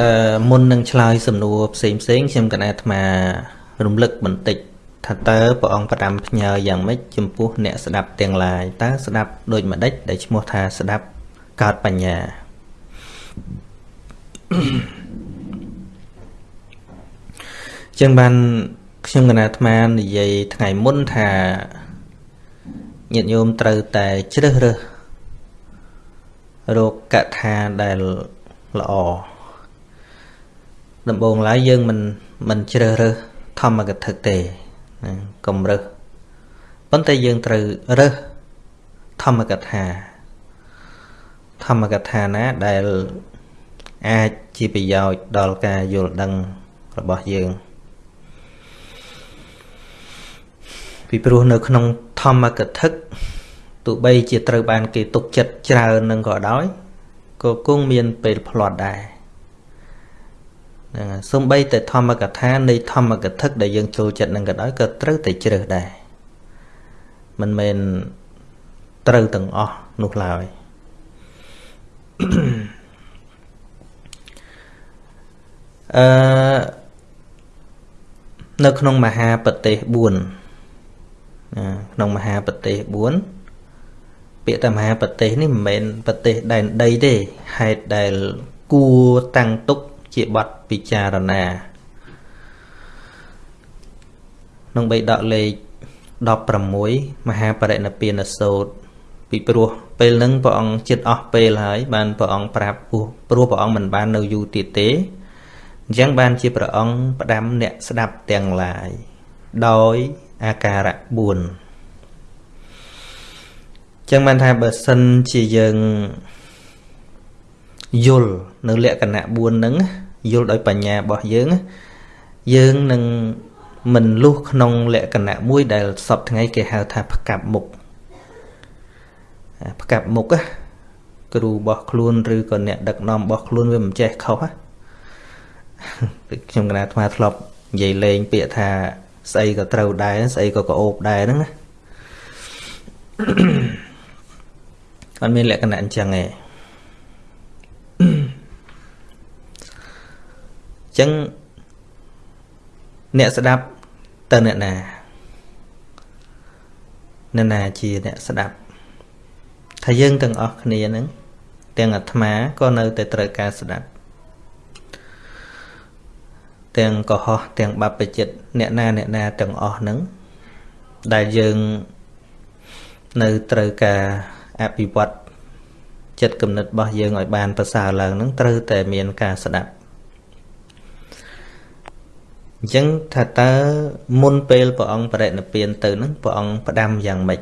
អឺមុននឹងឆ្លើយសំណួរផ្សេងផ្សេងខ្ញុំកណាអាត្មារំលឹកបន្តិចថាតើព្រះអង្គផ្ដាំផ្ញើយ៉ាងម៉េចចំពោះអ្នកស្ដាប់ទាំងឡាយតើស្ដាប់ដូចម្ដេចដែលឈ្មោះថាស្ដាប់កើតបញ្ញាចឹងបានខ្ញុំកណាអាត្មានិយាយថ្ងៃមុនថាញាតិញោមត្រូវតែជ្រើសរើសរោគកថាដែលល្អ ដំបូងឡើយយើងមិនមិនជ្រើសរើសធម្មកថាទេកុំរើសប៉ុន្តែយើងត្រូវរើសធម្មកថាធម្មកថាណាដែលអាចជាប្រយោជន៍ដល់ការយល់ដឹងរបស់យើងពីព្រោះនៅក្នុងធម្មកថាទោះបីជាត្រូវបានគេទុកចិត្តច្រើននឹងក៏ដោយក៏គង់មានពេលផ្្លាត់ដែរ ហ្នឹងសំបីតែធម្មកថានៃធម្មកថាដែលយើងចូលចិត្តនឹងក៏ដោយក៏ត្រូវតែជ្រើសដែរមិនមែនត្រូវទាំងអស់នោះឡើយអឺនៅក្នុងមហាប្រទេស4ក្នុងមហាប្រទេស4ពាក្យថាមហាប្រទេសនេះមិនមែនប្រទេសដែនដីទេហេតុដែលគួរតាំងទុក ជាបទពិចារណាក្នុងបេដកលេខ16មហាបរិណិព្វានសោតពីព្រោះពេលហ្នឹងព្រះអង្គចិត្តអស់ពេលហើយបានព្រះអង្គប្រាប់ពោះព្រោះព្រះអង្គមិនបាននៅយូរទៀតទេអញ្ចឹងបានជាព្រះអង្គផ្ដាំអ្នកស្ដាប់ទាំងឡាយដោយអាការៈ4ចឹងបានថាបើសិនជាយើងយល់នៅលក្ខណៈ4ហ្នឹង យល់ដោយបញ្ញារបស់យើងយើងនឹងមិនលុះក្នុងលក្ខណៈមួយដែលសពថ្ងៃគេហៅថាផ្កាប់មុខផ្កាប់មុខគ្រូរបស់ខ្លួនឬក៏អ្នកដឹកនាំរបស់ខ្លួនវាមិនចេះខុសខ្ញុំកណាអាត្មាធ្លាប់និយាយលេងពាក្យថាស្អីក៏ត្រូវដែរស្អីក៏ក្អូបដែរហ្នឹងណាអត់មានលក្ខណៈអញ្ចឹងទេអញ្ចឹងអ្នកស្ដាប់ទៅអ្នកណាអ្នកណាជាអ្នកស្ដាប់ថាយើងទាំងអស់គ្នាហ្នឹងទាំងអាត្មាក៏នៅតែត្រូវការស្ដាប់ទាំងកុហកទាំងបព្វជិតអ្នកណាអ្នកណាទាំងអស់ហ្នឹងដែលយើងនៅត្រូវការអភិវឌ្ឍចិត្តគំនិតរបស់យើងឲ្យបានប្រសើរឡើងហ្នឹងត្រូវតែមានការស្ដាប់ អញ្ចឹងថាតើមុនពេលព្រះអង្គបរិនិព្វានទៅហ្នឹងព្រះអង្គផ្ដាំយ៉ាងម៉េច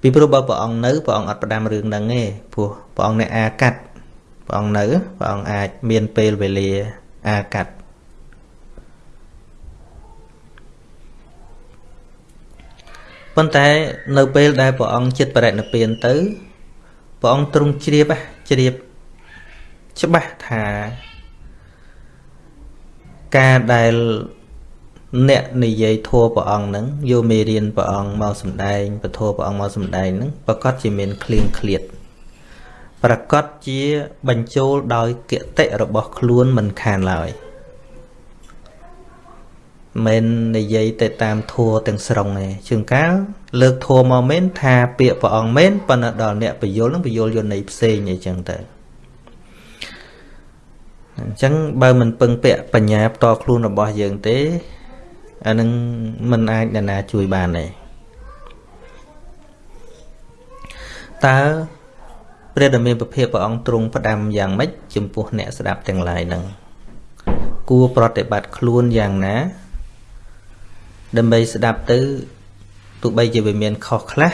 ពីព្រោះបើព្រះអង្គនៅព្រះអង្គអត់ផ្ដាំរឿងហ្នឹងទេព្រោះព្រះអង្គអ្នកអាកាត់ព្រះអង្គនៅព្រះអង្គអាចមានពេលវេលាអាកាត់ប៉ុន្តែនៅពេលដែលព្រះអង្គចិត្តបរិនិព្វានទៅព្រះអង្គទ្រង់ជ្រាបជ្រាបច្បាស់ថា ការដែលអ្នកនិយាយធัวព្រះអង្គហ្នឹងយកមេរៀនព្រះអង្គមកសម្ដែងពធព្រះអង្គមកសម្ដែងហ្នឹងប្រកាសជាមានគ្លៀងឃ្លាតប្រកាសជាបញ្ចូលដោយគតិរបស់ខ្លួនមិនខានឡើយមិននិយាយទៅតាមធัวទាំងស្រុងទេជាងកាលលើកធัวមកមែនថាពាក្យព្រះអង្គមែនប៉ុន្តែដល់អ្នកបយលនឹងបយលយកន័យផ្សេងអីចឹងទៅ អញ្ចឹងបើមិនពឹងពាក់បញ្ញាផ្ទាល់ខ្លួនរបស់យើងទេអានឹងមិនអាចនរណាជួយបានទេតើព្រះដ៏មានពភាព្រះអង្គទ្រង់ផ្ដាំយ៉ាងម៉េចចំពោះអ្នកស្ដាប់ទាំងឡាយនឹងគួរប្រតិបត្តិខ្លួនយ៉ាងណា ដើម្បីស្ដាប់ទៅទោះបីជាវាមានខុសខ្លះ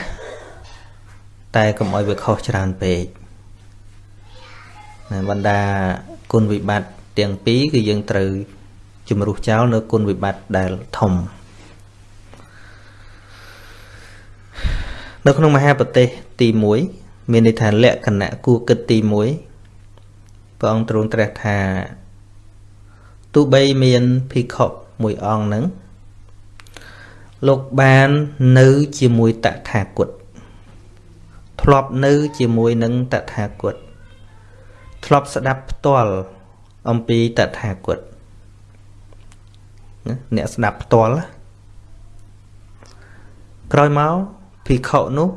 តែកុំឲ្យវាខុសច្រើនពេកបណ្ដា គុណវិបត្តិទាំងពីរគឺយើងត្រូវជំរុះចោលនៅគុណវិបត្តិដែលធំនៅក្នុងមហាប្រទេសទី1មានន័យថាលក្ខណៈគួរគិតទី1ព្រះអង្គទ្រង់ត្រាស់ថាទោះបីមានភិក្ខុមួយអង្គហ្នឹងលោកបាននៅជាមួយតថាគតធ្លាប់នៅជាមួយនឹងតថាគត ធ្លាប់ស្ដាប់ផ្ទាល់អំពីតថាគតអ្នកស្ដាប់ផ្ទាល់ក្រោយមកភិក្ខុនោះ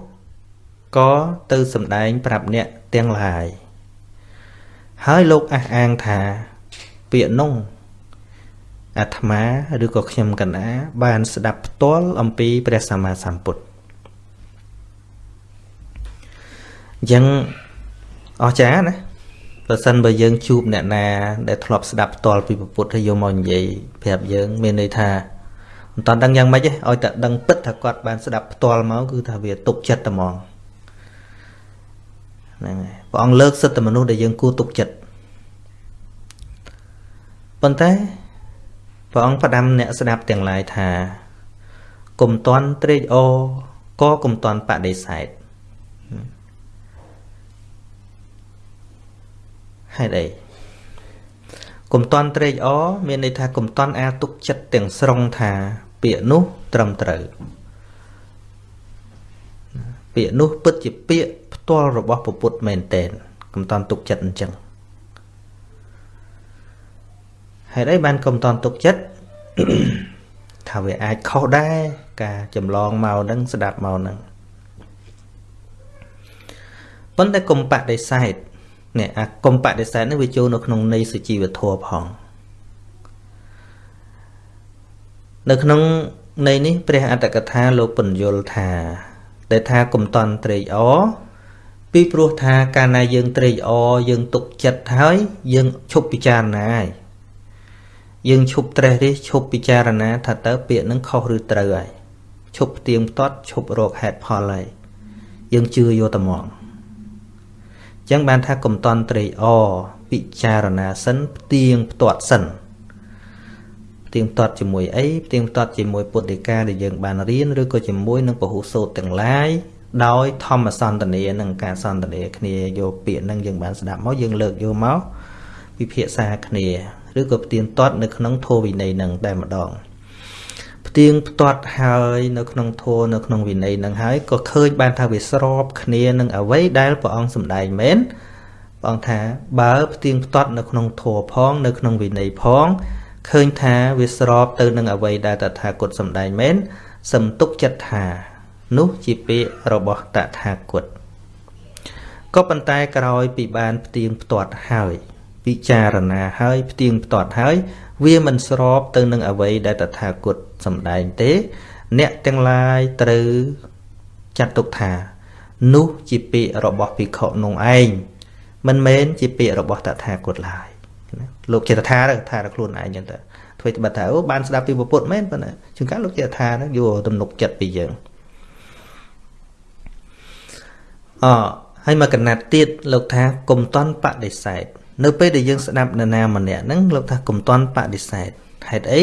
ក៏ទៅសម្ដែងប្រាប់អ្នកទាំងឡាយហើយលោកអះអាងថាពាក្យនោះអាត្មាឬក៏ខ្ញុំកណាបានស្ដាប់ផ្ទាល់អំពីព្រះសម្មាសម្ពុទ្ធអញ្ចឹងអស្ចារ្យណា បើសិនបើយើងជួបអ្នកណា ដែលធ្លាប់ស្ដាប់ផ្ទាល់ពីពុទ្ធហើយយកមកនិយាយប្រាប់យើង មានន័យថាមិនតាន់ដឹងយ៉ាងម៉េចទេឲ្យតែដឹងពិតថាគាត់បានស្ដាប់ផ្ទាល់មកគឺថាវាទុកចិត្តតែហ្មងហ្នឹងហើយព្រះអង្គលើកសិទ្ធិមនុស្សដែលយើងគួរទុកចិត្តប៉ុន្តែព្រះអង្គផ្ដាំអ្នកស្ដាប់ទាំងឡាយថាកុំតន់ត្រេកអរក៏កុំតន់បដិសេធ ហេតុអីកុំតន់ត្រេកអរមានន័យថាកុំតន់អាទុកចិត្តទាំងស្រុងថា ពាក្យនោះត្រឹមត្រូវពាក្យនោះពិតជាពាក្យផ្ទាល់របស់ពុទ្ធមែនតែនកុំតន់ទុកចិត្តអញ្ចឹងហេតុអីបានកុំតន់ទុកចិត្តថាវាអាចខុសដែរការចម្លងមកនឹងស្ដាប់មកនឹងប៉ុន្តែកុំបដិសេធ នេះអាកុំបដិសេធនេះវាចូលនៅក្នុងន័យសុជីវធម៌ផងនៅក្នុងន័យនេះព្រះអត្តកថាលោកពន្យល់ថាដែលថាកុំតន់ត្រេកអរពីព្រោះថាកាលណាយើងត្រេកអរយើងទុកចិត្តហើយយើងឈប់ពិចារណាហើយយើងឈប់ត្រេះរិះឈប់ពិចារណាថាតើពាក្យនឹងខុសឬត្រូវហើយឈប់ផ្ទៀងផ្ទាត់ឈប់រកហេតុផលហើយយើងជឿយកតែមក ចឹងបានថាកុំតន់ត្រេកអរពិចារណាសិនផ្ទៀងផ្ទាត់សិនផ្ទៀងផ្ទាត់ជាមួយអីផ្ទៀងផ្ទាត់ជាមួយពុទ្ធដីកាដែលយើងបានរៀនឬក៏ជាមួយនឹងពហុសោតទាំងឡាយដោយធម្មសន្តានានិងការសន្តានាគ្នាយកពាក្យនឹងយើងបានស្ដាប់មកយើងលើកយកមកពិភាក្សាគ្នាឬក៏ផ្ទៀងផ្ទាត់នៅក្នុងធម៌វិន័យនឹងតែម្ដង ផ្ទៀងផ្ទាត់ហើយនៅក្នុងធម៌នៅក្នុងវិន័យនឹងហើយក៏ឃើញបានថាវាស្របគ្នានឹងអ្វីដែលព្រះអង្គសម្ដែងមែនព្រះអង្គថាបើផ្ទៀងផ្ទាត់នៅក្នុងធម៌ផង នៅក្នុងវិន័យផងឃើញថាវាស្របទៅនឹងអ្វីដែលតថាគតសម្ដែងមែនសំទុកចិត្តថា នោះជាពាក្យរបស់តថាគតក៏ប៉ុន្តែក្រោយពីបានផ្ទៀងផ្ទាត់ហើយពិចារណាហើយផ្ទៀងផ្ទាត់ហើយ វាមិនស្របទៅនឹងអ្វីដែលតថាគតសម្ដែងទេ អ្នកទាំងឡាយត្រូវចាត់ទុកថា នោះជាពាក្យរបស់ភិក្ខុនោះឯងមិនមែនជាពាក្យរបស់តថាគតឡើយណាលោកចេតថាទៅថាដល់ខ្លួនឯងចឹងទៅធ្វើត្បិតថាអូបានស្ដាប់ពីពុទ្ធមែនប៉ុន្តែជាងកាលោកចេតថាហ្នឹងយកទំនុកចិត្តពីយើងអហើយមកកណាត់ទៀតលោកថាគុំតន់បដិសេធ នៅពេលដែលយើងស្ដាប់នរណាម្នាក់ហ្នឹងលោកថាគុំតន់បដិសេធហេតុអី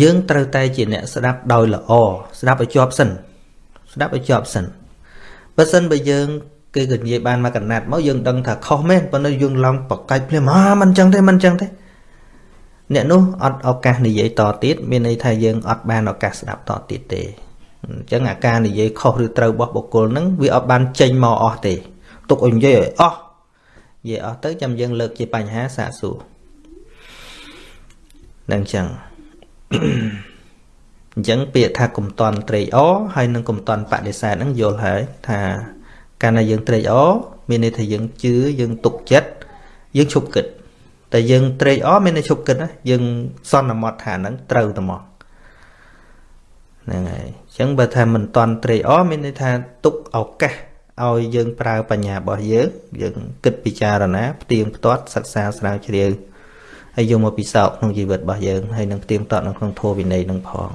យើងត្រូវតែជាអ្នកស្ដាប់ដោយល្អស្ដាប់ឲ្យជាប់សិនស្ដាប់ឲ្យជាប់សិនបើសិនបើយើងគេក៏និយាយបានមកកណាត់មកយើងដឹងថាខុសមែនប៉ុន្តែយើងឡងបកាច់ភ្លាមអាមិនចឹងទេមិនចឹងទេអ្នកនោះអត់ឱកាសនិយាយតទៀតមានន័យថាយើងអត់បានឱកាសស្ដាប់តទៀតទេអញ្ចឹងអាការនិយាយខុសឬត្រូវរបស់បុគ្គលហ្នឹងវាអត់បានចេញមកអស់ទេទុកឲ្យនិយាយឲ្យអស់ និយាយអស់ទៅចាំយើងលើកជាបញ្ហាសាកសួរនឹងចឹងអញ្ចឹងពាក្យថាកុំតន់ត្រេកអរហើយនឹងកុំតន់បដិសេធហ្នឹងយល់ហើយថាកាលណាយើងត្រេកអរមានន័យថាយើងជឿយើងទុកចិត្តយើងឈប់គិតតែយើងត្រេកអរមានន័យឈប់គិតណាយើងសន្មត់ថាហ្នឹងត្រូវតែមកហ្នឹងហើយអញ្ចឹងបើថាមិនតន់ត្រេកអរមានន័យថាទុកឱកាស ឲ្យយើងប្រើបញ្ញារបស់យើងយើងគិតពិចារណាផ្ទៀងផ្ទាត់សិក្សាស្រាវជ្រាវហើយយកមកពិសោធន៍ក្នុងជីវិតរបស់យើងហើយនឹងផ្ទៀងផ្ទាត់នៅក្នុងធម៌វិន័យនឹងផង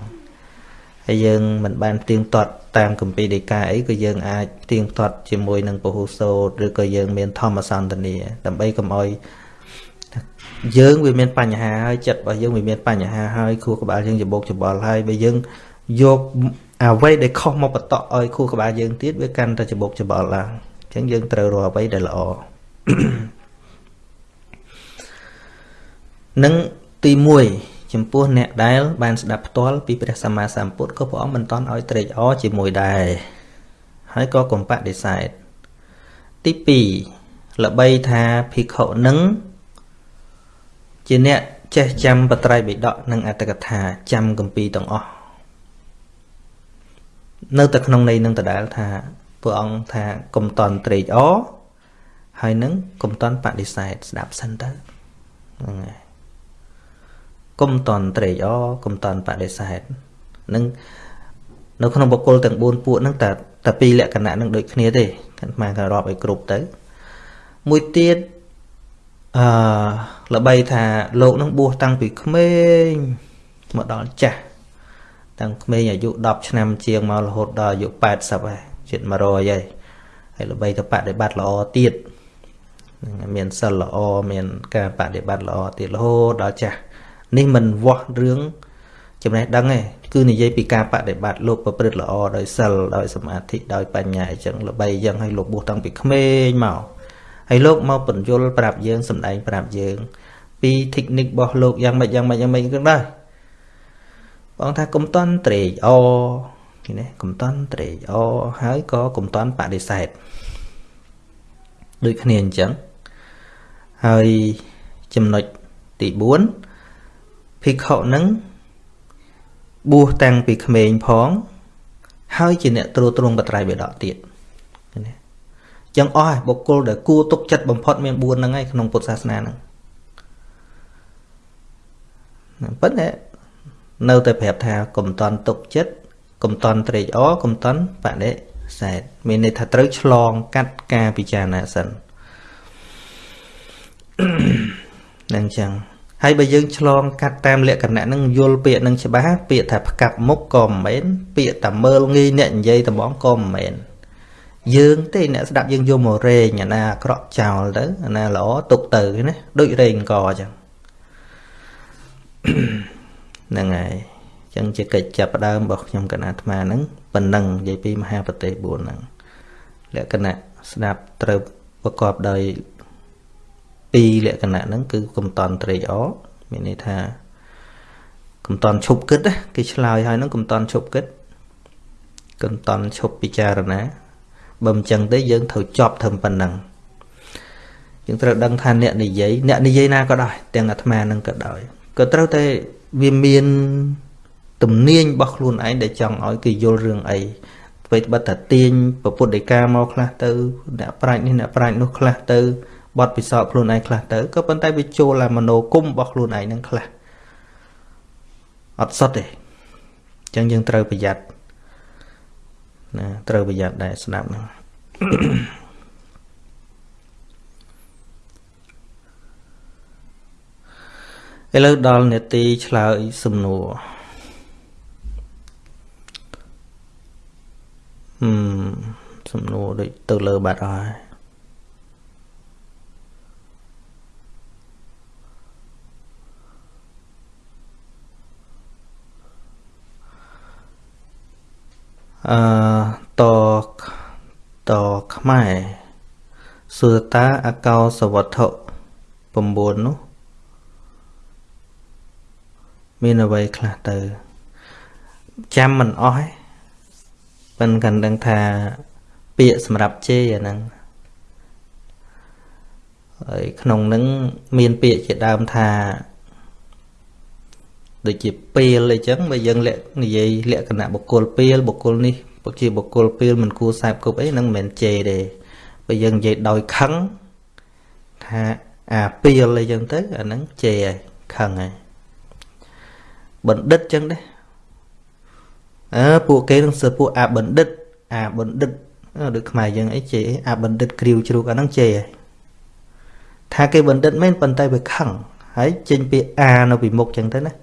ហើយយើងមិនបានផ្ទៀងផ្ទាត់តាមគម្ពីរដីកាអីក៏យើងអាចផ្ទៀងផ្ទាត់ជាមួយនឹងពហុសោតឬក៏យើងមានធម្មសន្តានាដើម្បីកុំឲ្យយើងវាមានបញ្ហាហើយចិត្តរបស់យើងវាមានបញ្ហាហើយខួរក្បាលយើងច្បោកច្បល់ហើយបើយើងយក អ្វីដែលខុសមកបតក់ឲ្យខួរក្បាលយើងទៀតវាកាន់តែច្បោកច្បល់ឡើងអញ្ចឹងយើងត្រូវរកអ្វីដែលល្អនឹងទី1ចំពោះអ្នកដែលបានស្ដាប់ផ្ទាល់ពីព្រះសម្មាសម្ពុទ្ធក៏ព្រះអង្គមិនតន់ឲ្យត្រេកអរជាមួយដែរហើយក៏កំបដិសេធទី2ល្បីថាភិក្ខុនឹងជាអ្នកចេះចាំបត្រៃបិដកនិងអត្តកថាចាំកម្ពីទាំងអស់ នៅតែក្នុងន័យនឹងដដែលថាព្រះអង្គថាកុំតន់ត្រេកអរហើយនឹងកុំតន់បដិសេធស្ដាប់សិនទៅហ្នឹងហើយកុំតន់ត្រេកអរកុំតន់បដិសេធនឹងនៅក្នុងបុគ្គលទាំង4ពួកហ្នឹងតែតែពីរលក្ខណៈនឹងដូចគ្នាទេអាត្មាក៏រាប់ឲ្យគ្រប់ទៅមួយទៀតអឺល្បីថាលោកនឹងបួសតាំងពីក្មេងមកដល់ចាស់ តាំងក្មេងអាយុ10ឆ្នាំជាងមករហូតដល់អាយុ80ហើយជិត100ហើយហើយល្បីទៅបដិបត្តិល្អទៀតមានសិលល្អមានការបដិបត្តិល្អទៀតរហូតដល់ចាស់នេះមិនវាស់រឿងចំណេះដឹងទេគឺនិយាយពីការបដិបត្តិលោកប្រព្រឹត្តល្អដោយសិលដោយសមាធិដោយបញ្ញាអញ្ចឹងល្បីអញ្ចឹងឲ្យលោកបួសតាំងពីក្មេងមកហើយលោកមកបញ្យលប្រាប់យើងសម្ដែងប្រាប់យើង ពី technique របស់លោកយ៉ាងម៉េចយ៉ាងម៉េចយ៉ាងម៉េចគឺដែរ បងថាកុំតន់ត្រេកអឃើញទេកុំតន់ត្រេកអហើយក៏កុំតន់បដិសេធដូចគ្នាអញ្ចឹងហើយចំណុចទី4ភិក្ខុនឹងបួសតាំងពីក្មេងផង ហើយជាអ្នកត្រួតត្រងបត្រៃបិដកទៀតណាចឹងអស់បុគ្គលដែលគួរទុកចិត្តបំផុតមាន4ហ្នឹងឯងក្នុងពុទ្ធសាសនាហ្នឹងប៉ុន្តែ នៅតែប្រាប់ថាកុំតន់ទុកចិត្តកុំតន់ត្រេកអរកុំតន់បដិសេធមានន័យថាត្រូវឆ្លងកាត់ការពិចារណាសិននឹងចឹងហើយបើយើងឆ្លងកាត់តាមលក្ខណៈហ្នឹងយល់ពាក្យហ្នឹងច្បាស់ពាក្យថាផ្កាប់មុខក៏មិនមែនពាក្យតែមើលងាយអ្នកនិយាយតំងក៏មិនមែនយើងទេអ្នកស្ដាប់យើងយកមករែងអាណាអាក្រក់ចោលទៅអាណាល្អទុកទៅណាដូចរែងកអញ្ចឹង ហ្នឹងហើយអញ្ចឹងជាកិច្ចចាប់ដើមរបស់ខ្ញុំកណាអាត្មាហ្នឹងប៉ុណ្ណឹងនិយាយពីមហាប្រទេស4ហ្នឹងលក្ខណៈស្ដាប់ត្រូវប្រកបដោយពីរលក្ខណៈហ្នឹងគឺកំតន់ត្រេកអរមានន័យថាកំតន់ឈប់គិតគេឆ្លើយហើយហ្នឹងកំតន់ឈប់គិតកំតន់ឈប់ពិចារណាបើមិនចឹងទេយើងត្រូវចប់ត្រឹមប៉ុណ្ណឹងយើងត្រូវដឹងថាអ្នកនិយាយអ្នកនិយាយណាក៏ដោយទាំងអាត្មានឹងក៏ដោយក៏ត្រូវតែ វាមានទំនាញរបស់ខ្លួនឯងដែលចង់ឲ្យគេយល់រឿងអីអ្វីត្បិតថាទាញពពុទ្ធដីកាមកខ្លះទៅអ្នកប្រាជ្ញនេះអ្នកប្រាជ្ញនោះខ្លះទៅបត់ពិសោធន៍ខ្លួនឯងខ្លះទៅក៏ប៉ុន្តែវាចូលតែមโนគុំរបស់ខ្លួនឯងនឹងខ្លះអត់សុទ្ធទេអញ្ចឹងយើងត្រូវប្រយ័ត្នណាត្រូវប្រយ័ត្នដែរស្ដាប់ហ្នឹង ឥឡូវដល់នេតិឆ្លើយសំណួរហឹមសំណួរដូចទៅលើបាត់អស់ហើយអឺតតខ្មែរសួរតាអកោសវត្ថុ9នោះ មានអ្វីខ្លះទៅចាំមិនអស់ទេប៉ិនកាន់ដឹងថាពាក្យសម្រាប់ជេរអាហ្នឹងហើយក្នុងនឹងមានពាក្យជាដើមថាដូចជាពេលអីចឹងបើយើងលក្ខនិយាយលក្ខណៈបុគ្គលពេលបុគ្គលនេះជាបុគ្គលពេលមិនគួរសែបគប់អីហ្នឹងមិនមែនជេរទេបើយើងនិយាយដោយខឹងថាអាពេលអីចឹងទៅអាហ្នឹងជេរហើយខឹងហើយ បណ្ឌិតចឹងដែរអើពួកគេនឹងសើពួកអាបណ្ឌិត អាបណ្ឌិតដូចខ្មែរយើងអីជេរអាបណ្ឌិតគ្រាវជ្រូកអាហ្នឹងជេរហើយថាគេបណ្ឌិតមែនប៉ុន្តែវាខឹងហើយចេញពីអានៅពីមុខចឹងទៅណា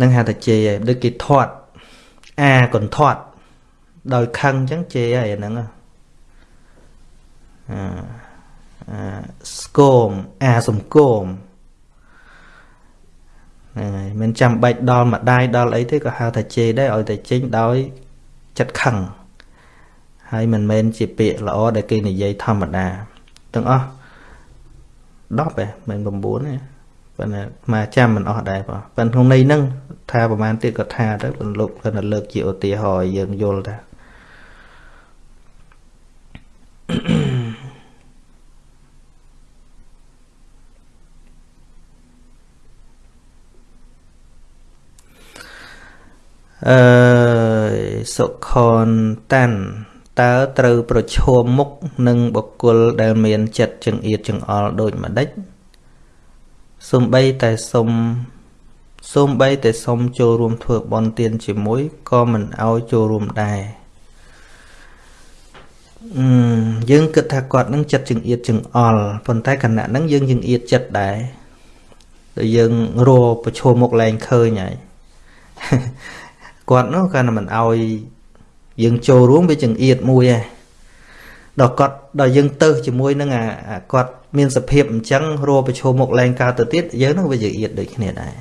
នឹងហៅថាជេរហើយដូចគេធាត់អាកន្ធាត់ដោយខឹងអញ្ចឹងជេរហើយអាហ្នឹងអាអាស្គមអាសំគម ហ្នឹងហើយមិនចាំបាច់ដល់ម្ដាយដល់អីទេក៏ហៅថាជេរដែរឲ្យតែចេញដោយចិត្តខឹងហើយមិនមែនជាពាក្យល្អដែលគេនិយាយធម្មតាទាំងអស់10ឯងមិន9ទេប៉ុន្តែមកចាំមិនអស់ដែរបងប៉ុន្តែក្នុងន័យហ្នឹងថាប្រហែលទៀតក៏ថាទៅប៉ុន្តែលោកគាត់លើកជាឧទាហរណ៍ឲ្យយើងយល់ថា អឺសុខនតាន់តើត្រូវប្រឈមមុខនឹងបុគ្គលដែលមានចិត្តចង្អៀតចង្អល់ដូចម្ដេចសំបីតែសុំសូម្បីតែសុំចូលរួមធ្វើបន់ទានជាមួយក៏មិនឲ្យចូលរួមដែរអឺយើងគិតថាគាត់នឹងចិត្តចង្អៀតចង្អល់ប៉ុន្តែគណៈហ្នឹងយើងចង្អៀតចិត្តដែរតែយើងរកប្រឈមមុខលែងឃើញហើយ គាត់នោះគាត់មិនឲ្យយើងចូលរួមវាចង្អៀតមួយឯងដល់គាត់ដល់យើងទៅជាមួយនឹងអាគាត់មានសភាពអញ្ចឹងរកប្រឈមមុខលែងកើតទៅទៀតយើងនឹងវាចង្អៀតដូចគ្នាដែរ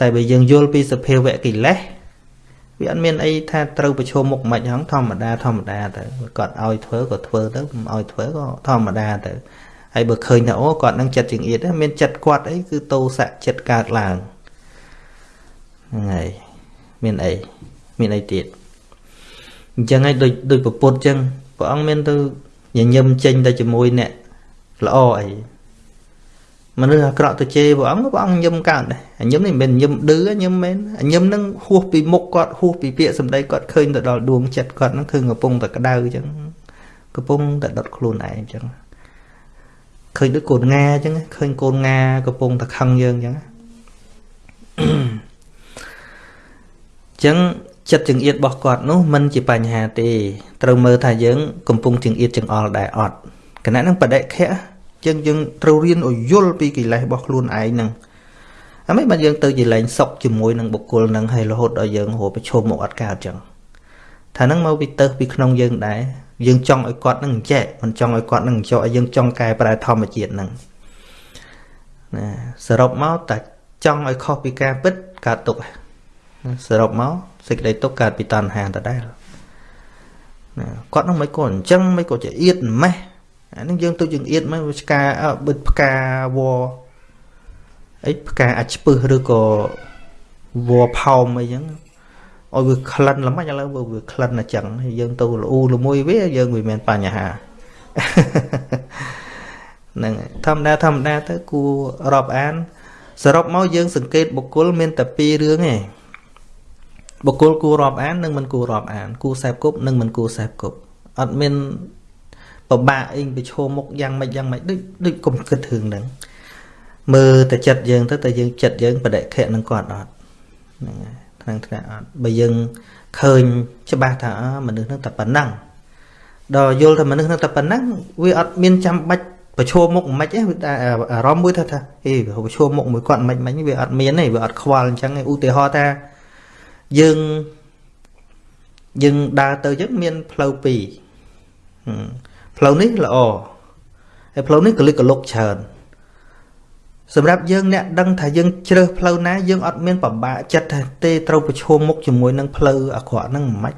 តែបើយើងយល់ពីសភាវៈកិលេសវាអត់មានអីថាត្រូវប្រឈមមុខមិនហ្នឹងធម្មតាធម្មតាទៅគាត់ឲ្យធ្វើក៏ធ្វើទៅមិនឲ្យធ្វើក៏ធម្មតាទៅហើយបើឃើញថាអូគាត់នឹងចិត្តចង្អៀតមានចិត្តគាត់អីគឺតោសៈចិត្តកើតឡើងហ្នឹងហើយ មានអីមានអីទៀតអញ្ចឹងហើយដូចដូចពពុទ្ធអញ្ចឹងព្រះអង្គមានទៅញញឹមចេញទៅជាមួយអ្នកល្អអីមនុស្សអាក្រក់ទៅជេរព្រះអង្គព្រះអង្គញឹមកើតដែរញឹមនេះមិនមែនញឹមឌឺញឹមមែនញឹមនឹងហួសពីមុខគាត់ហួសពីពាក្យសម្ដីគាត់ឃើញទៅដល់ដួងចិត្តគាត់ហ្នឹងគឺកំពុងតែក្តៅអញ្ចឹងកំពុងតែដុតខ្លួនឯងអញ្ចឹងឃើញដូចកូនងាអញ្ចឹងឃើញកូនងាកំពុងតែខឹងយើងអញ្ចឹងអញ្ចឹងចិត្តចង្អៀតរបស់គាត់នោះមិនជាបញ្ហាទេត្រូវមើលថាយើង កំពុងចង្អៀតចង្អល់ដែរអត់គណៈនឹងបដិខៈចឹងយើងត្រូវរៀនឲ្យយល់ពីកិលេសរបស់ខ្លួនឯងហ្នឹងអាមិនបានយើងទៅជាលែងសុកជាមួយនឹងបុគ្គលហ្នឹងហើយរហូតដល់យើងរកប្រឈមមកអត់កើតចឹងថាហ្នឹងមកពីទៅពីក្នុងយើងដែរយើងចង់ឲ្យគាត់នឹងចែកមិនចង់ឲ្យគាត់នឹងចោឲ្យយើងចង់កែប្រែធម្មជាតិហ្នឹងណាសរុបមកតែចង់ឲ្យខុសពីការពិតកើតទុក សរុបមកសេចក្តីទុកកើតពីតណ្ហាដដែលណាគាត់នឹងមិនក៏អញ្ចឹងមិនក៏ជាអៀតម៉េះអានឹងយើងទៅយើងអៀតមកផ្កាបិទផ្កាវអីផ្កាអាចពឹសឬក៏វផោមអីចឹងឲ្យវាក្លិនល្មិចឥឡូវវាក្លិនអញ្ចឹងយើងទៅលូល្មួយវាយើងវាមានបញ្ហាហ្នឹងធម្មតាធម្មតាទៅគួររាប់អានសរុបមកយើងសង្កេតបុគ្គលមានតែពីររឿងឯង បុគ្គលគួររាប់អាននិងមិនគួររាប់អាន គួរសេពគប់និងមិនគួរសេពគប់អត់មានពិបាកអីប្រឈមមុខយ៉ាងម៉េចយ៉ាងម៉េចដូចដូចកុំគិតរឿងហ្នឹងមើលតែចិត្តយើងទៅតែយើងចិត្តយើងបដិខៈនឹងគាត់អត់ហ្នឹងហើយថ្នាក់ថ្នាក់អត់បើយើងឃើញច្បាស់ថាមនុស្សហ្នឹងតែប៉ុណ្ណឹងដល់យល់ថាមនុស្សហ្នឹងតែប៉ុណ្ណឹងវាអត់មានចាំបាច់ប្រឈមមុខមិនទេអារម្មណ៍មួយថាថាអេប្រឈមមុខមួយគាត់មិនមិនវាអត់មានទេវាអត់ខ្វល់អញ្ចឹងឧទាហរណ៍ថា យើងយើងដើរទៅយើងមានផ្លូវពីរផ្លូវនេះល្អហើយផ្លូវនេះកលិកកលុកច្រើនសម្រាប់យើងអ្នកដឹងថាយើងជ្រើសផ្លូវណាយើងអត់មានពិបាកចិត្តថាទេត្រូវប្រឈមមុខជាមួយនឹងផ្លូវអាក្រក់ហ្នឹងមិនម៉េច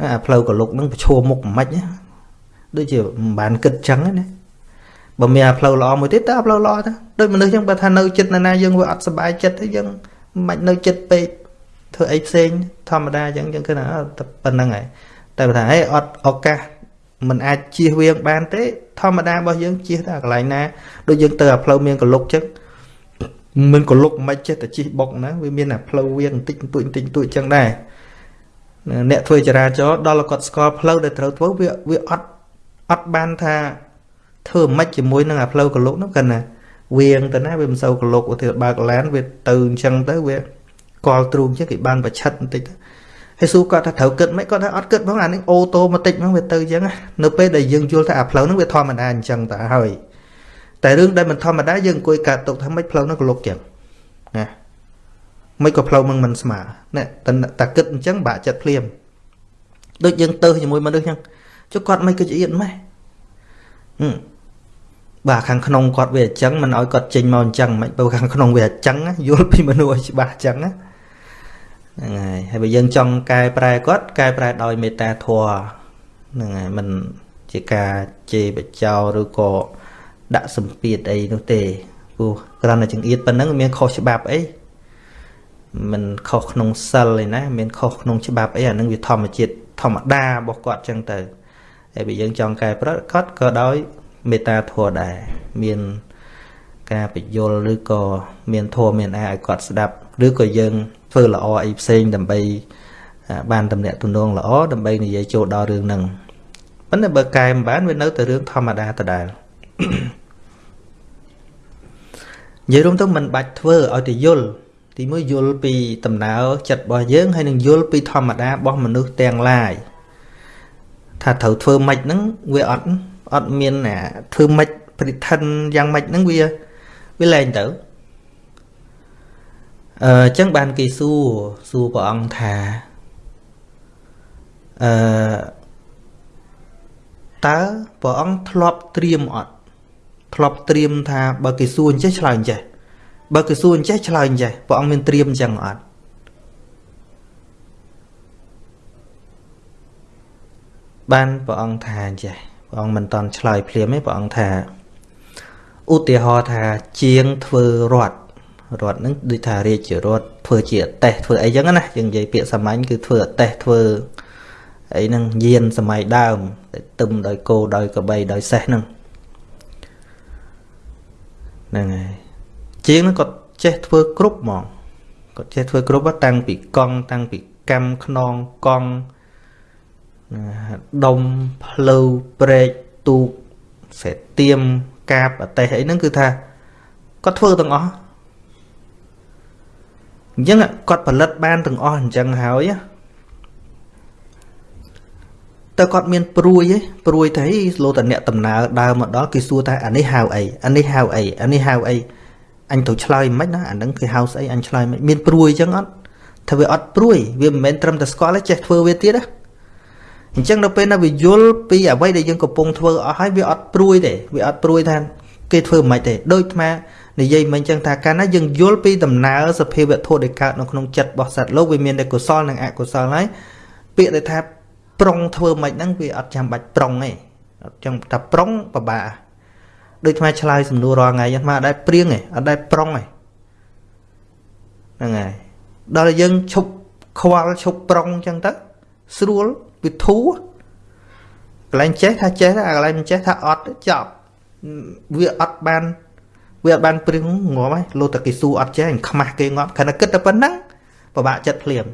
អាផ្លូវកលុកហ្នឹងប្រឈមមុខមិនម៉េចដូចជាមិនបានគិតចឹងណាបើមានអាផ្លូវល្អមួយទៀតតើអាផ្លូវល្អទៅដូចមនុស្សចឹងបើថានៅចិត្តណាណាយើងវាអត់សុបាយចិត្តទេយើង មិននៅចិត្តពេកធ្វើអីផ្សេងធម្មតាចឹងយើងគិតថាប៉ុណ្្នឹងហើយតែថាហេអត់ឱកាសมันអាចជៀសវាងបានទេ ធម្មតារបស់យើងជៀសតែកន្លែងណាដូចយើងទៅអាផ្លូវមានកលុកចឹងមិនកលុកមិនចេះតែជិះបុកណាវាមានអាផ្លូវវាបន្តិចបន្តួចបន្តិចបន្តួចចឹងដែរអ្នកធ្វើចរាចរណ៍ដល់គាត់ស្គាល់ផ្លូវដែលត្រូវធ្វើវាវាអត់អត់បានថាធ្វើមិនជាមួយនឹងអាផ្លូវកលុកនោះគាត់ណា វៀងទៅណាវាមិនសូវកលុកឧទាហរណ៍បើកឡានវាទៅអញ្ចឹងទៅវាកលទ្រូងចឹងគេបានប្រឆិតបន្តិចទៅហើយសួរគាត់ថាត្រូវគិតមិនគាត់ថាអត់គិតផងអានេះអូតូម៉ាទិកហ្នឹងវាទៅអញ្ចឹងនៅពេលដែលយើងយល់ថាអាផ្លូវហ្នឹងវាធម្មតាអញ្ចឹងតើហើយតែរឿងដែលមិនធម្មតាយើងអង្គុយកាត់ទុកថាមិនផ្លូវហ្នឹងក៏លុកចឹងណាមិនក៏ផ្លូវហ្នឹងមិនស្មើណែតែគិតអញ្ចឹងបាក់ចិត្តភ្លាមដូចយើងទៅជាមួយមនុស្សអញ្ចឹងចុះគាត់មិនគឺជាអៀតម៉េះ បាទខាងក្នុងគាត់វាអញ្ចឹងមិនឲ្យគាត់ចេញមកអញ្ចឹងមិនបើខាងក្នុងវាអញ្ចឹងយល់ពីមនុស្សឲ្យច្បាស់អញ្ចឹងណាហ្នឹងហើយហើយបើយើងចង់កែប្រែគាត់កែប្រែដោយមេត្តាធម៌ហ្នឹងហើយមិនជាការជេរបចោឬក៏ដាក់សម្ពាធអីនោះទេព្រោះគ្រាន់តែចង្អៀតប៉ុណ្ណឹងមានខុសច្បាប់អីមិនខុសក្នុងសិលឯណាមានខុសក្នុងច្បាប់អីអានឹងវាធម្មជាតិធម្មតារបស់គាត់ចឹងទៅហើយបើយើងចង់កែប្រែគាត់ក៏ដោយ មេត្តាធម៌ដែរមានការបញ្យលឬក៏មានធម៌មានអាឲ្យគាត់ស្ដាប់ឬក៏យើងធ្វើល្អអីផ្សេងដើម្បីបានតំណាក់ទំនងល្អដើម្បីនិយាយចូលដល់រឿងហ្នឹងប៉ុន្តែបើកែមិនបានវានៅតែរឿងធម្មតាដដែលនិយាយរួមទៅមិនបាច់ធ្វើឲ្យទៅយល់ទីមួយយល់ពីដំណើរចិត្តរបស់យើងហើយនឹងយល់ពីធម្មតារបស់មនុស្សទាំងឡាយថាត្រូវធ្វើម៉េចហ្នឹងវាអត់ អត់មានធ្វើម៉េចប្រិឋិនយ៉ាងម៉េចហ្នឹងវាវាលែងទៅអឺចឹងបានគេសួរសួរព្រះអង្គថាអឺតើព្រះអង្គធ្លាប់ត្រៀមអត់ធ្លាប់ត្រៀមថាបើគេសួរអញ្ចេះឆ្លើយអញ្ចេះបើគេសួរអញ្ចេះឆ្លើយអញ្ចេះព្រះអង្គមានត្រៀមអញ្ចឹងអត់បានព្រះអង្គថាអញ្ចេះ ព្រះអង្គមិនតន់ឆ្លើយភ្លាមទេព្រះអង្គថាឧទាហរណ៍ថាជាងធ្វើរត់រត់ហ្នឹងដូចថារាជរត់ធ្វើជាអតេះធ្វើអីចឹងណាយើងនិយាយពាក្យសាមញ្ញគឺធ្វើអតេះធ្វើអីហ្នឹងយានសម័យដើមតែទឹមដោយគោដោយកបីដោយសេះហ្នឹងហ្នឹងហើយជាងហ្នឹងគាត់ចេះធ្វើគ្រប់ហ្មងគាត់ចេះធ្វើគ្រប់តាំងពីកង់តាំងពីកម្មខ្នងកង់ ដុំផ្លូវព្រែកទូកសេទៀមកាបអតេះអីហ្នឹងគឺថាគាត់ធ្វើទាំងអស់អញ្ចឹងគាត់ផលិតបានទាំងអស់អញ្ចឹងហើយតើគាត់មានព្រួយទេព្រួយទៅលោតអ្នកដំណើរដើរមកដល់គេសួរថាអានេះហៅអីអានេះហៅអីអានេះហៅអីអញទៅឆ្លើយមិនណាអានឹងគេហៅស្អីអញឆ្លើយមិនមានព្រួយអញ្ចឹងអត់ថាវាអត់ព្រួយវាមិនមែនត្រឹមតែស្គាល់ទេចេះធ្វើវាទៀតណា អញ្ចឹងនៅពេលណាវាយល់ពីអ្វីដែលយើងកំពុងធ្វើអស់ហើយវាអត់ព្រួយទេវាអត់ព្រួយថាគេធ្វើមិនទេដូចអានិយាយមិនអញ្ចឹងថាកាលណាយើងយល់ពីដំណើរសភាវៈធម៌ដែលកើតនៅក្នុងចិត្តរបស់សត្វលោកវាមានតែកុសលនិងអកុសលហើយពាក្យដែលថាប្រុងធ្វើមិនហ្នឹងវាអត់ចាំបាច់ប្រុងទេអត់ចាំថាប្រុងពិបាកដូចថ្មឆ្លើយសំណួររាល់ថ្ងៃថ្មអត់ដែរព្រៀងទេអត់ដែរប្រុងទេហ្នឹងហើយដល់យើងឈប់ខ្វល់ឈប់ប្រុងអញ្ចឹងទៅស្រួល វាធូរកន្លែងចេះថាចេះអាកន្លែងមិនចេះថាអត់ចប់វាអត់បានវាអត់បានព្រៀងងាប់ហើយលោតតែគេស៊ូអត់ចេះខ្មាស់គេងាប់ខណៈគិតតែប៉ុណ្ណឹងពិបាកចិត្តភ្លាម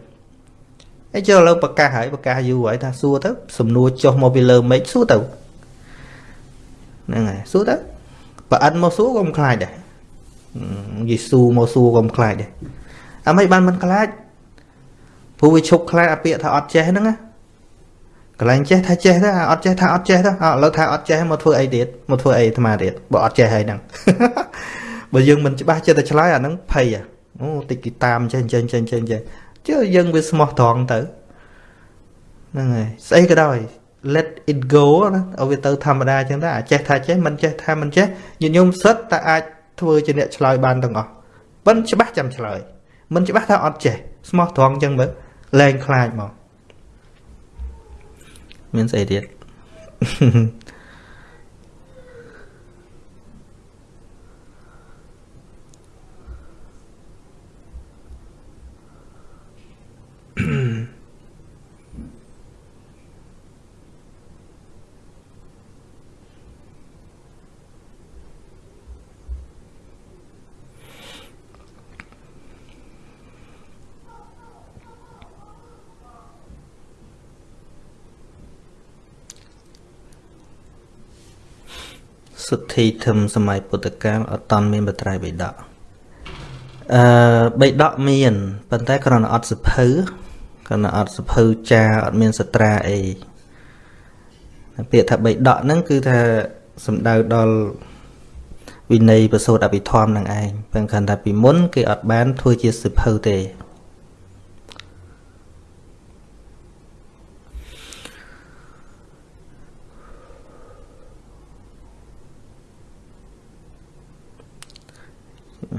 អីចូលឥឡូវប្រកាសហើយប្រកាសយូរហើយថាសួរទៅសំណួរចុះមកពីលើមេឃសួរទៅហ្នឹងហើយសួរទៅបើអិនមកសួរក៏មិនខ្លាចដែរយេស៊ូមកសួរក៏មិនខ្លាចដែរអាមិនបានមិនខ្លាចព្រោះវាឈប់ខ្លាចអាពាក្យថាអត់ចេះហ្នឹងណា កន្លែងចេះថាចេះទៅអត់ចេះថាអត់ចេះទៅឥឡូវថាអត់ចេះមកធ្វើអីទៀតមកធ្វើអីអាត្មាទៀតបើអត់ចេះហើយហ្នឹងបើយើងមិនច្បាស់ចិត្តតែឆ្លើយអាហ្នឹងភ័យអូតិចគេតាមចេះចេះចេះចេះចេះជឿយើងវាស្មោះត្រង់ទៅហ្នឹងហើយស្អីក៏ដោយ let it go ណាឲ្យវាទៅធម្មតាអញ្ចឹងដែរចេះថាចេះមិនចេះថាមិនចេះញាតិញោមសិតតែអាចធ្វើជាអ្នកឆ្លើយបានទាំងអស់ប៉ិនច្បាស់ចាំឆ្លើយមិនច្បាស់ថាអត់ចេះស្មោះត្រង់អញ្ចឹងមើលលែងខ្លាចមក មាន ស្អីទៀតសុទ្ធិធមសម័យពុទ្ធកាលអត់តន់មានបត្រៃបិដកអឺបិដកមានប៉ុន្តែគ្រាន់តែអត់សភៅគ្រាន់តែអត់សភៅចាអត់មានសត្រាអីពាក្យថាបិដកហ្នឹងគឺថាសំដៅដល់វិន័យប្រសូតអភិធម្មនឹងឯងប៉ុន្តែថាពីមុនគេអត់បានធ្វើជាសភៅទេ ស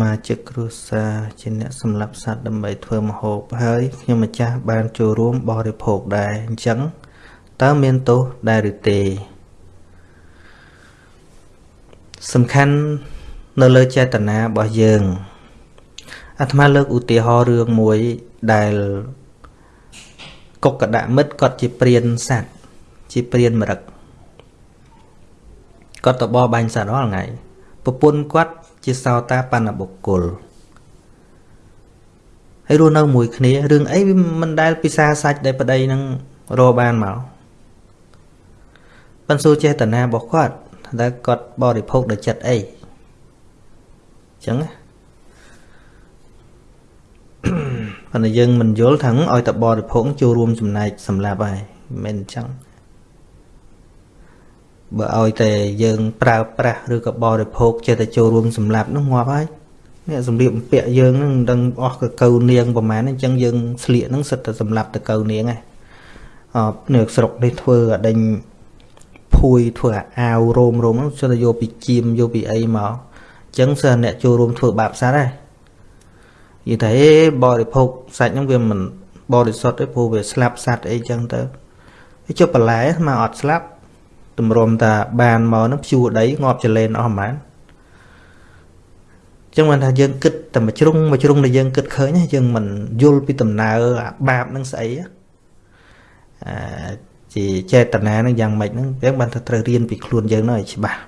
មាជិកគ្រួសារជាអ្នកសម្លាប់សត្វដើម្បីធ្វើម្ហូបហើយខ្ញុំម្ចាស់បានចូលរួមបរិភោគដែរអញ្ចឹងតើមានទោសដែរឬទេសំខាន់នៅលើចេតនារបស់យើងអាត្មាលើកឧទាហរណ៍រឿងមួយដែលកុកកដមិត្តគាត់ជាព្រានសัตว์ ជាព្រានមរឹកគាត់ទៅបបបាញ់សត្វរាល់ថ្ងៃប្រពន្ធគាត់ជាសោតាបណ្ណបុគ្គលហើយរស់នៅមួយគ្នារឿងអីវាមិនដែលពិសាសាច់ដែលប្តីនឹងរកបានមកប៉ុន្តែចេតនារបស់គាត់តែគាត់បរិភោគដោយចិត្តអីអញ្ចឹងណាប៉ុន្តែយើងមិនយល់ថាឲ្យតែបរិភោគចូលរួមចំណែកសម្រាប់ហើយមិនមែនអញ្ចឹង បើឲ្យតែយើងប្រើប្រាស់ឬក៏បរិភោគចេះតែចូលរួមសម្រាប់នោះងាប់ហើយនេះសម្លៀកបំពាក់យើងនឹងមិនដឹងអស់កកៅនាងប្រហែលអញ្ចឹងយើងស្លៀកនឹងសិតតែសម្រាប់តកៅនាងឯងអឺនៅស្រុកនេះធ្វើអដេញភួយធ្វើអាវរោមរោមនោះសិតតែយកពីជៀមយកពីអីមកអញ្ចឹងសិនអ្នកចូលរួមធ្វើបាបសត្វដែរនិយាយថាអេបរិភោគសាច់ហ្នឹងវាមិនបរិសុទ្ធទេព្រោះវាស្លាប់សត្វអីចឹងទៅវាចុះបន្លែមកអត់ស្លាប់ត ម្រុំតាបានមកហ្នឹងភ្ជួរដីងាប់ចលែនអស់ហ្មងចឹងមិនថាយើងគិតតែមួយជ្រុងមួយជ្រុងដែលយើងគិតឃើញយើងមិនយល់ពីដំណើរអាបាបនឹងស្អីអាជាចេតនានឹងយ៉ាងម៉េចហ្នឹងយើងបានថាត្រូវរៀនពីខ្លួនយើងនោះឲ្យច្បាស់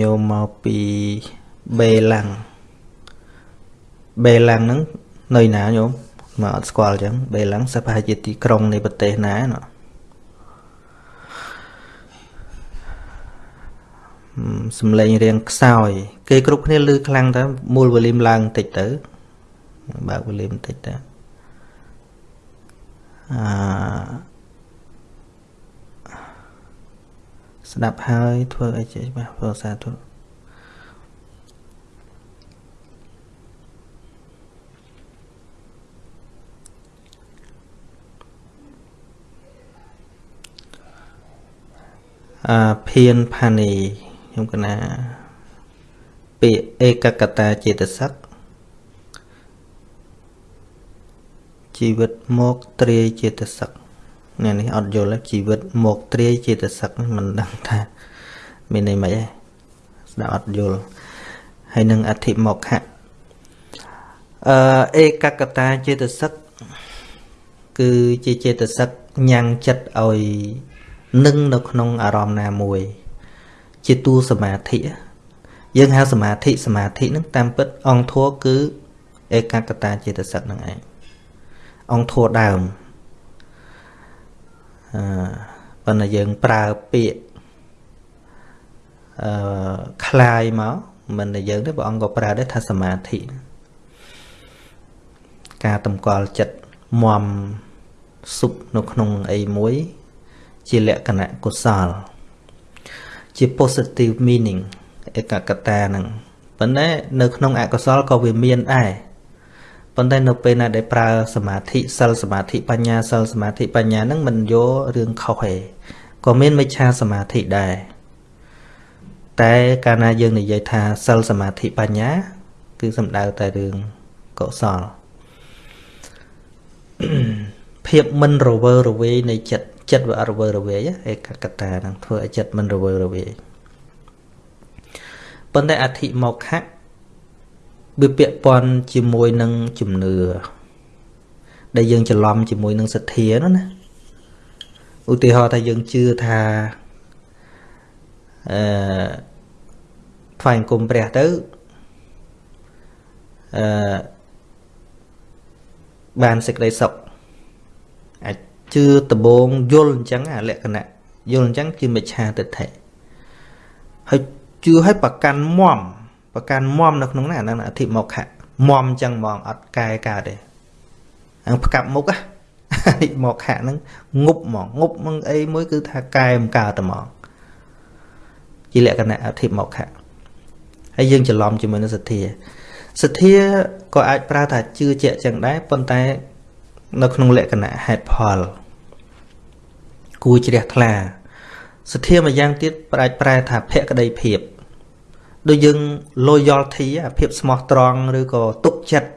ញោមមកពីបេឡាំងបេឡាំងហ្នឹងនៅណាញោមមកអត់ស្គាល់អញ្ចឹងបេឡាំងសិប្រហែលជាទីក្រុងនៃប្រទេសណាណោះសំឡេងរៀងខ្សោយ គេគ្រប់គ្នាលឺខ្លាំងតើមូលវ៉ូលីមឡើងបន្តិចទៅបើកវ៉ូលីមបន្តិចទៅអឺ ស្ដាប់ហើយធ្វើអីចេះច្បាស់ព្រោះសាធុអាភៀនផានីខ្ញុំកណាពាក្យឯកកតាចេតសិកជីវិតមកត្រាយចេតសិក អ្នកនេះអត់យល់ជីវិតមកត្រាយចេតសិកមិនដឹងថាមានន័យម៉េចទេស្ដាប់អត់យល់ហើយនឹងអធិមកខៈអឺឯកកតាចេតសិកគឺជាចេតសិកញ៉ាំងចិត្តឲ្យនឹងនៅក្នុងអារម្មណ៍ណាមួយ ជាតួសមាធិយើងហៅសមាធិសមាធិនឹងតាមពិតអង្គធัวគឺឯកកតាចេតសិកនឹងឯងអង្គធัวដើមអឺ ប៉ុន្តែយើងប្រើពាក្យអឺคลายមកមិនតែយើងទេព្រះអង្គក៏ប្រើដែរថាសមាធិការតម្កល់ចិត្តមមសុបនៅក្នុងអីមួយ ជាលក្ខណៈកុសល ជា positive meaning ឯកកតាហ្នឹងប៉ុន្តែនៅក្នុងអកុសលក៏វាមានដែរ ប៉ុន្តែនៅពេលណាដែលប្រើសមាធិសិលសមាធិបញ្ញាសិលសមាធិបញ្ញាហ្នឹងមិនយករឿងខុសទេក៏មានមិច្ឆាសមាធិដែរតែកាលណាយើងនិយាយថាសិលសមាធិបញ្ញា គឺសំដៅតែរឿងកុសលភាពមិនរវើរវាយនៃចិត្តចិត្តវាអត់រវើរវាយឯកកតានឹងធ្វើឲ្យចិត្តមិនរវើរវាយប៉ុន្តែអធិមកខៈ វាពាក់ព័ន្ធជាមួយនឹងជំនឿដែលយើងច្រឡំជាមួយនឹងសទ្ធានោះណាឧទាហរណ៍ថាយើងជឿថាអឺថ្វាយគុំព្រះទៅអឺបានសេចក្តីសុខអាចជឿដំបងយល់អញ្ចឹងអាលក្ខណៈយល់អញ្ចឹងគឺមិច្ឆាទិដ្ឋិហើយជឿឲ្យប្រកាន់មម ប្រកាន់មមនៅក្នុងហ្នឹងអាហ្នឹងអធិមកខៈមមអញ្ចឹងហ្មងអត់កែកើតទេអាផ្កាប់មុខហ្នឹងមកខៈហ្នឹងងប់ហ្មងងប់មកអីមួយគឺថាកែមិនកើតតែហ្មងជាលក្ខណៈអធិមកខៈហើយយើងច្រឡំជាមួយនឹងសទ្ធាសទ្ធាក៏អាចប្រើថាជឿជាក់ចឹងដែរប៉ុន្តែ នៅក្នុងលក្ខណៈហេតុផលគួរជ្រះថ្លាសទ្ធាមួយយ៉ាងទៀតអាចប្រែថាភក្តីភាព ដូចយើង loyalty ភាពស្មោះត្រង់ឬក៏ទុកចិត្ត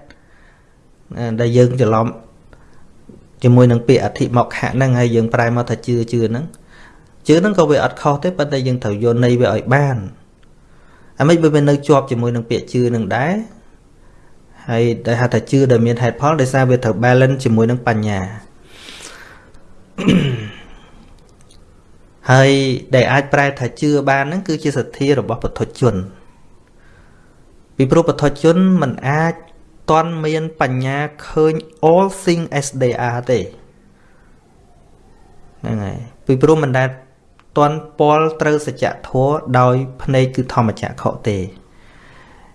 ដែលយើងច្រឡំជាមួយនឹងពាក្យអធិមកខៈហ្នឹងហើយយើងប្រែមកថាជឿជឿហ្នឹងជឿហ្នឹងក៏វាអត់ខុសទេប៉ុន្តែយើងត្រូវយល់ន័យវាឲ្យបានអាមិនបើវានៅជាប់ជាមួយនឹងពាក្យជឿនឹងដែរហើយដែលហៅថាជឿដែលមានហេតុផលដោយសារវាត្រូវ balance ជាមួយនឹងបញ្ញាហើយដែលអាចប្រែថាជឿបានហ្នឹងគឺជាសទ្ធារបស់ពុទ្ធជន ពីព្រោះពុទ្ធជនមិនអាចតន់មានបញ្ញាឃើញ all thing as they are ទេហ្នឹងហើយពីព្រោះមិនដែលតន់ពលត្រូវសច្ចធម៌ដោយភ្នែកគឺធម្មចក្ខុទេ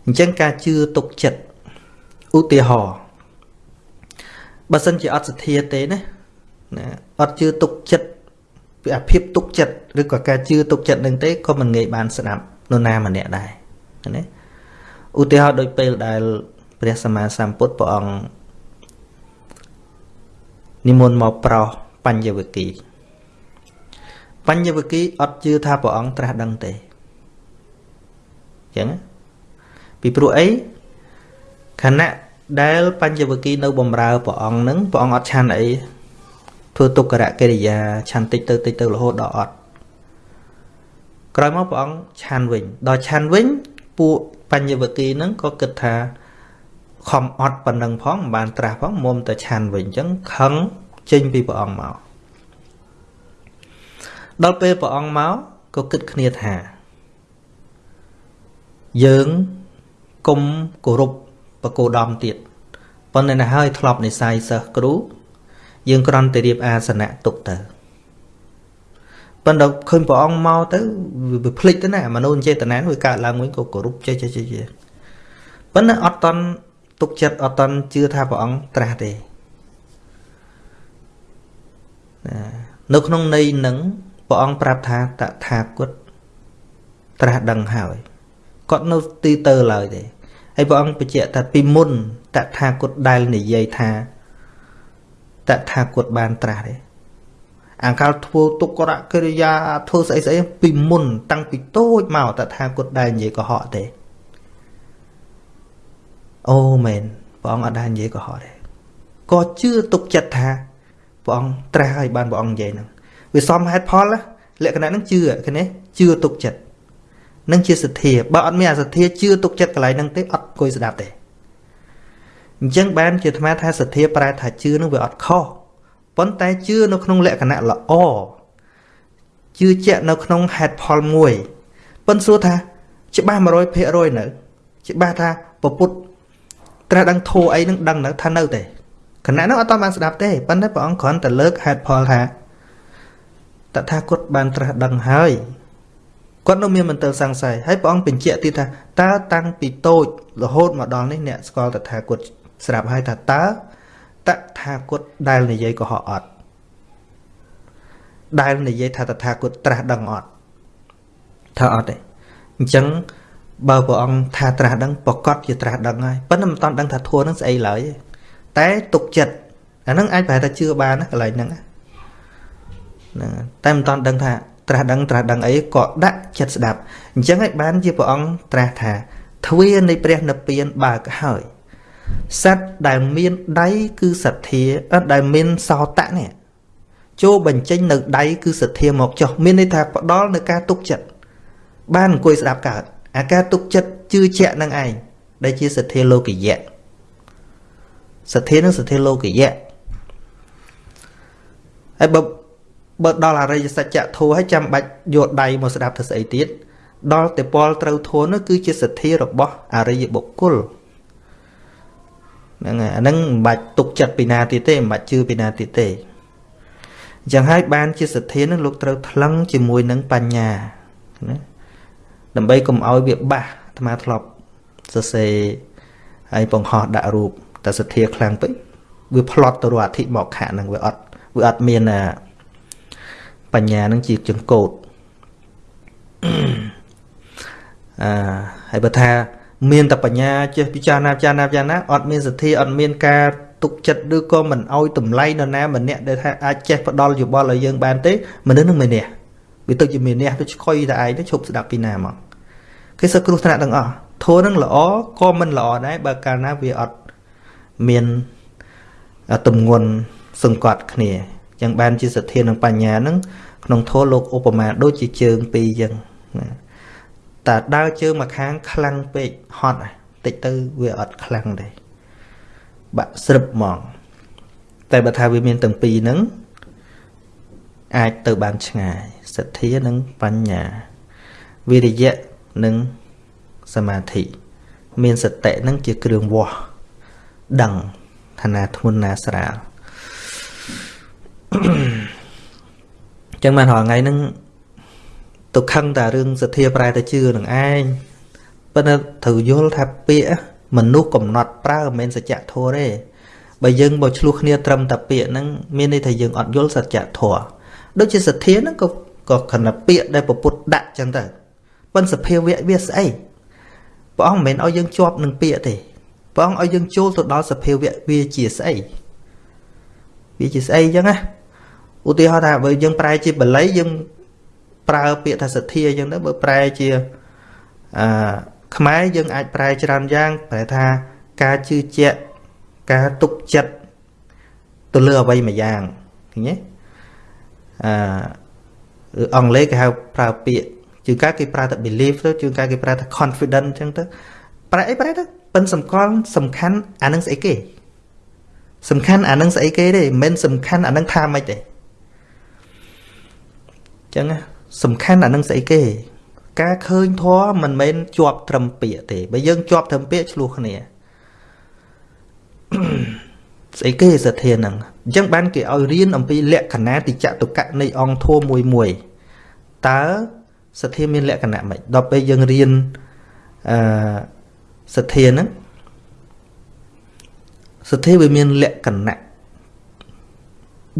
អញ្ចឹងការជឿទុកចិត្តឧទាហរណ៍បើសិនជាអត់សទ្ធាទេណាណាអត់ជឿទុកចិត្តពីអាភិបទុកចិត្តឬក៏ការជឿទុកចិត្តនឹងទេក៏មិនងាយបានស្ដាប់នរណាម្នាក់ដែរណា ឧទាហរណ៍ដូចពេលដែលព្រះសម្មាសម្ពុទ្ធព្រះអង្គនិមន្តមកប្រោសបញ្ញវគិបញ្ញវគិអត់ជឿថាព្រះអង្គត្រាស់ដឹងទេអញ្ចឹងពីព្រោះអីខណៈដែលបញ្ញវគិនៅបំរើព្រះអង្គនឹងព្រះអង្គអត់ឆានអីធ្វើទុក្ករកិរិយាឆាន់តិចទៅតិចទៅរហូតដល់អត់ក្រោយមកព្រះអង្គឆាន់វិញដល់ឆាន់វិញពួកប ញ្ញវគិនឹងក៏គិតថាខំអត់ប៉ុណ្ណឹងផងមិនបានត្រាស់ផងមុំតែឆាន់វិញអញ្ចឹងខឹងចេញពីព្រះអង្គមកដល់ពេលព្រះអង្គមកក៏គិតគ្នាថាយើងគុំគោរពបកោដំទៀតប៉ុន្តែនៅហើយធ្លាប់និស័យសិស្សគ្រូយើងគ្រាន់តែរៀបអាសនៈទុកទៅ ប៉ុន្តែឃើញព្រះអង្គមកទៅវាភ្លេចទៅណាមនុស្សចេតនាវាកើតឡើងវិញក៏គោរពចេះចេះចេះប៉ុន្តែអត់តន់ទុកចិត្តអត់តន់ជឿថាព្រះអង្គត្រាស់ទេនៅក្នុងន័យនឹងព្រះអង្គប្រាប់ថាតថាគតត្រាស់ដឹងហើយគាត់នៅទីទៅឡើយទេហើយព្រះអង្គបញ្ជាក់ថាពីមុនតថាគតដែលនិយាយថាតថាគតបានត្រាស់ទេ អង្កលធ្វើទុក្ករកិរិយាធ្វើស្អីស្អីពីមុន តាំងពីតូចមកតថាគតដែលនិយាយកុហកទេអូមែនព្រះអង្គអត់ដែលនិយាយកុហកទេក៏ជឿទុកចិត្តថាព្រះអង្គត្រាស់ហើយបានព្រះអង្គនិយាយហ្នឹងវាសមហេតុផលលក្ខណៈហ្នឹងជឿឃើញទេជឿទុកចិត្តនឹងជាសទ្ធាបើអត់មានអាសទ្ធាជឿទុកចិត្តកន្លែងហ្នឹងទេអត់អង្គុយស្ដាប់ទេអញ្ចឹងបានជាអាត្មាថាសទ្ធាប្រែថាជឿនឹងវាអត់ខុស ប៉ុន្តែជឿនៅក្នុងលក្ខណៈល្អជឿជាក់នៅក្នុងហេតុផលមួយប៉ុន្តែសួរថា ច្បាស់100%នៅច្បាស់ថាពពុទ្ធត្រាស់ដឹងធោអីនឹងដឹងនៅថានៅទេគណៈនោះអត់តបានស្ដាប់ទេប៉ុន្តែព្រះអង្គគ្រាន់តែលើកហេតុផលថាតថាគតបានត្រាស់ដឹងហើយគាត់នៅមានមន្ទិលសង្ស័យហើយព្រះអង្គបញ្ជាក់ទៀតថាតើតាំងពីតូចរហូតមកដល់នេះអ្នកស្គាល់តថាគតស្រាប់ហើយថាតើ តថាគតដែលនិយាយកុហកអត់ដែលនិយាយថាតថាគតត្រាស់ដឹងអត់ថាអត់ទេអញ្ចឹងបើព្រះអង្គថាត្រាស់ដឹងប្រកាសជាត្រាស់ដឹងហើយប៉ុន្តែមិនតាន់ដឹងថាធัวនឹងស្អីឡើយតែទុកចិត្តអាហ្នឹងអាចប្រហែលថាជឿបានណាកន្លែងហ្នឹងហ្នឹងតែមិនតាន់ដឹងថាត្រាស់ដឹងត្រាស់ដឹងអីក៏ដាក់ចិត្តស្ដាប់អញ្ចឹងឯងបានជាព្រះអង្គត្រាស់ថាទ្វានៃព្រះនិព្វានបើកហើយ សត្វដែលមានដៃគឺសទ្ធាអត់ដែលមានសោតៈនេះចូលបញ្ចេញនៅដៃគឺសទ្ធាមកចុះមានន័យថាផ្ដល់នៅការទុកចិត្តបានអង្គុយស្ដាប់កើតអាការទុកចិត្តជឿជាក់នឹងឯងដែលជាសទ្ធាលោកយៈសទ្ធានឹងសទ្ធាលោកយៈហើយបើបើដល់អរិយសច្ចធម៌ហើយចាំបាច់យកដៃមកស្ដាប់ទៅស្អីទៀតដល់តែពលត្រូវធម៌នោះគឺជាសទ្ធារបស់អរិយបុគ្គល ហ្នឹងហើយអាហ្នឹងមិនបាច់ទុកចិត្តពីណាទៀតទេមិនបាច់ជឿពីណាទៀតទេអញ្ចឹងហើយបានជាសទ្ធានឹងលោកត្រូវថ្លឹងជាមួយនឹងបញ្ញាណាដើម្បីកុំឲ្យវាបាសអាត្មាធ្លាប់សរសេរហើយបង្ហោះដាក់រូបតែសទ្ធាខ្លាំងពេកវាផ្លត់ទៅរកអធិមកខៈហ្នឹងវាអត់វាអត់មានបញ្ញានឹងជាចង្កូតអឺហើយបើថា មានតែបញ្ញាចេះពិចារណាពិចារណាពិចារណាអត់មានសទ្ធាអត់មានការទុកចិត្តឬក៏មិនអោយតម្លៃនរណាម្នាក់ដែលថាអាចចេះផ្ដល់យោបល់ឲ្យយើងបានទេមនុស្សនឹងមានះវាទៅជាមានះទៅឆ្កុយតែឯងទៅឈប់ស្ដាប់ពីណាមកគេសឹកគ្រោះថ្នាក់ទាំងអស់ធัวនឹងល្អក៏មិនល្អដែរបើកាលណាវាអត់មានទំងន់សង្កត់គ្នាចឹងបានជាសទ្ធានិងបញ្ញានឹងក្នុងធម៌លោកឧបមាដូចជាជើងពីរចឹងណា តែដើរជើងមកខាងខ្លាំងពេកហត់តិចទៅវាអត់ខ្លាំងទេបាក់ស្រឹបហ្មង តែបើថាវាមានទាំងពីរហ្នឹងអាចទៅបានឆ្ងាយសទ្ធានិងបញ្ញាវិរិយៈនិងសមាធិមានសតិនឹងជាគ្រឿងវាស់ដឹងឋានាធ្ងន់ណាស្រាលចឹងបានរាល់ថ្ងៃហ្នឹង ទៅខឹងតែរឿងសទ្ធាប្រែទៅជឿនឹងឯងប៉ុន្តែត្រូវយល់ថាពាក្យមនុស្សកំណត់ប្រើមិនមែនសច្ចធម៌ទេបើយើងបើឆ្លោះគ្នាត្រឹមតែពាក្យហ្នឹងមានន័យថាយើងអត់យល់សច្ចធម៌ដូចជាសទ្ធាហ្នឹងក៏ក៏ខណៈពាក្យដែលពពុទ្ធដាក់ចឹងទៅប៉ុន្តែសភាវៈវាស្អីព្រះអង្គមិនមែនឲ្យយើងជាប់នឹងពាក្យទេព្រះអង្គឲ្យយើងចូលទៅដល់សភាវៈវាជាស្អីវាជាស្អីចឹងណាឧទាហរណ៍ថាបើយើងប្រែជាបល័យយើង ប្រើពាក្យថាសទ្ធាចឹងទៅបើប្រែជាអឺខ្មែរយើងអាចប្រែច្រើនយ៉ាងប្រែថាការជឿជាក់ការទុកចិត្តទៅលើអ្វីមួយយ៉ាងឃើញទេអឺអង់គ្លេសគេហៅប្រើពាក្យជួនកាលគេប្រើតែ belief ទៅជួនកាលគេប្រើថា confident អញ្ចឹងទៅប្រែអីប្រែទៅប៉ិនសម្គាល់សំខាន់អានឹងស្អីគេសំខាន់អានឹងស្អីគេទេមិនមែនសំខាន់អានឹងថាម៉េចទេអញ្ចឹង សំខាន់អានឹងស្អីគេ ការឃើញធម៌មិនមែនជាប់ត្រឹមពាក្យទេបើយើងជាប់ត្រឹមពាក្យឆ្លោះគ្នាស្អីគេសទ្ធាហ្នឹងអញ្ចឹងបានគេឲ្យរៀនអំពីលក្ខណៈតិចតុកៈនៃអង្គធម៌មួយមួយតើសទ្ធាមានលក្ខណៈម៉េចដល់ពេលយើងរៀនអឺសទ្ធាហ្នឹងសទ្ធាវាមានលក្ខណៈ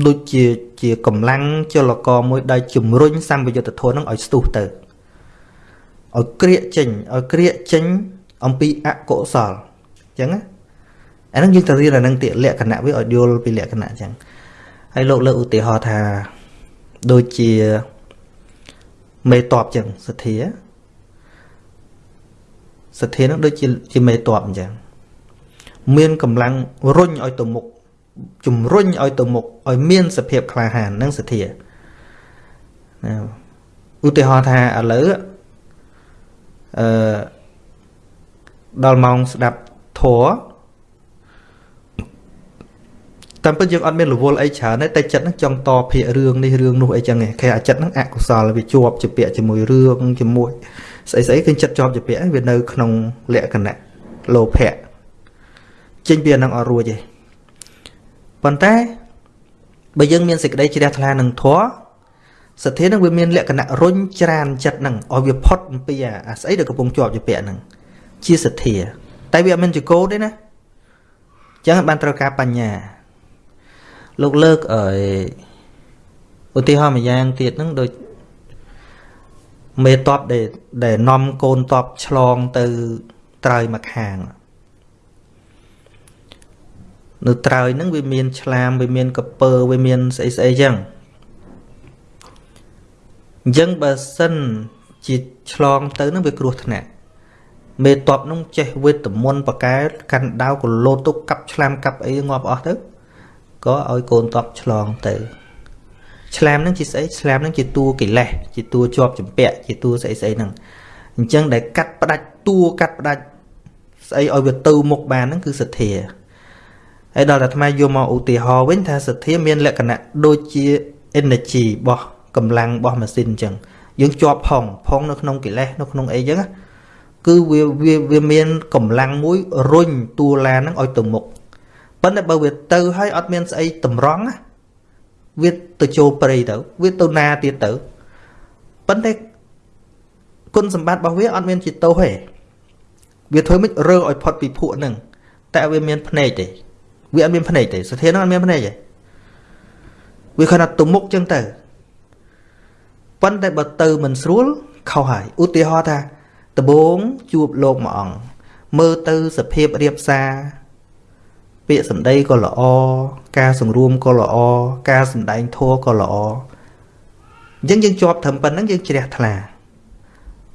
ដូចជាជាកម្លាំងចលករមួយដែលជំរុញសម្បយុទ្ធធនហ្នឹងឲ្យស្ទុះទៅឲ្យក្រៀកចេញឲ្យក្រៀកចេញអំពីអកុសលអញ្ចឹងណាអាហ្នឹងយើងទៅរៀនអាហ្នឹងទៀតលក្ខណៈវាឲ្យយល់ពីលក្ខណៈអញ្ចឹងហើយលោកលើកឧទាហរណ៍ថាដូចជាមេតបអញ្ចឹងសទ្ធាសទ្ធានឹងដូចជាជាមេតបអញ្ចឹងមានកម្លាំងរុញឲ្យទៅមុខ ជំរុញឲ្យទៅមុខឲ្យមានសភាពក្លាហាននឹងសទ្ធាណាឧទាហរណ៍ថាឥឡូវអឺដល់ម៉ោងស្ដាប់ធัวតាមពិតយើងអត់មានរវល់អីច្រើនទេតែចិត្តហ្នឹងចង់តភាករឿងនេះរឿងនោះអីចឹងឯងគេអាចិត្តហ្នឹងអកុសលវាជាប់ជាពាក់ជាមួយរឿងជាមួយស្អីស្អីគឺចិត្តជាប់ជាពាក់វានៅក្នុងលក្ខណៈលោភៈចេញពីអាហ្នឹងអត់រួចទេ ប៉ុន្តែបើយើងមានសេចក្តីជ្រះថ្លានឹងធម៌សទ្ធានឹងវាមានលក្ខណៈរុញច្រានចិត្តនឹងឲ្យវាផុតអំពីអាស្អីដែលកំពុងជាប់ជាពាក់នឹងជាសទ្ធា តែវាអត់មានចកោទេណាអញ្ចឹងបានត្រូវការបញ្ញា លោកលើកអីឧទាហរណ៍មួយយ៉ាងទៀតហ្នឹងដូចមេតបដែលដែលនាំកូនតបឆ្លងទៅត្រើយមកខាង នៅត្រើយហ្នឹងវាមានឆ្លាមវាមានកពើវាមានស្អីស្អីចឹងអញ្ចឹងបើសិនជាឆ្លងទៅហ្នឹងវាគ្រោះថ្នាក់មេតបនោះចេះវេទមន្តបកែកាន់ដាវកលោតទុកកាប់ឆ្លាមកាប់អីងាប់អស់ទៅក៏ឲ្យកូនតបឆ្លងទៅឆ្លាមហ្នឹងជាស្អីឆ្លាមហ្នឹងជាតួកិលេសជាតួជាប់ចម្ពាក់ជាតួស្អីស្អីហ្នឹងអញ្ចឹងដែលកាត់ផ្ដាច់តួកាត់ផ្ដាច់ស្អីឲ្យវាទៅមុខបានហ្នឹងគឺសទ្ធា ហើយដល់តែអាត្មាយកមកឧទាហរណ៍វិញថាសទ្ធាមានលក្ខណៈដូចជា energy របស់កម្លាំងរបស់ម៉ាស៊ីនអញ្ចឹងយើងជាប់ផងផងនៅក្នុងកិលេសនៅក្នុងអីអញ្ចឹងគឺវាវាមានកម្លាំងមួយរុញតួឡានហ្នឹងឲ្យទៅមុខប៉ុន្តែបើវាទៅហើយអត់មានស្អីតម្រង់ណាវាទៅចូលព្រៃទៅវាទៅណាទៀតទៅប៉ុន្តែគុណសម្បត្តិរបស់វាអត់មានជាទោសទេវាធ្វើមិនរើឲ្យផុតពីភក់ហ្នឹងតែវាមានភ្នែកទេ វាអត់មានភ្នែកទេសធានហ្នឹងអត់មានភ្នែកទេវាគ្រាន់តែទៅមុខចឹងទៅប៉ុន្តែបើទៅមិនស្រួលខុសហើយឧទាហរណ៍ថាដបងជួបលោកមួយអង្គមើលទៅសភាពរៀបសារពាក្យសម្ដីក៏ល្អការសង្រួមក៏ល្អការសម្ដែងធម៌ក៏ល្អអញ្ចឹងយើងជាប់ត្រឹមប៉ុណ្្នឹងយើងជ្រះថ្លា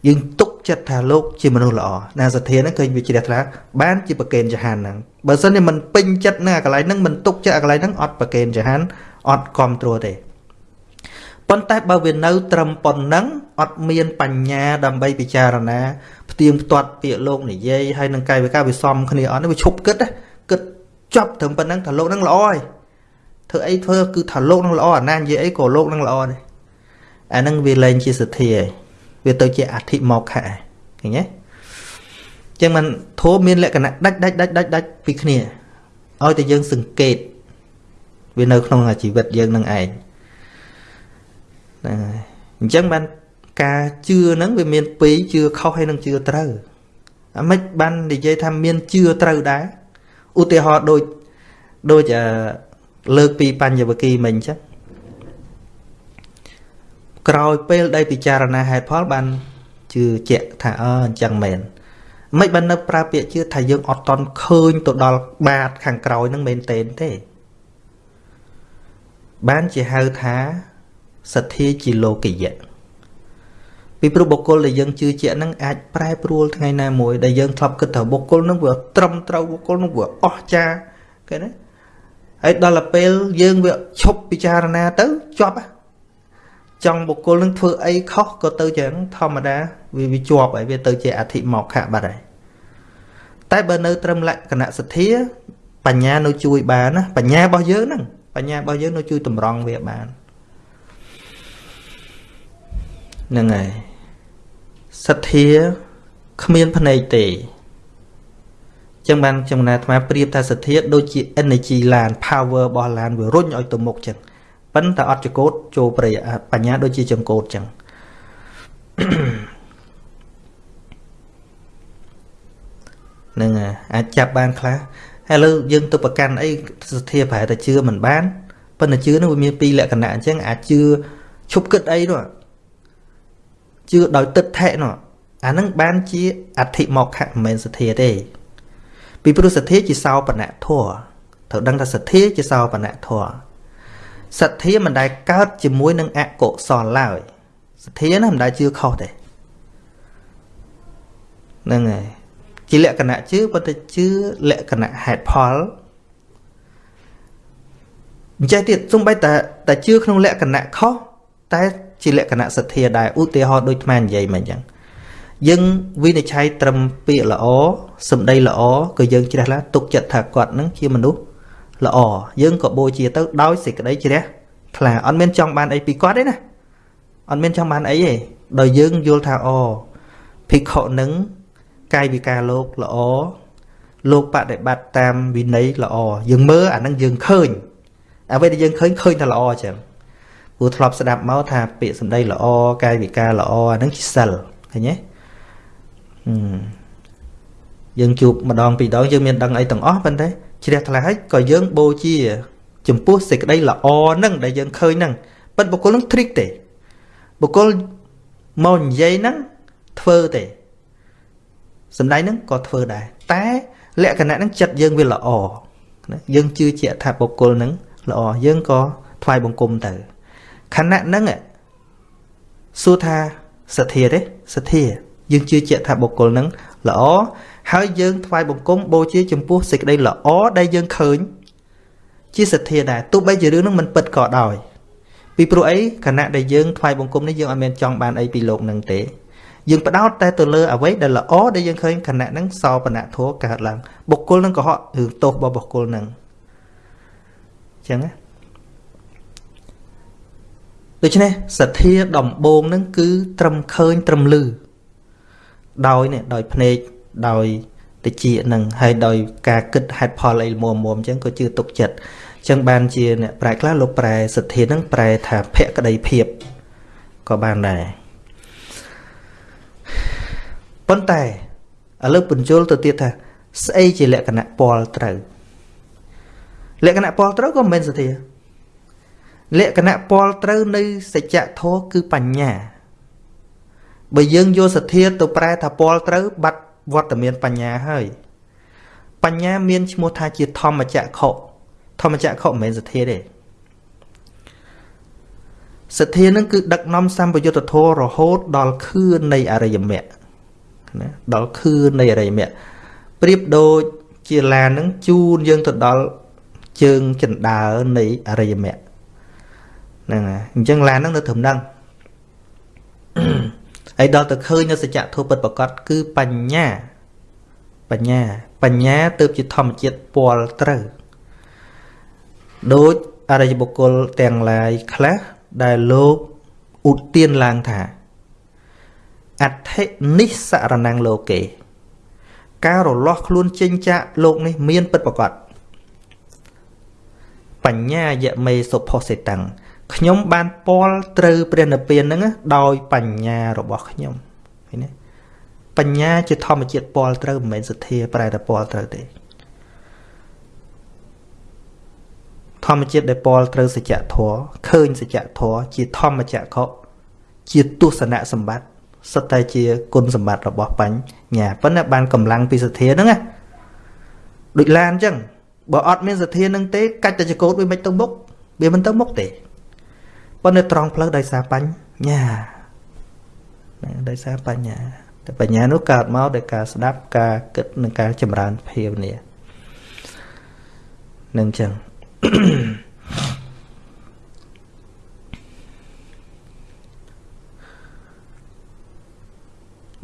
យើងទុក ចិត្តថាលោកជាមនុស្សល្អណាសទ្ធាហ្នឹងឃើញវាជ្រះថ្លាបានជាប្រកេនចហានហ្នឹងបើសិនជាមិនពេញចិត្តនឹងអាកន្លែងហ្នឹងមិនទុកចិត្តអាកន្លែងហ្នឹងអត់ប្រកេនចហានអត់គ្រប់គ្រងទេប៉ុន្តែបើវានៅ ត្រឹមប៉ុណ្ណឹងអត់មានបញ្ញាដើម្បីពិចារណាផ្ទៀងផ្ទាត់ពាក្យលោកនិយាយហើយនឹងកាយវិការវាសំគ្នាអត់នេះវាឈប់គិតគិតចប់ត្រឹមប៉ុណ្ណឹងថាលោកនឹងល្អហើយធ្វើអីធ្វើគឺថាលោកនឹងល្អអាណានិយាយអីក៏លោកនឹងល្អដែរអាហ្នឹងវាលែងជាសទ្ធាហើយ វាទៅជាអធិមកខៈឃើញទេចឹងมันធម៌មានលក្ខណៈដាច់ដាច់ដាច់ដាច់ដាច់ពីគ្នាឲ្យតែយើងសង្កេតវានៅក្នុងជីវិតយើងនឹងឯងហ្នឹងហើយអញ្ចឹងបានការជឿហ្នឹងវាមានពីរជឿខុសហើយនឹងជឿត្រូវអាម៉េចបាននិយាយថាមានជឿត្រូវដែរឧទាហរណ៍ដូចដូចលើកពីបញ្ញវគិមិញអញ្ចឹង ក្រោយពេលដែលពិចារណាហេតុផលបានជឿជាក់ថាអឺអញ្ចឹងមែនមិនបាននៅប្រើពាក្យជឿថាយើងអត់តន់ឃើញទៅដល់បាតខាងក្រោយហ្នឹងមែនទេទេបានជាហៅថាសទ្ធាជាលោកយៈពីព្រោះបុគ្គលដែលយើងជឿជាក់ហ្នឹងអាចប្រែប្រួលថ្ងៃណាមួយដែលយើងធ្លាប់គិតថាបុគ្គលហ្នឹងវាត្រឹមត្រូវបុគ្គលហ្នឹងវាអស្ចារ្យគេណាហើយដល់ពេលយើងវាឈប់ពិចារណាទៅជាប់ ចង់បុគ្គលនឹងធ្វើអីខុសក៏ទៅចឹងធម្មតាវាវាជាប់ហើយវាទៅជាអធិមកខៈបាត់ហើយតែបើនៅត្រឹមលក្ខណៈសទ្ធាបញ្ញានៅជួយបានណាបញ្ញារបស់យើងហ្នឹងបញ្ញារបស់យើងនៅជួយតម្រង់វាបានហ្នឹងហើយសទ្ធាគ្មានភ្នែកទេចឹងបានចំណាអាត្មាប្រៀបថាសទ្ធាដូចជា energy ឡាន power របស់ឡានវារុញឲ្យទៅមុខចឹង ប៉ុន្តែអត់ចកោតចូលប្រយបញ្ញាដូចជាចង្កោតចឹងនឹងអាចចាប់បានខ្លះហើយលើយើងទៅប្រកាន់អីសទ្ធាប្រហែលតែជឿមិនបានប៉ុន្តែជឿនោះវាមានពីរលក្ខណៈអញ្ចឹងអាចជឿឈប់គិតអីនោះជឿដោយទឹកថេនោះអានឹងបានជាអធិមកខៈមិនមែនសទ្ធាទេពីព្រោះសទ្ធាជាសោបនៈធัวត្រូវដឹងថាសទ្ធាជាសោបនៈធัว សទ្ធាមិនដែលកើតជាមួយនឹងអកុសលឡើយសទ្ធាណាមិនដែលជឿខុសទេហ្នឹងហើយជាលក្ខណៈជឿប៉ុន្តែជឿលក្ខណៈហេតុផលអញ្ចឹងទៀតសំបីតែតែជឿក្នុងលក្ខណៈខុសតែជាលក្ខណៈសទ្ធាដែរឧទាហរណ៍ដូចថ្មនិយាយមកអញ្ចឹងយើងវិនិច្ឆ័យត្រឹមពាក្យល្អសម្ដីល្អក៏យើងជ្រះឡាទុកចិត្តថាគាត់នឹងជាមនុស្ស ល្អយើងក៏បូជាទៅដោយសេចក្តីជ្រះថ្លាអត់មានចង់បានអីពីគាត់ទេណាអត់មានចង់បានអីទេដោយយើងយល់ថាអូភិក្ខុនឹងកាយវិការលោកល្អលោកបដិបត្តិតាមវិន័យល្អយើងមើលអានឹងយើងឃើញអ្វីដែលយើងឃើញឃើញថាល្អអញ្ចឹងព្រោះធ្លាប់ស្ដាប់មកថាពាក្យសម្ដីល្អកាយវិការល្អអានឹងជាសិលឃើញទេយើងជួបម្ដងពីរដងយើងមានដឹងអីទាំងអស់ប៉ុន្តែ ជ្រះថ្លាហើយក៏យើងបូជាចំពោះសេចក្តីល្អហ្នឹងដែលយើងឃើញហ្នឹងប៉ុន្តែបុគ្គលហ្នឹង trick ទេបុគ្គលមកនិយាយហ្នឹងធ្វើទេសំដែងហ្នឹងក៏ធ្វើដែរតែលក្ខណៈហ្នឹងចិត្តយើងវាល្អណាយើងជឿជាក់ថាបុគ្គលហ្នឹងល្អយើងក៏ថ្វាយបង្គំទៅខណៈហ្នឹងសួរថាសទ្ធាទេសទ្ធាយើងជឿជាក់ថាបុគ្គលហ្នឹងល្អហើយយើងថ្វាយបង្គំបូជាចំពោះសេចក្តីល្អដែលយើងឃើញ ជាសទ្ធាដែរទោះបីជារឿងហ្នឹងមិនពិតក៏ដោយ ពីព្រោះអីខណៈដែលយើងថ្វាយបង្គំនេះយើងអត់មានចង់បានអីពីលោកនឹងទេយើងបដោតតែទៅលើអ្វីដែលល្អដែលយើងឃើញខណៈហ្នឹងសោបនៈធัวកើតឡើងបុគ្គលនឹងកុហករឿងទោសរបស់បុគ្គលនឹងអញ្ចឹងណាដូច្នេះសទ្ធាដំបងនឹងគឺត្រឹមឃើញត្រឹមលឺដោយនេះដោយភ្នែក ដោយតិចនឹងហើយដោយការគិតហេតុផលអីមុំមុំអញ្ចឹងក៏ជឿទុកចិត្តអញ្ចឹងបានជាអ្នកប្រែខ្លះលោកប្រែសទ្ធានឹងប្រែថាភក្តីភាពក៏បានដែរប៉ុន្តែឥឡូវបញ្ជុលទៅទៀតថាស្អីជាលក្ខណៈពលត្រូវលក្ខណៈពលត្រូវក៏មិនមែនសទ្ធាលក្ខណៈពលត្រូវនៃសច្ចធម៌គឺបញ្ញាបើយើងយកសទ្ធាទៅប្រែថាពលត្រូវបាត់ វត្តមានបញ្ញាហើយបញ្ញាមានឈ្មោះថាជាធម្មចក្ខុធម្មចក្ខុមិនមែនសទ្ធាទេសទ្ធានឹងគឺដឹកនាំសម្បយុទ្ធធររហូតដល់ខឿននៃអរិយមគ្គណាដល់ខឿននៃអរិយមគ្គប្រៀបដូចជាឡាននឹងជូនយើងទៅដល់ជើងចិន្តានៃអរិយមគ្គហ្នឹងហើយអញ្ចឹងឡានហ្នឹងនៅត្រឹមហ្នឹង ហើយដល់ទៅឃើញនៅសច្ចធម៌ពិតប្រកបគឺបញ្ញាបញ្ញាបញ្ញាទើបជាធម្មជាតិពលត្រូវដូចអរិយបុគ្គលទាំងឡាយខ្លះដែលលោកឧទានឡើងថាអដ្ឋិនិសរណងលោកេការរលាស់ខ្លួនចេញចាកលោកនេះមានពិតប្រកបបញ្ញាយមេសុផុសិតាំង ខ្ញុំបានពាល់ត្រូវព្រះនិព្វានហ្នឹងដោយបញ្ញារបស់ខ្ញុំឃើញទេបញ្ញាជាធម្មជាតិពាល់ត្រូវមិនមែនសទ្ធាប្រែតែពាល់ត្រូវទេធម្មជាតិដែលពាល់ត្រូវសច្ចធម៌ឃើញសច្ចធម៌ជាធម្មចក្ខុជាទស្សនៈសម្បត្តិសិតតែជាគុណសម្បត្តិរបស់បញ្ញាប៉ុន្តែបានកម្លាំងពីសទ្ធាហ្នឹងណាដូចឡានអញ្ចឹងបើអត់មានសទ្ធាហ្នឹងទេកាច់តែចកោតវាមិនទៅមុខវាមិនទៅមុខទេ ប៉ុន្តែត្រង់ផ្លូវដោយសារបញ្ញាដោយសារបញ្ញាតែបញ្ញានោះកើតមកដោយការស្ដាប់ការគិតនិងការចម្រើនភាវនានឹងចឹង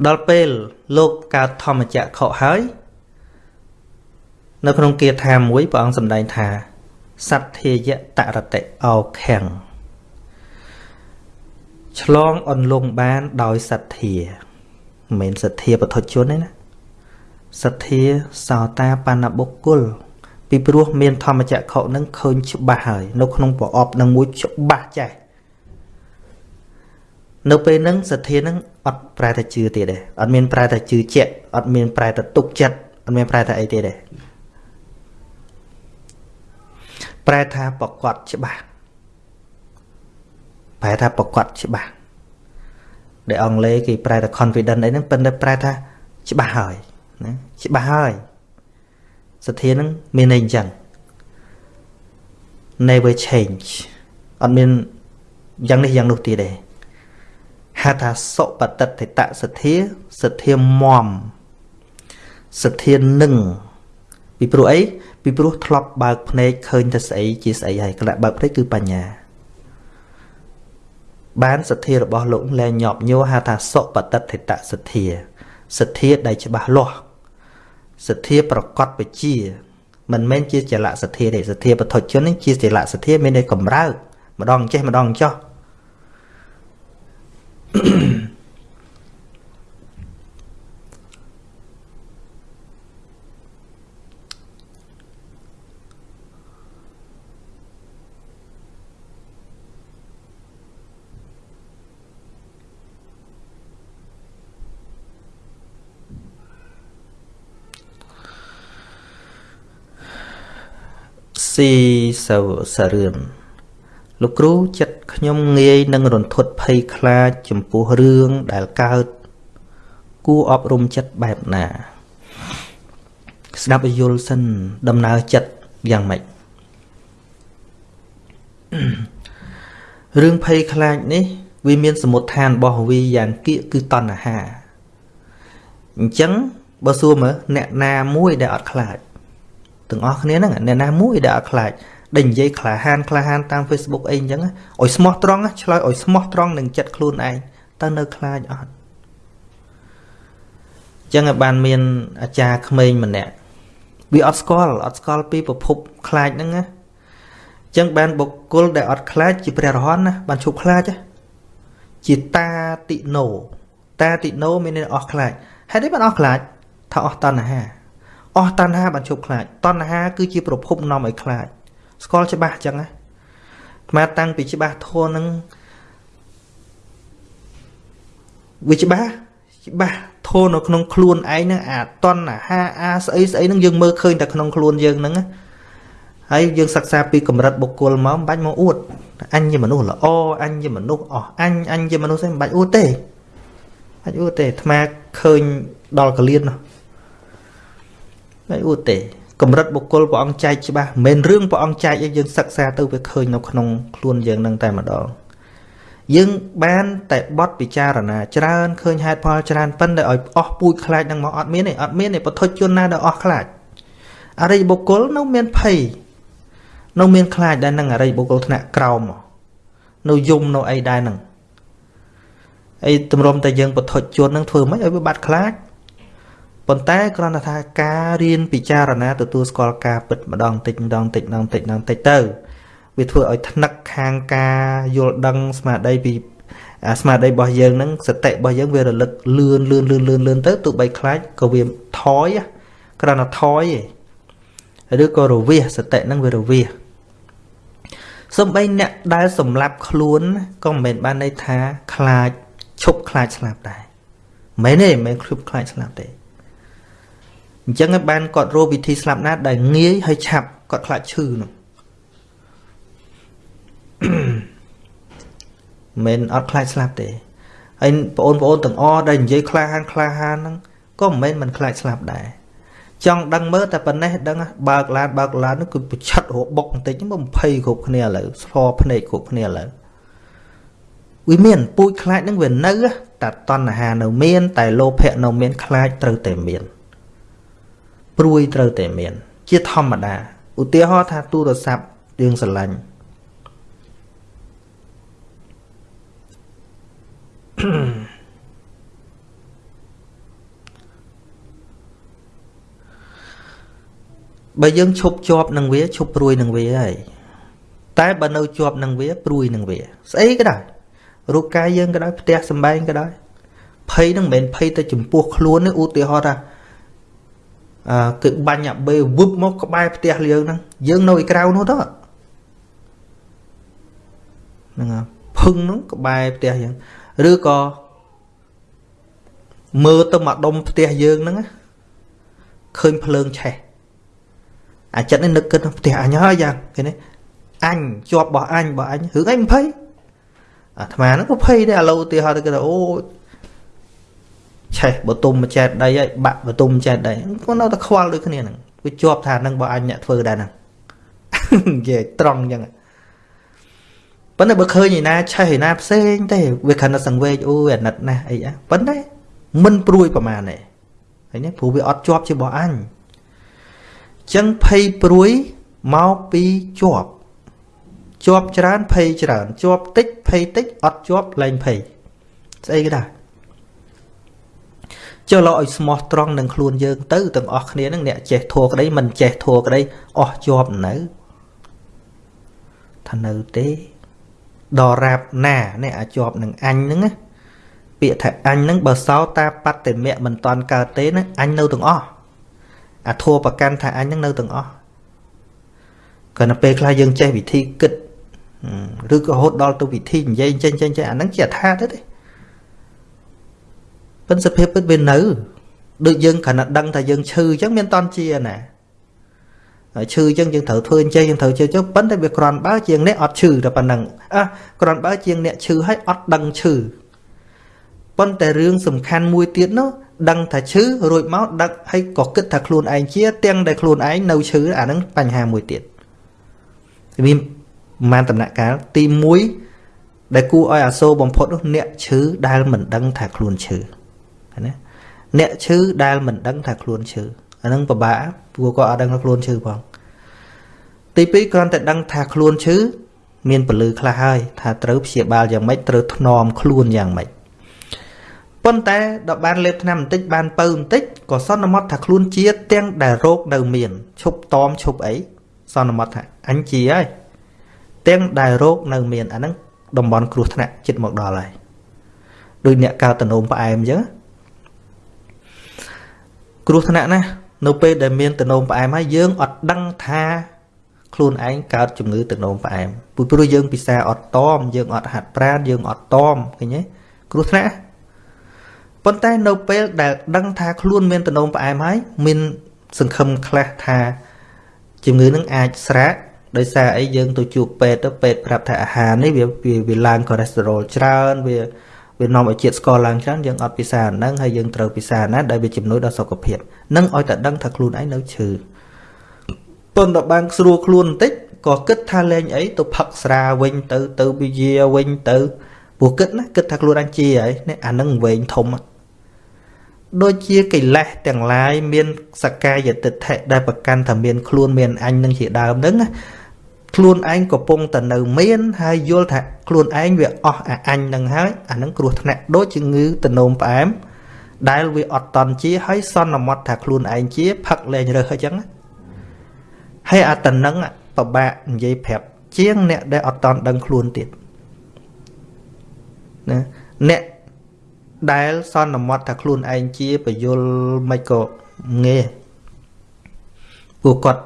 ដល់ពេលលោកកើតធម្មចក្រខហើយនៅក្នុងគាថាមួយព្រះអង្គសម្ដែងថាសត្ធាយតរតិអោខាំង ឆ្លងអន្លង់បានដោយសទ្ធាមិនមែនសទ្ធាបុថុជនទេណាសទ្ធាសោតាបណ្ណបុគ្គលពីព្រោះមានធម្មចក្ខុនឹងឃើញច្បាស់ហើយនៅក្នុងប្រអប់នឹងមួយច្បាស់ចេះនៅពេលហ្នឹងសទ្ធានឹងអត់ប្រែតែជឿទៀតទេអត់មានប្រែតែជឿជាក់អត់មានប្រែតែទុកចិត្តអត់មានប្រែតែអីទៀតទេប្រែថាប្រកបច្បាស់ ប្រែថាប្រកបច្បាស់ដែលអង់គ្លេសគេប្រែថា confident អីហ្នឹងប៉ុន្តែប្រែថាច្បាស់ហើយណាច្បាស់ហើយសទ្ធាហ្នឹងមានន័យអញ្ចឹង never change អត់មានយ៉ាងនេះយ៉ាងនោះទៀតទេហៅថាសុបតិតិតសទ្ធាសទ្ធាមមសទ្ធានឹងពីព្រោះអីពីព្រោះធ្លាប់បើកភ្នែកឃើញតែស្អីជាស្អីហើយក្លាក់បើកភ្នែកគឺបញ្ញា បានសទ្ធារបស់លោកលែងញាប់ញួរហៅថាសុបតិតិតសទ្ធាសទ្ធាដែលច្បាស់លាស់សទ្ធាប្រកបបជាមិនមែនជាចលៈសទ្ធាទេសទ្ធាបឋុជននេះជាចលៈសទ្ធាមានន័យកម្រើកម្ដងចេះម្ដងចោះ ស៊ីសវសរឿនលោកគ្រូចិត្តខ្ញុំងាយនឹងរន្ធត់ភ័យខ្លាចចំពោះរឿងដែលកើត គួរអប់រំចិត្តបែបណា ស្ដាប់ឲ្យយល់សិនដំណើរចិត្តយ៉ាងម៉េចរឿងភ័យខ្លាចនេះ វាមានសមុទ្ឋានរបស់វាយ៉ាងគៀកគឺតណ្ហាអញ្ចឹងបើសួរមើលអ្នកណាមួយដែលអត់ខ្លាច ទាំងអស់គ្នាហ្នឹងអ្នកណាមួយដែលអត់ខ្លាចដែលនិយាយក្លាហានក្លាហានតាម Facebook អីអញ្ចឹងឲ្យស្មោះត្រង់ឆ្លើយឲ្យស្មោះត្រង់នឹងចិត្តខ្លួនឯងតើនៅខ្លាចអត់អញ្ចឹងបានមានអាចារ្យក្មេងម្នាក់វាអត់ស្គាល់អត់ស្គាល់ពីប្រភពខ្លាចហ្នឹងណាអញ្ចឹងបានបុគ្គលដែលអត់ខ្លាចជាព្រះរហន្តណាបានឈប់ខ្លាចជាតាតិណូតាតិណូមានន័យអស់ខ្លាចហេតុអីបានអស់ខ្លាចថាអស់តណ្ហា អស់តណ្ហាបានជប់ខ្លាចតណ្ហាគឺជាប្រភពនាំឲ្យខ្លាចស្គាល់ច្បាស់អញ្ចឹងណាអាតាំងពីច្បាស់ធัวនឹងវាច្បាស់ច្បាស់ធូរនៅក្នុងខ្លួនឯងហ្នឹងអាតណ្ហាអាស្អីស្អីហ្នឹងយើងមើលឃើញតែក្នុងខ្លួនយើងហ្នឹងហើយយើងសិក្សាពីកម្រិតបុគ្គលមកមិនបាច់មកអួតអញជាមនុស្សល្អអញជាមនុស្សអស់អញអញជាមនុស្សស្អីមិនបាច់អួតទេបាច់អួតទេអាត្មាឃើញដល់កលៀននោះ មិនអួតទេកម្រិតបុគ្គលព្រះអង្គចែកច្បាស់មិនមែនរឿងព្រះអង្គចែកឲ្យយើងសិក្សាទៅវាឃើញនៅក្នុងខ្លួនយើងនឹងតែម្ដងយើងបានតែបត់ពិចារណាច្រើនឃើញហេតុផលច្រើនប៉ុន្តែឲ្យអស់ពូជខ្លាចនឹងមកអត់មានទេអត់មានទេពធជនណាដែលអស់ខ្លាចអរិយបុគ្គលនៅមានភ័យនៅមានខ្លាចដែលនឹងអរិយបុគ្គលថ្នាក់ក្រោមនៅយំនៅអីដែរហ្នឹងអីតម្រុំតែយើងបធុជននឹងធ្វើមិនឲ្យវាបាត់ខ្លាច ប៉ុន្តែគ្រាន់តែថាការរៀនពិចារណាទទួលស្គាល់ការពិតម្ដងតិចម្ដងតិចម្ដងតិចម្ដងតិចទៅវាធ្វើឲ្យថ្នឹកខាងការយល់ដឹងស្មារតីពីអាស្មារតីរបស់យើងហ្នឹងសតិរបស់យើងវារលឹកលឿនលឿនលឿនលឿនលឿនទៅទោះបីខ្លាចក៏វាថយគ្រាន់តែថយឯងឬក៏រវិសសតិហ្នឹងវារវិសសំបីអ្នកដែលសម្លាប់ខ្លួនក៏មិនមែនបានន័យថាខ្លាចឈប់ខ្លាចស្លាប់ដែរមិនទេមិនមែនឈប់ខ្លាចស្លាប់ទេ អញ្ចឹងឯងបានគាត់រកវិធីស្លាប់ណាដែលងាយហើយឆាប់គាត់ខ្លាចឈឺនោះមិនអត់ខ្លាចស្លាប់ទេហើយបងប្អូនទាំងអស់ដែលនិយាយក្លាហានក្លាហានហ្នឹងក៏មិនមែនមិនខ្លាចស្លាប់ដែរចង់ដឹងមើលតែប៉ុណ្ណេះដឹងបើកឡានបើកឡាននោះគឺប្រឆិតរបុកបន្តិចមក20គ្រប់គ្នាឥឡូវស្លភ្នែកគ្រប់គ្នាឥឡូវវាមានពូជខ្លាចនឹងវានៅតែតណ្ហានៅមាន តែលោភៈនៅមានខ្លាចត្រូវតែមាន ព្រួយត្រូវតែមាន ជាធម្មតាឧទាហរណ៍ថាទូរស័ព្ទយើងស្រឡាញ់បើយើងឈប់ជាប់នឹងវាឈប់ព្រួយនឹងវាហើយតែបើនៅជាប់នឹងវាព្រួយនឹងវា ស្អីក៏ដោយរូបកាយយើងក៏ដោយផ្ទះសំបែងក៏ដោយភ័យនឹងមិនមែនភ័យទៅចំពោះខ្លួនទេឧទាហរណ៍ថាអឺ គឺបាញ់អាបេវឹបមកក្បែរផ្ទះយើងហ្នឹងយើងនៅឯក្រៅនោះទៅហ្នឹងភឹងហ្នឹងក្បែរផ្ទះយើងឬក៏មើលទៅមកដុំផ្ទះយើងហ្នឹងឃើញភ្លើងឆេះអាចិត្តនេះនឹកគិតផ្ទះអញហើយយ៉ាងគេនេះអញជាប់របស់អញរបស់អញរឿងអី20អាត្មាហ្នឹងក៏ភ័យដែរឥឡូវឧទាហរណ៍ទៅគេថាអូ ឆេះបតុមចែកដីហើយបាក់បតុមចែកដីគាត់នៅតែខ្វល់ដូចគ្នាហ្នឹងវាជាប់ថាហ្នឹងបើអញអ្នកធ្វើដែរហ្នឹងនិយាយត្រង់អញ្ចឹងប៉ុន្តែបើឃើញឯណាឆេះឯណាផ្សេងទេវាខណ្ឌសង្វេកអូយអាណិតណាស់អីអាប៉ុន្តែមិនព្រួយប្រមាណទេឃើញទេព្រោះវាអត់ជាប់ជារបស់អញចឹងភ័យព្រួយមកពីជាប់ជាប់ច្រើនភ័យច្រើនជាប់តិចភ័យតិចអត់ជាប់លែងភ័យស្អីក៏ដែរ ចុះលោកឲ្យស្មោះត្រង់នឹងខ្លួនយើងទៅទាំងអស់គ្នានឹងអ្នកចេះធัวក្តីមិនចេះធัวក្តីអស់ជាប់នៅថានៅទេដល់រាបណានេះអាចជាប់នឹងអញហ្នឹងណាពាក្យថាអញហ្នឹងបើសោតាបត្តិមៈមិនតាន់កើតទេណាអញនៅទាំងអស់អាធัวប្រកាន់ថាអញហ្នឹងនៅទាំងអស់ក៏នៅពេលខ្លះយើងចេះវិធីគិតឬក៏រហូតដល់ទៅវិធីនិយាយចេញចេញចេញអាហ្នឹងជាអថាទៅទេ ពិនសភាពពិតវានៅដូចយើងគ្រាន់តែដឹងថាយើងឈឺអញ្ចឹងមានតន់ជាណាឈឺអញ្ចឹងយើងត្រូវធ្វើអញ្ចឹងយើងត្រូវជឿចុះប៉ុន្តែវាគ្រាន់បើជាងអ្នកអត់ឈឺតែប៉ុណ្ណឹងអះគ្រាន់បើជាងអ្នកឈឺហើយអត់ដឹងឈឺប៉ុន្តែរឿងសំខាន់មួយទៀតនោះដឹងថាឈឺរួចមកដឹកហើយក៏គិតថាខ្លួនឯងជា ទាំងដែលខ្លួនឯងនៅឈឺអាហ្នឹងបញ្ហាមួយទៀតវាប្រហែលដំណាក់កាលទី1ដែលគួរឲ្យអាសូរបំផុតនោះអ្នកឈឺដែលមិនដឹងថាខ្លួនឈឺ ណាអ្នកឈឺដែលមិនដឹងថាខ្លួនឈឺអានឹងពិបាកព្រោះគាត់អត់ដឹងថាខ្លួនឈឺផងទី2គ្រាន់តែដឹងថាខ្លួនឈឺមានពលឺខ្លះហើយថាត្រូវព្យាបាលយ៉ាងម៉េចត្រូវថ្នមខ្លួនយ៉ាងម៉េចប៉ុន្តែដល់បានលេបថ្នាំបន្តិចបានពៅបន្តិចក៏សន្មត់ថាខ្លួនជាទាំងដែលរោគនៅមានឈប់តមឈប់អីសន្មត់ថាអញជាហើយទាំងដែលរោគនៅមានអាហ្នឹងតំបន់គ្រោះថ្នាក់ចិត្តមកដល់ហើយដូចអ្នកកើតតំណោមផ្អែមអញ្ចឹង គ្រោះថ្នាក់ណានៅពេលដែលមានតំណោមផ្អែមហើយយើងអត់ដឹងថាខ្លួនឯងកើតជំងឺតំណោមផ្អែមព្រោះយើងពិសាអត់តមយើងអត់ហាត់ប្រាណយើងអត់តមឃើញទេគ្រោះថ្នាក់ប៉ុន្តែនៅពេលដែលដឹងថាខ្លួនមានតំណោមផ្អែមហើយមានសង្ឃឹមខ្លះថាជំងឺនឹងអាចស្រាកដោយសារអីយើងទៅជួបពេទ្យទៅពេទ្យប្រាប់ថាអាហារនេះវាវាឡើងកូឡេស្តេរ៉ុលច្រើនវា វានាំឲ្យជាតិស្ករឡើងច្រើនយើងអត់ពិសាហ្នឹងហើយយើងត្រូវពិសាណាដែលវាជំនួយដល់សុខភាពនឹងឲ្យតែដឹងថាខ្លួនឯងនៅឈឺប៉ុន្តែបានស្រួលខ្លួនបន្តិចក៏គិតថាលេងអីទៅផឹកស្រាវិញទៅទៅវិយាវិញទៅព្រោះគិតណាគិតថាខ្លួនអញជាហើយនេះអានឹងវែងធំដូចជាកិលេសទាំងឡាយមានសកាយតិដ្ឋិដែលប្រកាន់ថាមានខ្លួនមានអញនឹងជាដើមហ្នឹងណា ខ្លួនឯងកំពុងតែនៅមានហើយយល់ថាខ្លួនឯងវាអស់អាអញនឹងហើយអានឹងគ្រោះថ្នាក់ដូចជំងឺតនោមផ្អែមដែលវាអត់តន់ជាហើយសន្មត់ថាខ្លួនឯងជាផឹកលែងរើសអញ្ចឹងហើយអាតនឹងពិបាកនិយាយប្រាប់ជាងអ្នកដែលអត់តន់ដឹងខ្លួនទៀតណាអ្នកដែលសន្មត់ថាខ្លួនឯងជាបយលមិនក៏ងាយពួកគាត់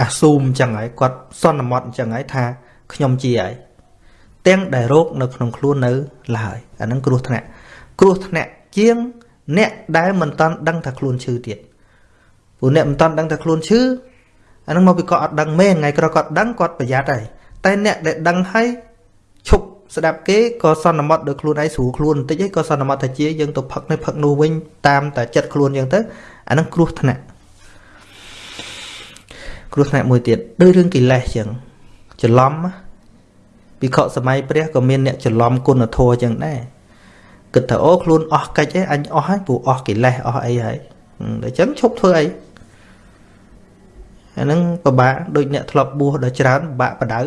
អាស៊ូមអញ្ចឹងហើយគាត់សន្មត់អញ្ចឹងហើយថាខ្ញុំជាហើយទាំងដែលរោគនៅក្នុងខ្លួននៅឡើយអាហ្នឹងគ្រោះថ្នាក់គ្រោះថ្នាក់ជាងអ្នកដែលមិនតាន់ដឹងថាខ្លួនឈឺទៀតព្រោះអ្នកមិនតាន់ដឹងថាខ្លួនឈឺអាហ្នឹងមកពីគាត់អត់ដឹងមែនថ្ងៃក្រោយគាត់ដឹងគាត់ប្រយ័ត្នហើយតែអ្នកដែលដឹងហើយឈប់ស្ដាប់គេក៏សន្មត់ដោយខ្លួនឯងស្រួលខ្លួនបន្តិចឯងក៏សន្មត់ថាជាយើងទៅផឹកនេះផឹកនោះវិញតាមតែចិត្តខ្លួនយើងទៅអាហ្នឹងគ្រោះថ្នាក់ គ្រោះថ្នាក់មួយទៀតដូចរឿងកិលេសចឹងច្រឡំពិខុសម័យព្រះក៏មានអ្នកច្រឡំគុណធម៌ចឹងដែរគិតថាអូខ្លួនអស់កិច្ចឯងអញអស់ហើយព្រោះអស់កិលេសអស់អីហើយតែចឹងឈប់ធ្វើអីអាហ្នឹងពិបាកដូចអ្នកធ្លាប់បួសដល់ច្រើនពិបាកបដៅ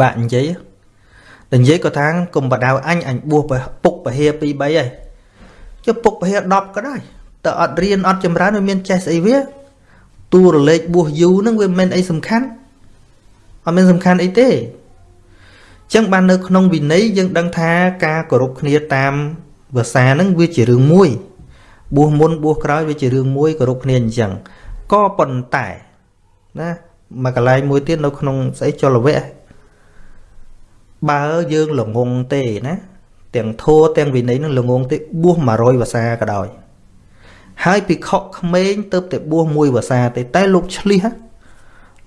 បាក់និយាយតែនិយាយក៏ថាកុំបដៅអញអញបួសពុកពហិ2 3ហើយចុះពុកពហិ10ក៏ដែរតែអត់រៀនអត់ចម្រើនវាមានចេះស្អីវា តួរលេខបួសយូរហ្នឹងវាមិនមែនអីសំខាន់អត់មានសំខាន់អីទេអញ្ចឹងបាននៅក្នុងវិន័យយើងដឹងថាការគោរពគ្នាតាមភាសាហ្នឹងវាជារឿងមួយបួសមុនបួសក្រោយវាជារឿងមួយគោរពគ្នាអញ្ចឹងក៏ប៉ុន្តែណាមកកន្លែងមួយទៀតនៅក្នុងស្អីចលវៈបើយើងល្ងងទេណាទាំងធัวទាំងវិន័យនឹងល្ងងទេបួស100ភាសាក៏ដោយ ហើយពិខុក្មេងទៅតែបួសមួយភាសាទេតែលោកឆ្លៀស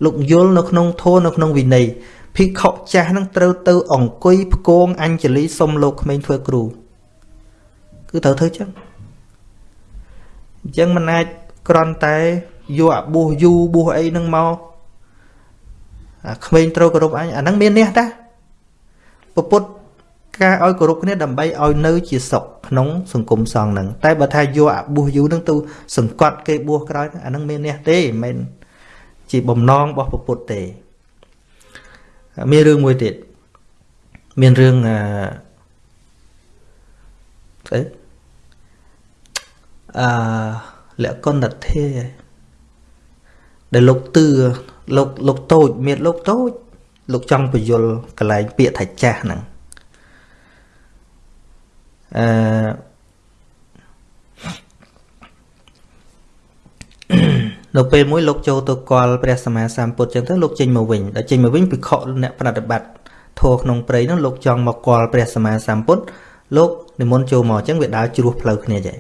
លោកយល់នៅក្នុងធម៌នៅក្នុងវិន័យភិក្ខុចាស់នឹងត្រូវទៅអង្គុយផ្គងអញ្ជលីសុំលោកក្មេងធ្វើគ្រូគឺត្រូវធ្វើចឹងអញ្ចឹងមិនអាចក្រន់តែយកអាបួសយូបួសអីនឹងមកអាក្មេងត្រូវគោរពអញអាហ្នឹងមាននេះតាពុទ្ធ ការឲ្យគោរពគ្នាដើម្បីឲ្យនៅជាសុខក្នុងសង្គមសង្ឃហ្នឹងតែបើថាយកអាបួសយូរហ្នឹងទៅសង្កត់គេបួសក្រោយអាហ្នឹងមាននេះទេមិនមែនជាបំណងរបស់ពុទ្ធទេមានរឿងមួយទៀតមានរឿងអឺស្អីអឺលក្ខណ្ឌធេដែលលោកទឿលោកលោកតូចមានលោកតូចលោកចង់បញ្យលកន្លែងពាក្យថាចាស់ហ្នឹង អឺនៅពេលមួយលោកចូលទៅកល់ព្រះសម្មាសម្ពុទ្ធចឹងទៅលោកចេញមកវិញដល់ចេញមកវិញពិខុអ្នកប្រតិបត្តិធម៌ក្នុងព្រៃនោះលោកចង់មកកល់ព្រះសម្មាសម្ពុទ្ធលោកនិមន្តចូលមកចឹងវាដើរជ្រោះផ្លូវគ្នាចឹង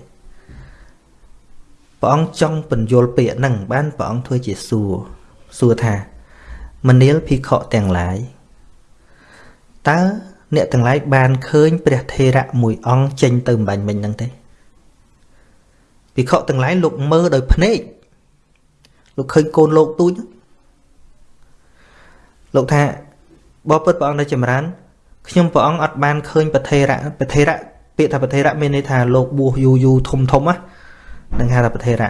ព្រះអង្គចង់បញ្យលពាក្យហ្នឹងបានព្រះអង្គធ្វើជាសួរសួរថាមនាលភិក្ខុទាំងឡាយតើ អ្នកទាំងឡាយបានឃើញព្រះថេរៈមួយអង្គចេញទៅម្បាញ់មិញហ្នឹងទេភិក្ខុទាំងឡាយលោកមើលដោយភ្នែកលោកឃើញកូនលោកទូចលោកថាបបពុតព្រះអង្គនៅចម្រើនខ្ញុំព្រះអង្គអត់បានឃើញប្រធេរៈប្រធេរៈពាក្យថាប្រធេរៈមានន័យថាលោកបួសយូរយូរធំធំណានឹងហៅថាប្រធេរៈ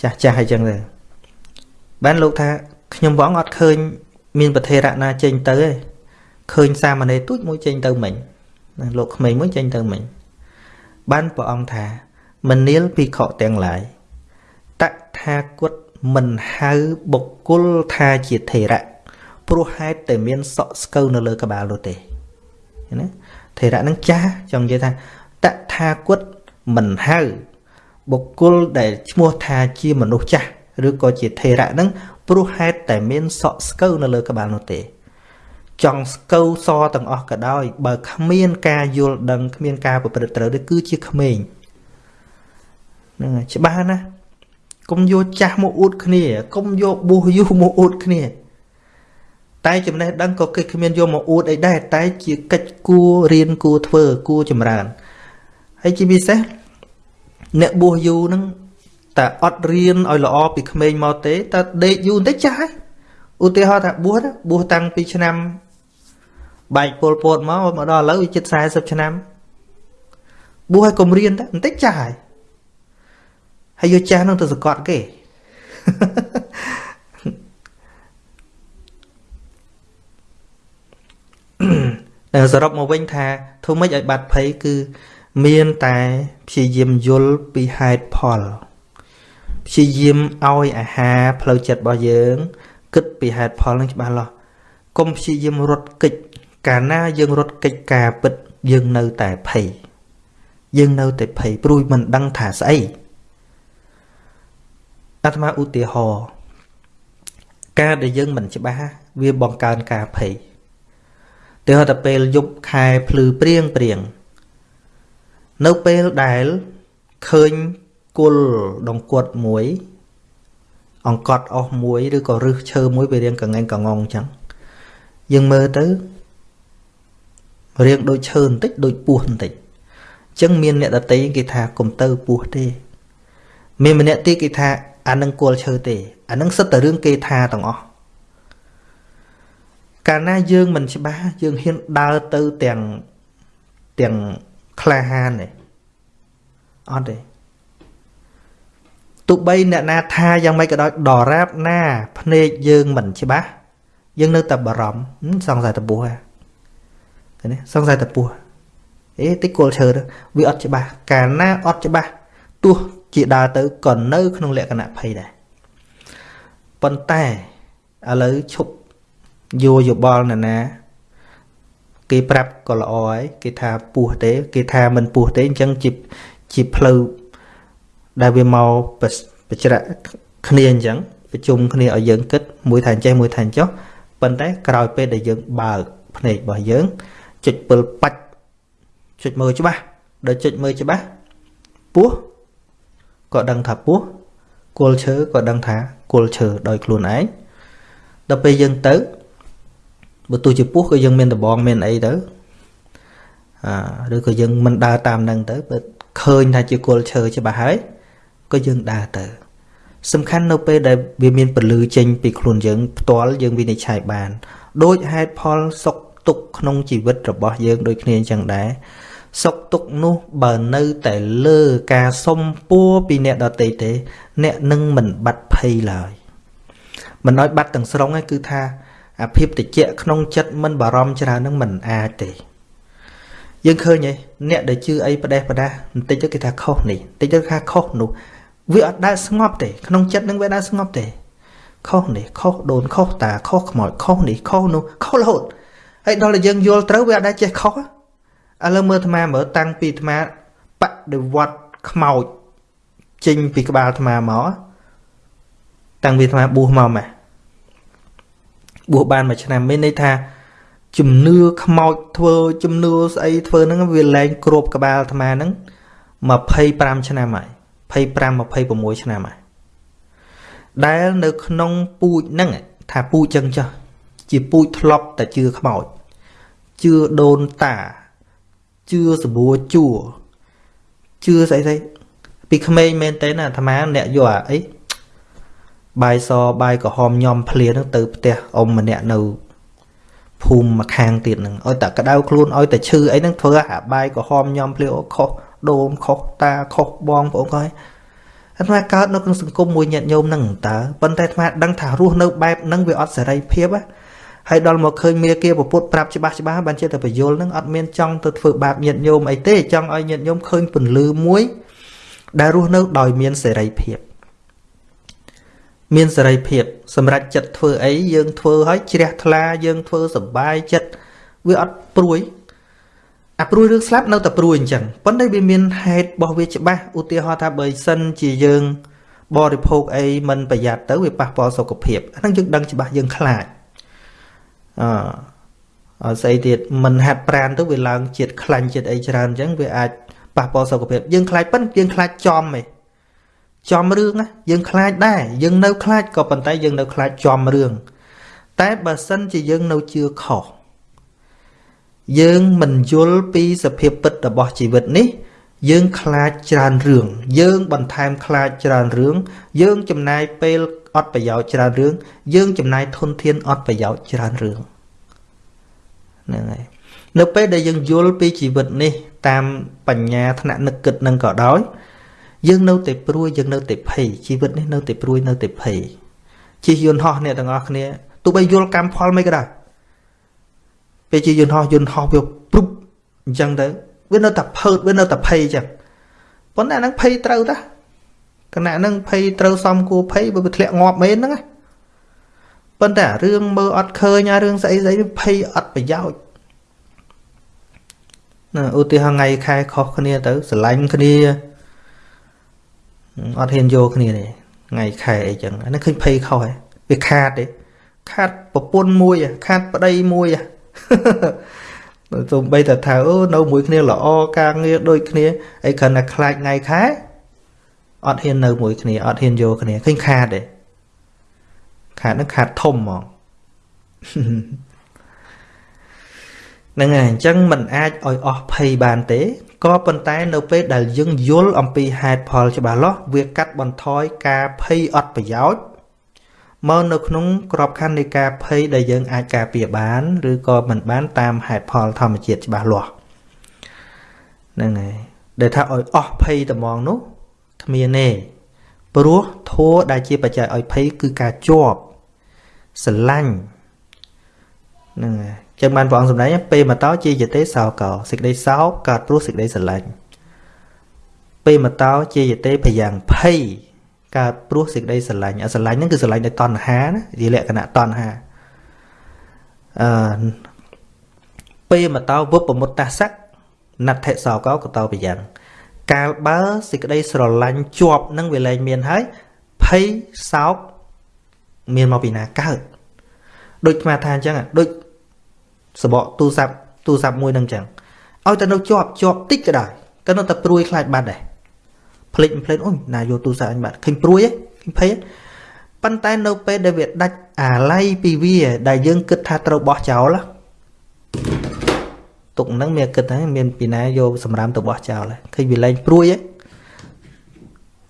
ចាស់ចាស់អីចឹងទៅបានលោកថាខ្ញុំព្រះអង្គអត់ឃើញមានប្រធេរៈណាចេញទៅទេ ឃើញសាមណេរទូចមួយចេញទៅមិញលោកក្មេងមួយចេញទៅមិញបានព្រះអង្គថាមនាលភិក្ខុទាំងឡាយតថាគតមិនហៅបុគ្គលថាជាថេរៈព្រោះហេតុតែមានសក់ស្កូវនៅលើក្បាលនោះទេណាថេរៈនឹងចាស់ចង់និយាយថាតថាគតមិនហៅបុគ្គលដែលឈ្មោះថាជាមនុស្សចាស់ឬក៏ជាថេរៈនឹងព្រោះហេតុតែមានសក់ស្កូវនៅលើក្បាលនោះទេ ចង់ស្កូវសទាំងអស់ក៏ដោយ បើគ្មានការយល់ដឹងគ្មានការប្រព្រឹត្តត្រូវទេគឺជាក្មេងហ្នឹងហើយច្បាស់ណាកុំយកចាស់មកអួតគ្នាកុំយកបួសយូរមកអួតគ្នា តែចំណេះដឹងក៏គេគ្មានយកមកអួតអីដែរតែជាកិច្ចគួររៀនគួរធ្វើគួរចម្រើនហើយជាពិសេសអ្នកបួសយូរហ្នឹងតែអត់រៀនឲ្យល្អពីក្មេងមកទេតែដេកយូរបន្តិចចាស់ហើយឧទាហរណ៍ថាបួសបួសតាំងពីឆ្នាំ បែកពលពតមកមកដល់ឥឡូវវាជិត40ឆ្នាំបួសឲ្យកុំរៀនតែបន្តិចចាស់ហើយហើយយកចាស់នឹងទៅសកត់គេតែសរុបមកវិញថាធ្វើម៉េចឲ្យបាត់ភ័យគឺមានតែព្យាយាមយល់ពីហេតុផលព្យាយាមឲ្យអាហារផ្លូវចិត្តរបស់យើង គិតពីហេតុផលនឹងច្បាស់លាស់កុំព្យាយាមរត់គេច កាលណាយើងរត់គេចការពិតយើងនៅតែភ័យយើងនៅតែភ័យព្រួយមិនដឹងថាស្អីអាត្មាឧទាហរណ៍ការដែលយើងមិនច្បាស់វាបង្កើនការភ័យទៅហៅតែពេលយប់ខែភ្លឺព្រៀងព្រៀងនៅពេលដែលឃើញគុលដង្កត់មួយ អង្កត់អស់មួយឬក៏រឹសឈើមួយវារៀងកងែងកងងអញ្ចឹងយើងមើលទៅ រៀងដូចឈើបន្តិចដូចពស់បន្តិចអញ្ចឹងមានអ្នកដតីគេថាកុំទៅពស់ទេ មានម្នាក់ទៀតគេថាអានឹងគល់ឈើទេ អានឹងសិតតែរឿងគេថាទាំងអស់កាលណាយើងមិនច្បាស់យើងហ៊ានដើរទៅទាំងទាំងក្លាហានទេអត់ទេទោះបីអ្នកណាថាយ៉ាងម៉េចក៏ដោយដរាបណា ភ្នែកយើងមិនច្បាស់យើងនៅតែបារម្ភសង្ស័យតពោះហ៎ ឃើញទេសង្ស័យតពោះអេតិគល់ឈើវាអត់ច្បាស់កាលណាអត់ច្បាស់ទោះជាដើរទៅក៏នៅ ក្នុងលក្ខណៈភ័យដែរប៉ុន្តែឥឡូវឈប់យោយោបល់ណាណា គេប្រាប់ក៏ល្អហើយគេថាពោះទេ គេថាមិនពោះទេអញ្ចឹងជាជាផ្លូវដែលវាមកបច្រាក់គ្នាអញ្ចឹងប្រជុំគ្នាឲ្យយើងគិតមួយថាអញ្ចេះមួយថាអញ្ចោះប៉ុន្តែក្រោយពេលដែលយើងបើកភ្នែករបស់យើង ចុចពិលបាច់ចុចមើលច្បាស់ដល់ចុចមើលច្បាស់ពោះក៏ដឹងថាពោះគល់ឈើក៏ដឹងថាគល់ឈើដោយខ្លួនឯងដល់ពេលយើងទៅបើទោះជាពោះក៏យើងមានដបងមានអីទៅអាឬក៏យើងមិនដើរតាមនឹងទៅបើឃើញថាជាគល់ឈើច្បាស់ហើយក៏យើងដើរទៅសំខាន់នៅពេលដែលវាមានពលឺចេញពីខ្លួនយើងផ្ទាល់យើងវិនិច្ឆ័យបាន ដូចហេតុផលសុខ ទុក្ខក្នុងជីវិតរបស់យើងដូចគ្នាអញ្ចឹងដែរសុខទុក្ខនោះបើនៅតែលើការសុំពួរពីអ្នកដទៃទេ អ្នកនឹងមិនបាត់ភ័យឡើយមិនឲ្យបាត់ទាំងស្រុងឯងគឺថាអាភាពតិចក្នុងចិត្តមិនបារម្ភច្រើននឹងមិនអាចទេយើងឃើញឯអ្នកដែលជឿអីផ្ដេសផ្ដាសបន្តិចទៅគេថាខុសនេះបន្តិចទៅថាខុសនោះវាអត់ដែលស្ងប់ទេក្នុងចិត្តនឹងវាដែលស្ងប់ទេខុសនេះខុសដូនខុសតាខុសខ្មោចខុសនេះខុសនោះខុសរហូត ហើយដល់តែយើងយល់ត្រូវវាអត់ដែលចេះខុសឥឡូវមើលអាត្មាមើលតាំងពីអាត្មាបដិវត្តខ្មោចចេញពីក្បាលអាត្មាមកតាំងពីអាត្មាបួសមកម៉េះបួសបានមួយឆ្នាំមានន័យថាជំនឿខ្មោចធ្វើជំនឿស្អីធ្វើហ្នឹងវាលែងគ្របក្បាលអាត្មាហ្នឹង25ឆ្នាំហើយ25 26ឆ្នាំហើយដែលនៅក្នុងពូជហ្នឹងថាពូជចឹងចុះជាពូជធ្លាប់តែជឿខ្មោច ជឿដូនតាជឿសបួជួជឿស្អីស្អីពីក្មេងមែនតើអាត្មាអ្នកយកអាអីបាយសបាយក្រហមញោមភ្លានឹងទៅផ្ទះអ៊ំម្នាក់នៅភូមិម្ខាងទៀតហ្នឹងឲ្យតែក្តៅខ្លួនឲ្យតែឈឺអីហ្នឹងធ្វើអាបាយក្រហមញោមភ្លាអូខុសដូនខុសតាខុសបងប្អូនក៏អាត្មាកើតនៅក្នុងសង្គមមួយញាតិញោមហ្នឹងតើប៉ុន្តែអាត្មាដឹងថារស់នៅបែបហ្នឹងវាអត់សេរីភាព ហើយដល់មកឃើញមាគាពុទ្ធប្រាប់ច្បាស់ច្បាស់បានជាតែបយលហ្នឹងអត់មានចង់ទៅធ្វើបាបញាតិញោមអីទេចង់ឲ្យញាតិញោមឃើញពន្លឺមួយដែលរស់នៅដោយមានសេរីភាពមានសេរីភាពសម្រាប់ចិត្តធ្វើអីយើងធ្វើឲ្យជ្រះថ្លាយើងធ្វើសบายចិត្តវាអត់ព្រួយអាព្រួយរឿងស្លាប់នៅតែព្រួយអញ្ចឹងប៉ុន្តែវាមានហេតុរបស់វាច្បាស់ឧទាហរណ៍ថាបើសិនជាយើងបរិភោគអីមិនប្រយ័ត្នទៅវាប៉ះពាល់សុខភាពអាហ្នឹងយើងដឹងច្បាស់យើងខ្លាច អអស្អីទៀតមិនហាត់ប្រានទៅវាឡើងជាតិខ្លាញ់ជាតិអីច្រើនអញ្ចឹងវាអាចប៉ះពាល់សុខភាពយើងខ្លាចប៉ុន្តែយើងខ្លាចចំឯងចំរឿងណាយើងខ្លាចដែរយើងនៅខ្លាចក៏ប៉ុន្តែយើងនៅខ្លាចចំរឿងតែបើសិនជាយើងនៅជឿខុសយើងមិនយល់ពីសភាពពិតរបស់ជីវិតនេះ យើងខ្លាចច្រើនរឿងយើងបន្ថែមខ្លាចច្រើនរឿងយើងចំណាយពេល អត់ប្រយោជន៍ច្រើនរឿងយើងចំណាយធនធានអត់ប្រយោជន៍ច្រើនរឿងហ្នឹងហើយនៅពេលដែលយើងយល់ពីជីវិតនេះ តាមបញ្ញាថ្នាក់នឹកគិតនឹងក៏ដោយយើងនៅតែព្រួយយើងនៅតែភ័យជីវិតនេះនៅតែព្រួយនៅតែភ័យជិះយន្តហោះអ្នកទាំងអស់គ្នាទោះបីយល់កម្មផលមិនក៏ដោយពេលជិះយន្តហោះយន្តហោះវាព្រុបអញ្ចឹងទៅវានៅតែភើតវានៅតែភ័យអញ្ចឹងប៉ុន្តែអាហ្នឹងភ័យត្រូវតា គណៈហ្នឹងភ័យត្រូវសំគួរភ័យបើវាធ្លាក់ងាប់មែនហ្នឹងណាប៉ុន្តែរឿងមើលអត់ឃើញអារឿងស្អីស្អីភ័យអត់ប្រយោជន៍ណាឧទាហរណ៍ថ្ងៃខែខុសគ្នាទៅស្រឡាញ់គ្នាអត់ហ៊ានយកគ្នាទេថ្ងៃខែអីចឹងអានេះឃើញភ័យខុសហើយវាខាតទេខាតប្រពន្ធមួយខាតប្តីមួយទោះបីតែថាអូនៅមួយគ្នាល្អការងារដូចគ្នាអីគ្រាន់តែខ្លាចថ្ងៃខែ អត់ហ៊ាននៅមួយគ្នាអត់ហ៊ានយកគ្នាឃើញខាតទេខាតនឹងខាតធំហ្មងហ្នឹងហើយអញ្ចឹងมันអាចឲ្យអស់ភ័យបានទេក៏ប៉ុន្តែនៅពេលដែលយើងយល់អំពីហេតុផលច្បាស់លាស់វាកាត់បន្ថយការភ័យអត់ប្រយោជន៍មកនៅក្នុងក្របខ័ណ្ឌនៃការភ័យដែលយើងអាចការពារបាន ឬក៏មិនបានតាមហេតុផលធម្មជាតិច្បាស់លាស់ហ្នឹងហើយដែលថាឲ្យអស់ភ័យត្មងនោះ គ្មានទេព្រោះធัวដែលជាបច្ច័យឲ្យភ័យគឺការជាប់ស្រឡាញ់ហ្នឹងហើយចឹងបានព្រះអង្គសម្ដែងពេលមកតោជាយតេសោកោសេចក្តីសោកកើតព្រោះសេចក្តីស្រឡាញ់ពេលមកតោជាយតេភយ៉ាងភ័យកើតព្រោះសេចក្តីស្រឡាញ់អាស្រឡាញ់ហ្នឹងគឺស្រឡាញ់ដោយតណ្ហាណាជាលក្ខណៈតណ្ហាអឺពេលមកតោវុបមុតតសៈណដ្ឋិសោកោកតោបយ៉ាង កាលបើសេចក្តីស្រឡាញ់ជាប់នឹងវាលែងមានហើយភ័យសោកមានមកពីណាកើតដូចស្មាថាអញ្ចឹងដូចសបកទូរស័ព្ទទូរស័ព្ទមួយនឹងអញ្ចឹងឲ្យតែនៅជាប់ជាប់តិចក៏ដោយក៏នៅតែព្រួយខ្លាចបាត់ដែរភ្លេចភ្លេចអូយណាយកទូរស័ព្ទអញបាត់ឃើញព្រួយឃើញភ័យប៉ុន្តែនៅពេលដែលវាដាច់អាល័យពីវា ដែលយើងគិតថាត្រូវបោះចោល ទុកហ្នឹងមានគិតថាមានពីណាយកសម្រាមទៅបោះចោលឃើញវាលែងព្រួយ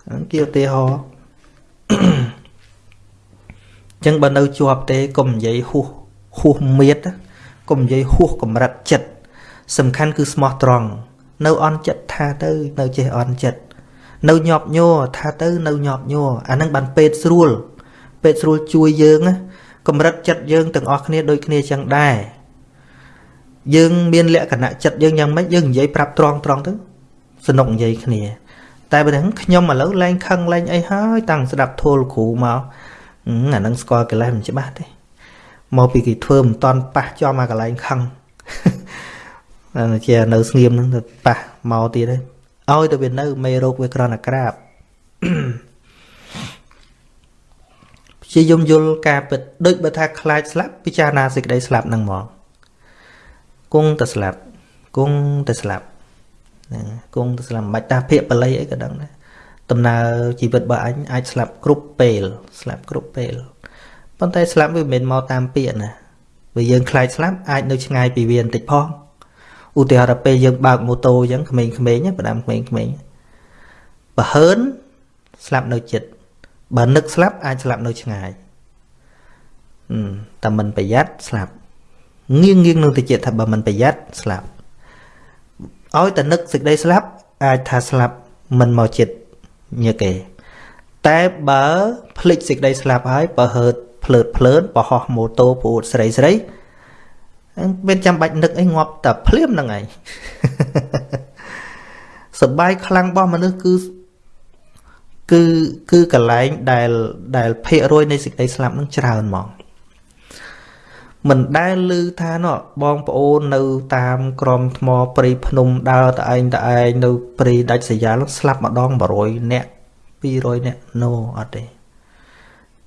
ហ្នឹងគេឧទាហរណ៍ចឹងបើនៅជាប់ទេកុំនិយាយហួសហួសមៀតកុំនិយាយហួសកម្រិតចិត្តសំខាន់គឺស្មោះត្រង់នៅអន់ចិត្តថាទៅនៅចេះអន់ចិត្តនៅញាប់ញ័រថាទៅនៅញាប់ញ័រអានឹងបានពេទ្យស្រួលពេទ្យស្រួលជួយយើងកម្រិតចិត្តយើងទាំងអស់គ្នាដូចគ្នាចឹងដែរ យើងមានលក្ខណៈចិត្តយើងយ៉ាងម៉េចយើងនិយាយប្រាប់ត្រង់ត្រង់ទៅសនុកនិយាយគ្នា តែបើហ្នឹងខ្ញុំឥឡូវលែងខឹងលែងអីហើយតាំងស្ដាប់ធូលគ្រូមកអានឹងស្គាល់កិលេសមិនច្បាស់ទេមកពីគេធ្វើមិនតន់ប៉ះចំអាកន្លែងខឹងអាជានៅស្ងៀមហ្នឹងទៅប៉ះមកទៀតហើយឲ្យទៅវានៅមេរោគវាក្រណក្រាបព្យាយមយល់ការពិតដូចបើថាខ្លាចស្លាប់ពិចារណាសេចក្តីស្លាប់ហ្នឹងមក គង់តែស្លាប់គង់តែស្លាប់ហ្នឹងគង់តែស្លាប់មិនបាច់តាភាកបល័យអីក៏ដឹងដែរដំណើរជីវិតរបស់អញអាចស្លាប់គ្រប់ពេលស្លាប់គ្រប់ពេលប៉ុន្តែស្លាប់វាមិនមែនមកតាមពាក្យណាបើយើងខ្លាចស្លាប់អាចនៅឆ្ងាយពីវាបន្តិចផងឧទាហរណ៍ពេលយើងបើកម៉ូតូអញ្ចឹងក្មេងៗផ្ដាំក្មេងៗបើហើនស្លាប់នៅចិត្តបើនឹកស្លាប់អាចស្លាប់នៅឆ្ងាយតែមិនប្រយ័ត្នស្លាប់ ងៀងងៀងនឹងទៅចិត្តថាបើមិនប្រយ័ត្នស្លាប់ឲ្យតែនឹកសេចក្តីស្លាប់អាចថាស្លាប់មិនមកចិត្តញើគេ តែបើភ្លេចសេចក្តីស្លាប់ហើយបើហឺតភ្លើតភ្លើនបោះម៉ូតូពូតស្រីស្រីមានចាំបាច់នឹកអីងាប់តែភ្លាមហ្នឹងឯងសបាយខ្លាំងរបស់មនុស្សគឺគឺគឺកលែងដែលដែលភាគរយនៃសេចក្តីស្លាប់នឹងច្រើនហ្មង មិនដែលឮថាណោះបងប្អូននៅតាមក្រមថ្មព្រៃភ្នំដើរតឯងតឯងនៅព្រៃដាច់ស្រយាលស្លាប់ម្ដង100នាក់200នាក់ no អត់ទេ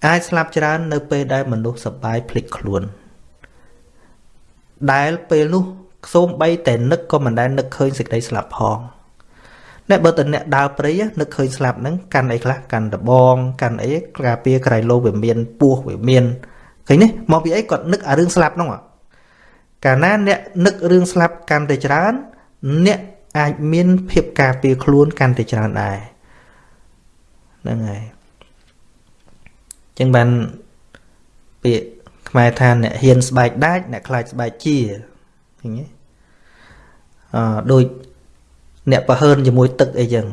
អាចស្លាប់ច្រើននៅពេលដែលមនុស្សសប្បាយភ្លេចខ្លួន ដែលពេលនោះសូមបីតែនឹកក៏មិនដែលនឹកឃើញសេចក្តីស្លាប់ផងអ្នកបើតអ្នកដើរព្រៃនឹកឃើញស្លាប់ហ្នឹងកាន់អីខ្លះកាន់ដបងកាន់អីការពារក្រៃលោវាមានពោះវាមាន ឃើញទេមកពីអីគាត់នឹកអារឿងស្លាប់ហ្នឹងកាលណាអ្នកនឹករឿងស្លាប់កាន់តែច្រើន អ្នកអាចមានភាពការពារខ្លួនកាន់តែច្រើនដែរហ្នឹងហើយចឹងបានពាក្យខ្មែរថាអ្នកហ៊ានស្បែកដាច់អ្នកខ្លាចស្បែកជាឃើញទេអឺដូចអ្នកប្រហើនជាមួយទឹកអីចឹង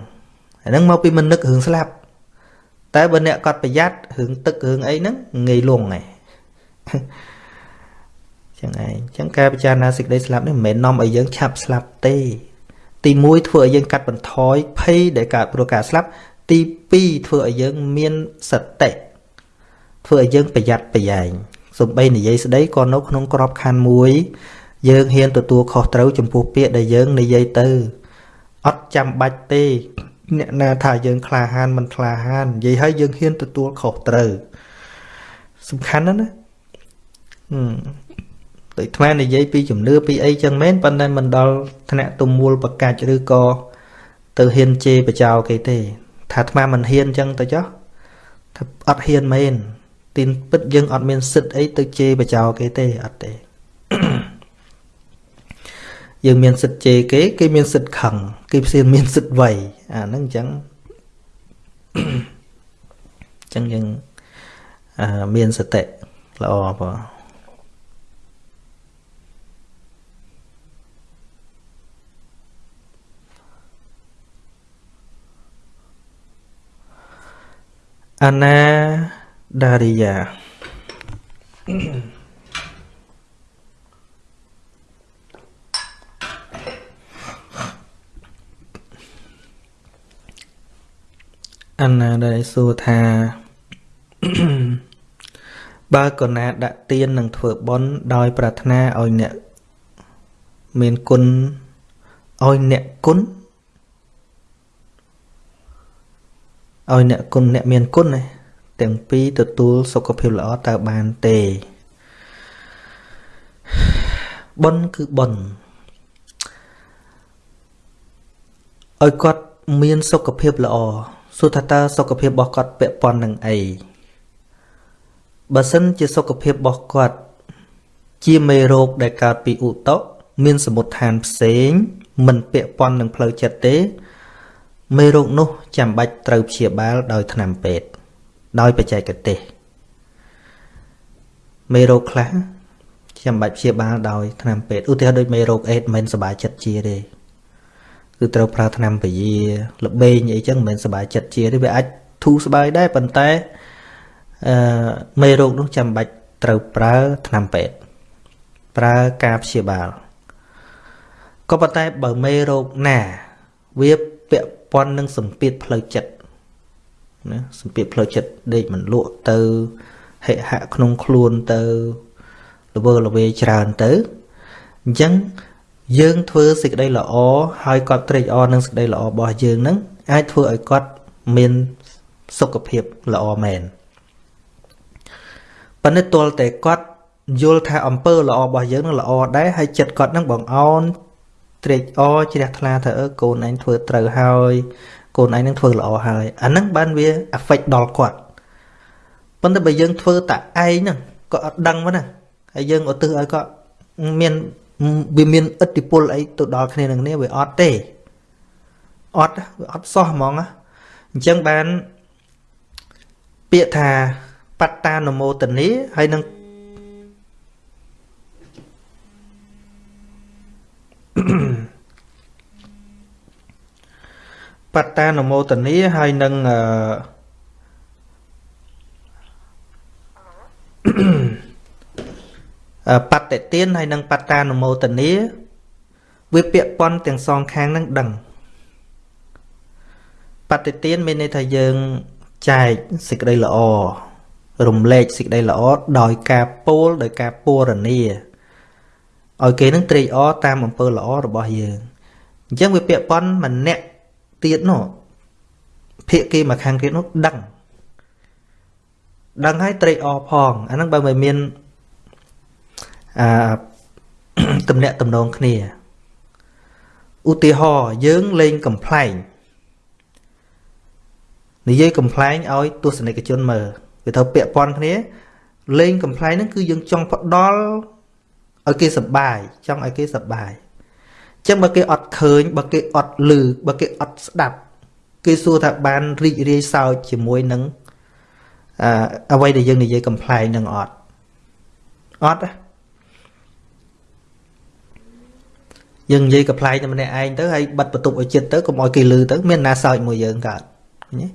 អាហ្នឹងមកពីមិននឹករឿងស្លាប់តែបើអ្នកគាត់ប្រយ័ត្នរឿងទឹករឿងអីហ្នឹងងាយលងឯង ចឹងឯងចឹងការពិចារណាសេចក្តីស្លាប់នេះមិនមែននាំឲ្យយើងឆាប់ស្លាប់ទេ ទី1ធ្វើឲ្យយើងកាត់បន្ថយភ័យដែលកើតព្រោះការស្លាប់ ទី2ធ្វើឲ្យយើងមានសតិធ្វើឲ្យយើងប្រយ័ត្នប្រយែងសំបីនិយាយស្ដីក៏នៅក្នុងក្របខ័ណ្ឌមួយ យើងហ៊ានទទួលខុសត្រូវចំពោះពាក្យដែលយើងនិយាយទៅអត់ចាំបាច់ទេ អ្នកណាថាយើងក្លាហានមិនក្លាហាននិយាយឲ្យយើងហ៊ានទទួលខុសត្រូវសំខាន់ណាស់ណា ដូចថ្មនិយាយពីជំនឿពីអីចឹងមែនប៉ុន្តែមិនដល់ថ្នាក់ទំមួលប្រកាច់ឬក៏ទៅហ៊ានជេរបចោគេទេ ថាថ្មមិនហ៊ានចឹងទៅចុះថាអត់ហ៊ានមែនទីនពិតយើងអត់មានសិទ្ធអីទៅជេរបចោគេទេអត់ទេយើងមានសិទ្ធជេរគេគេមានសិទ្ធខឹងគេផ្សេងមានសិទ្ធវ័យអាហ្នឹងអញ្ចឹងអញ្ចឹងយើងមានសតិល្អបង អនាដារិយាអណាដែលសួរថាបើកណាដាក់ទៀននឹងធ្វើបន់ដោយ ប្រាថ្នាឲ្យអ្នកមានគុណឲ្យអ្នកគុណ ឲ្យអ្នកគុណអ្នកមានគុណទាំងពីរទទួលសុខភាពល្អតើបានទេបន់គឺបន់ឲ្យគាត់មានសុខភាពល្អសួរថាតើសុខភាពរបស់គាត់ពាក់ព័ន្ធនឹងអីបើសិនជាសុខភាពរបស់គាត់ជាមេរោគដែលកើតពីឧតុមានសមុទ្ឋានផ្សេង មិនពាក់ព័ន្ធនឹងផ្លូវចិត្តទេ មេរោគនោះចាំបាច់ត្រូវព្យាបាលដោយថ្នាំពេទ្យដោយបច្ចេកទេសមេរោគខ្លះចាំបាច់ព្យាបាលដោយថ្នាំពេទ្យឧទាហរណ៍ដូចមេរោគអេដមិនសบายចិត្តជាទេគឺត្រូវប្រើថ្នាំពយាលបែងអីចឹងមិនមែនសบายចិត្តជាទេវាអាចធូរស្បើយដែរប៉ុន្តែអឺមេរោគនោះចាំបាច់ត្រូវប្រើថ្នាំពេទ្យប្រើការព្យាបាលក៏ប៉ុន្តែបើមេរោគណាវាពាក់ ព័ន្ធនឹងសម្ពាធផ្លូវចិត្តណាសម្ពាធផ្លូវចិត្តដេកមិនលក់ទៅហិហៈក្នុងខ្លួនទៅល្វើល្វាច្រើនទៅអញ្ចឹងយើងធ្វើសេចក្តីល្អហើយគាត់ត្រេកអរនឹងសេចក្តីល្អរបស់យើងនឹងអាចធ្វើឲ្យគាត់មានសុខភាពល្អមែនប៉ុន្តែទល់តែគាត់យល់ថាអំពើល្អរបស់យើងនឹងល្អដែរហើយចិត្តគាត់នឹងបងអោន ត្រេកអរជ្រះថ្លាថាអឺកូនឯងធ្វើត្រូវហើយកូនឯងនឹងធ្វើល្អហើយអាហ្នឹងបានវា affect ដល់គាត់ប៉ុន្តែបើយើងធ្វើតែឯងហ្នឹងក៏អត់ដឹងមកណាហើយយើងឧទ្ទិសឲ្យគាត់មានវាមានឥទ្ធិពលអីទៅដល់គ្នានឹងគ្នាវាអត់ទេអត់វាអត់សោះហ្មងអញ្ចឹងបានពាក្យថាបត្តានមោទនីហើយនឹង បត្តានមោទនីហើយនឹងអឺបតិទានហើយនិងបត្តានុមោទនាវាពាក់ព័ន្ធទាំងសងខាងនឹងដឹងបតិទានមានន័យថាយើងចែកសេចក្តីល្អរំលែកសេចក្តីល្អដោយការពោលដោយការពរនា ឲ្យគេនឹងត្រេកអរតាមអំពើល្អរបស់យើងអញ្ចឹងវាពាក់ព័ន្ធម្នាក់ទៀតនោះភាគីមកខាងទៀតនោះដឹងដឹងហើយត្រេកអរផងអាហ្នឹងបើមិនមានអឺតំណាក់តំណងគ្នាឧទាហរណ៍យើងលេងកំ pl ែងនិយាយកំ pl ែងឲ្យទស្សនិកជនមើលវាត្រូវពាក់ព័ន្ធគ្នាលេងកំ pl ែងហ្នឹងគឺយើងចង់ផ្ដល់ ឲ្យគេសប្បាយចង់ឲ្យគេសប្បាយអញ្ចឹងបើគេអត់ឃើញបើគេអត់ឮបើគេអត់ស្ដាប់គេសួរថាបានរីករាយសើចជាមួយនឹងអអ្វីដែលយើងនិយាយកំ pl ែងនឹងអត់អត់ទេយើងនិយាយកំ pl ែងតែម្នាក់ឯងទៅហើយបិទបន្ទប់ឲ្យចិត្តទៅកុំឲ្យគេលឺទៅមានណាសើចមួយយើងកើតឃើញទេ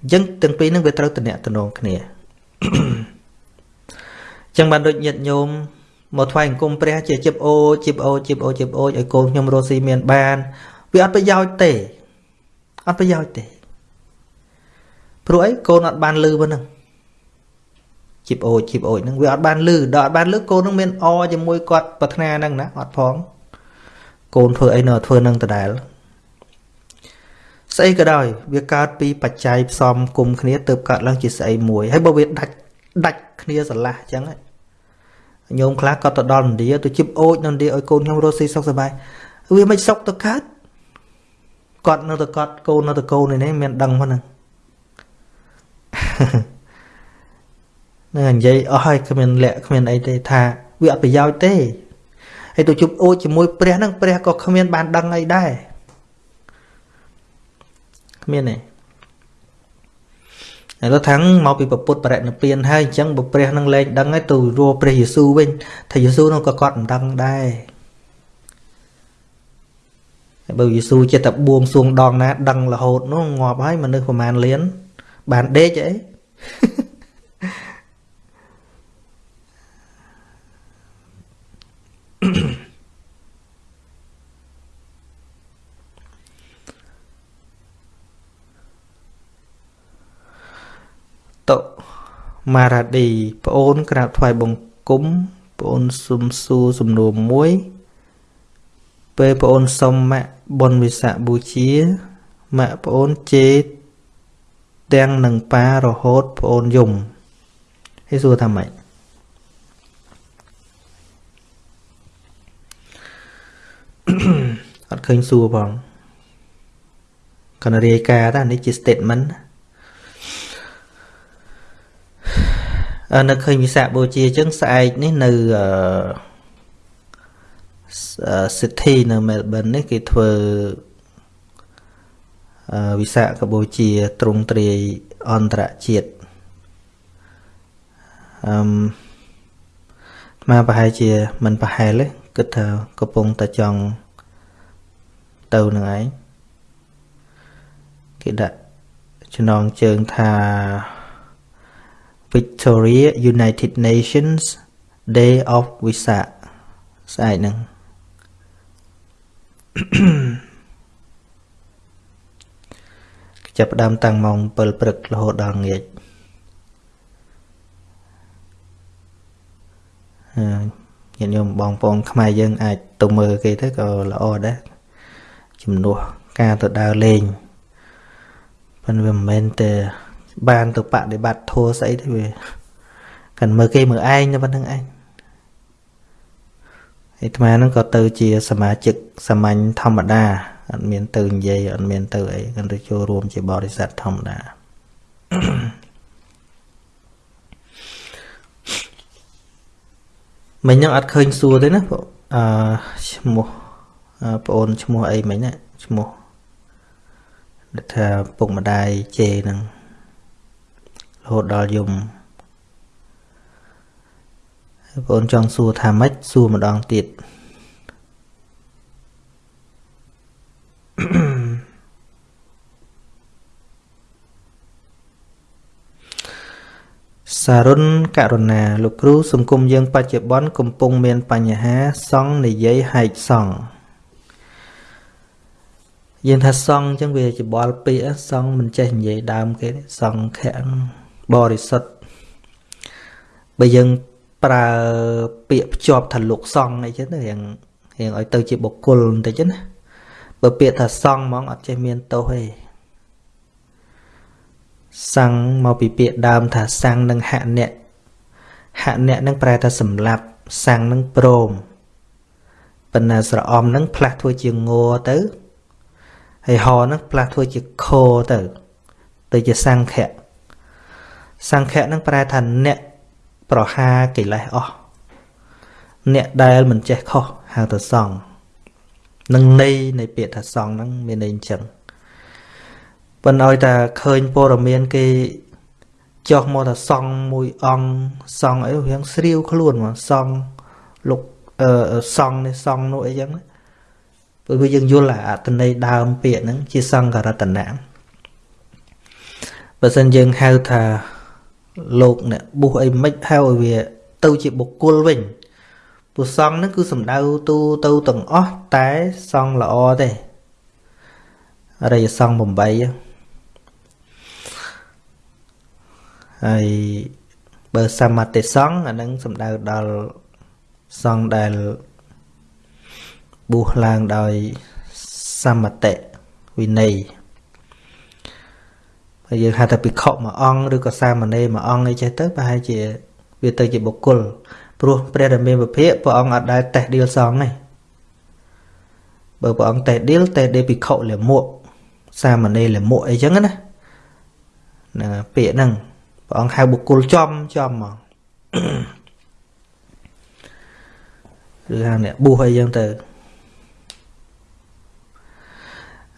អញ្ចឹងទាំងពីរហ្នឹងវាត្រូវតំណាក់តំណងគ្នាអញ្ចឹងបានដូចញាតិញោម មកថ្វាយអង្គមព្រះជាជីបអូជីបអូជីបអូជីបអូឲ្យកូនខ្ញុំរស់ស៊ីមានបានវាអត់ប្រយោជន៍ទេអត់ប្រយោជន៍ទេព្រោះអីកូនអត់បានលឺប៉ុណ្ណឹងជីបអូជីបអូហ្នឹងវាអត់បានលឺដល់អត់បានលឺកូននឹងមានអជាមួយគាត់ប្រាថ្នាហ្នឹងណាអត់ផងកូនធ្វើអីនៅធ្វើនឹងដដែលស្អីក៏ដោយវាកើតពីបច្ច័យផ្សំគុំគ្នាទៅកើតឡើងជាស្អីមួយហើយបើវាដាច់ដាច់គ្នាស្រឡះអញ្ចឹង ញោមខ្លះក៏ទៅដល់ឥណ្ឌាទៅជីបអូចនៅឥណ្ឌាឲ្យកូនខ្ញុំរស់ស៊ីសុខសប្បាយវាមិនសុខទៅកើតគាត់នៅតែគាត់កូននៅតែកូននេះមានដឹងហ្នឹងនឹងនិយាយអស់ហើយគ្មានលក្ខគ្មានអីទេថាវាអត់ប្រយោជន៍ទេហើយទៅជប់អូចជាមួយព្រះហ្នឹងព្រះក៏គ្មានបានដឹងអីដែរគ្មានទេ ហើយទៅថាំងមកពីពុទ្ធបរិនិព្វានហើយអញ្ចឹងបើព្រះនឹងលែងដឹងហើយទៅរੂព្រះយេស៊ូវវិញថាយេស៊ូវនោះក៏គាត់មិនដឹងដែរហើយបើយេស៊ូវចិត្តតែបួងសួងដងណា ដឹងរហូតនោះងាប់ហើយមនុស្សប្រមាណលានបានដេកអីតុ មារ៉ាឌីប្អូនក្រាបថ្វាយបង្គំប្អូនសុំសួរសំណួរមួយ ពេលប្អូនសុំម៉ាក់បុណ្យវិសាខបូជាម៉ាក់ប្អូនជេរទាំងនឹងប៉ារហូតប្អូនយំហើយសួរថាម៉េចអត់ឃើញសួរផងកណ្ដារាយការណ៍តានេះជា statement នៅឃើញវិសាខបូជាអញ្ចឹងស្អែកនេះនៅសិទ្ធិនៅមែលប៊ននេះគេធ្វើវិសាខបូជាទ្រង់ទ្រាយអន្តរជាតិអឺមកប្រហែលជាមិនប្រហែលទេគិតថាកំពុងតែចង់ទៅនឹងឯងគេដាក់ចំណងជើងថា Victoria United Nations Day of Visa ស្អែកហ្នឹងចាប់ផ្ដើមតាំងម៉ោង7ព្រឹករហូតដល់ល្ងាចញាតិញោមបងប្អូនខ្មែរយើងអាចទៅមើលគេទៅក៏ល្អដែរជំនួសការទៅដើរលេងប៉ុន្តែវាមិនមែនតែ បានទៅបដិបត្តិធัวស្អីទេវាកាន់មើលគេមើលឯងតែប៉ុណ្្នឹងឯងអាត្មាហ្នឹងក៏ទៅជាសមាជិកសាមញ្ញធម្មតាអត់មានទៅនិយាយអត់មានទៅអីកាន់ទៅចូលរួមជាបរិស័ទធម្មតាមិញហ្នឹងអត់ឃើញសួរទេណាអឺឈ្មោះប្អូនឈ្មោះអីមិញណាឈ្មោះថាពុកម្ដាយជេហ្នឹង រហូតដល់យំបងអូនចង់សួរថាម៉េចសួរម្ដងទៀតសារុនករុណាលោកគ្រូសង្គមយើងបច្ចុប្បន្នកំពុងមានបញ្ហាសង់និយាយហែកសង់យើងថាសង់អញ្ចឹងវាច្បល់ពាក្យសង់មិនចេះនិយាយដើមគេសង់ខៈ បរិសុទ្ធបើយើងប្រើពាក្យភ្ជាប់ថាលោកសង្ឃអីចឹងទៅរៀងរៀងឲ្យទៅជាបុគ្គលបន្តិចណាបើពាក្យថាសង្ឃហ្មងអត់ចេះមានទោសទេសង្ឃមកពីពាក្យដើមថាសង្ឃនឹងហអ្នកហអ្នកនឹងប្រែថាសម្លាប់សង្ឃនឹងព្រមប៉ុន្តែស្រអមនឹងផ្លាស់ធ្វើជាងัวទៅហើយហនឹងផ្លាស់ធ្វើជាខទៅទៅជាសង្ឃៈ សង្ឃៈនឹងប្រែថាអ្នកប្រហាកិលេសអស់អ្នកដែលមិនចេះខុសហៅថាសង្ឃនឹងន័យនៃពាក្យថាសង្ឃហ្នឹងមានន័យអញ្ចឹងប៉ុន្តែឲ្យតែឃើញព័ត៌មានគេចុះមកថាសង្ឃមួយអង្គសង្ឃអីរៀងស្រាវខ្លួនមកសង្ឃលោកអឺសង្ឃនេះសង្ឃនោះអីចឹងព្រោះយើងយល់អត្តន័យដើមពាក្យហ្នឹងជាសង្ករតនៈបើសិនយើងហៅថា លោកអ្នកបុះអីមិនហៅឲ្យវាទៅជាបុគ្គលវិញព្រោះសង្ឃហ្នឹងគឺសំដៅទូទៅទាំងអស់តែសង្ឃល្អទេអរិយសង្ឃ8ហើយបើសមតិសង្ឃអានឹងសំដៅដល់សង្ឃដែលបួសឡើងដោយសមតិវិន័យ ហើយយើងហៅថាភិក្ខុមួយអង្គឬក៏សាមណេរមួយអង្គអីចេះទៅប្រហែលជាវាទៅជាបុគ្គលព្រោះព្រះរាមាវិភាកព្រះអង្គអត់ដែលតេះដៀលសងទេបើព្រះអង្គតេះដៀលតេះដៀលភិក្ខុលមួកសាមណេរលមួកអីចឹងណាណាពាក្យហ្នឹងព្រះអង្គហៅបុគ្គលចំចំហ្មងឬហៅអ្នកបួសអីចឹងទៅ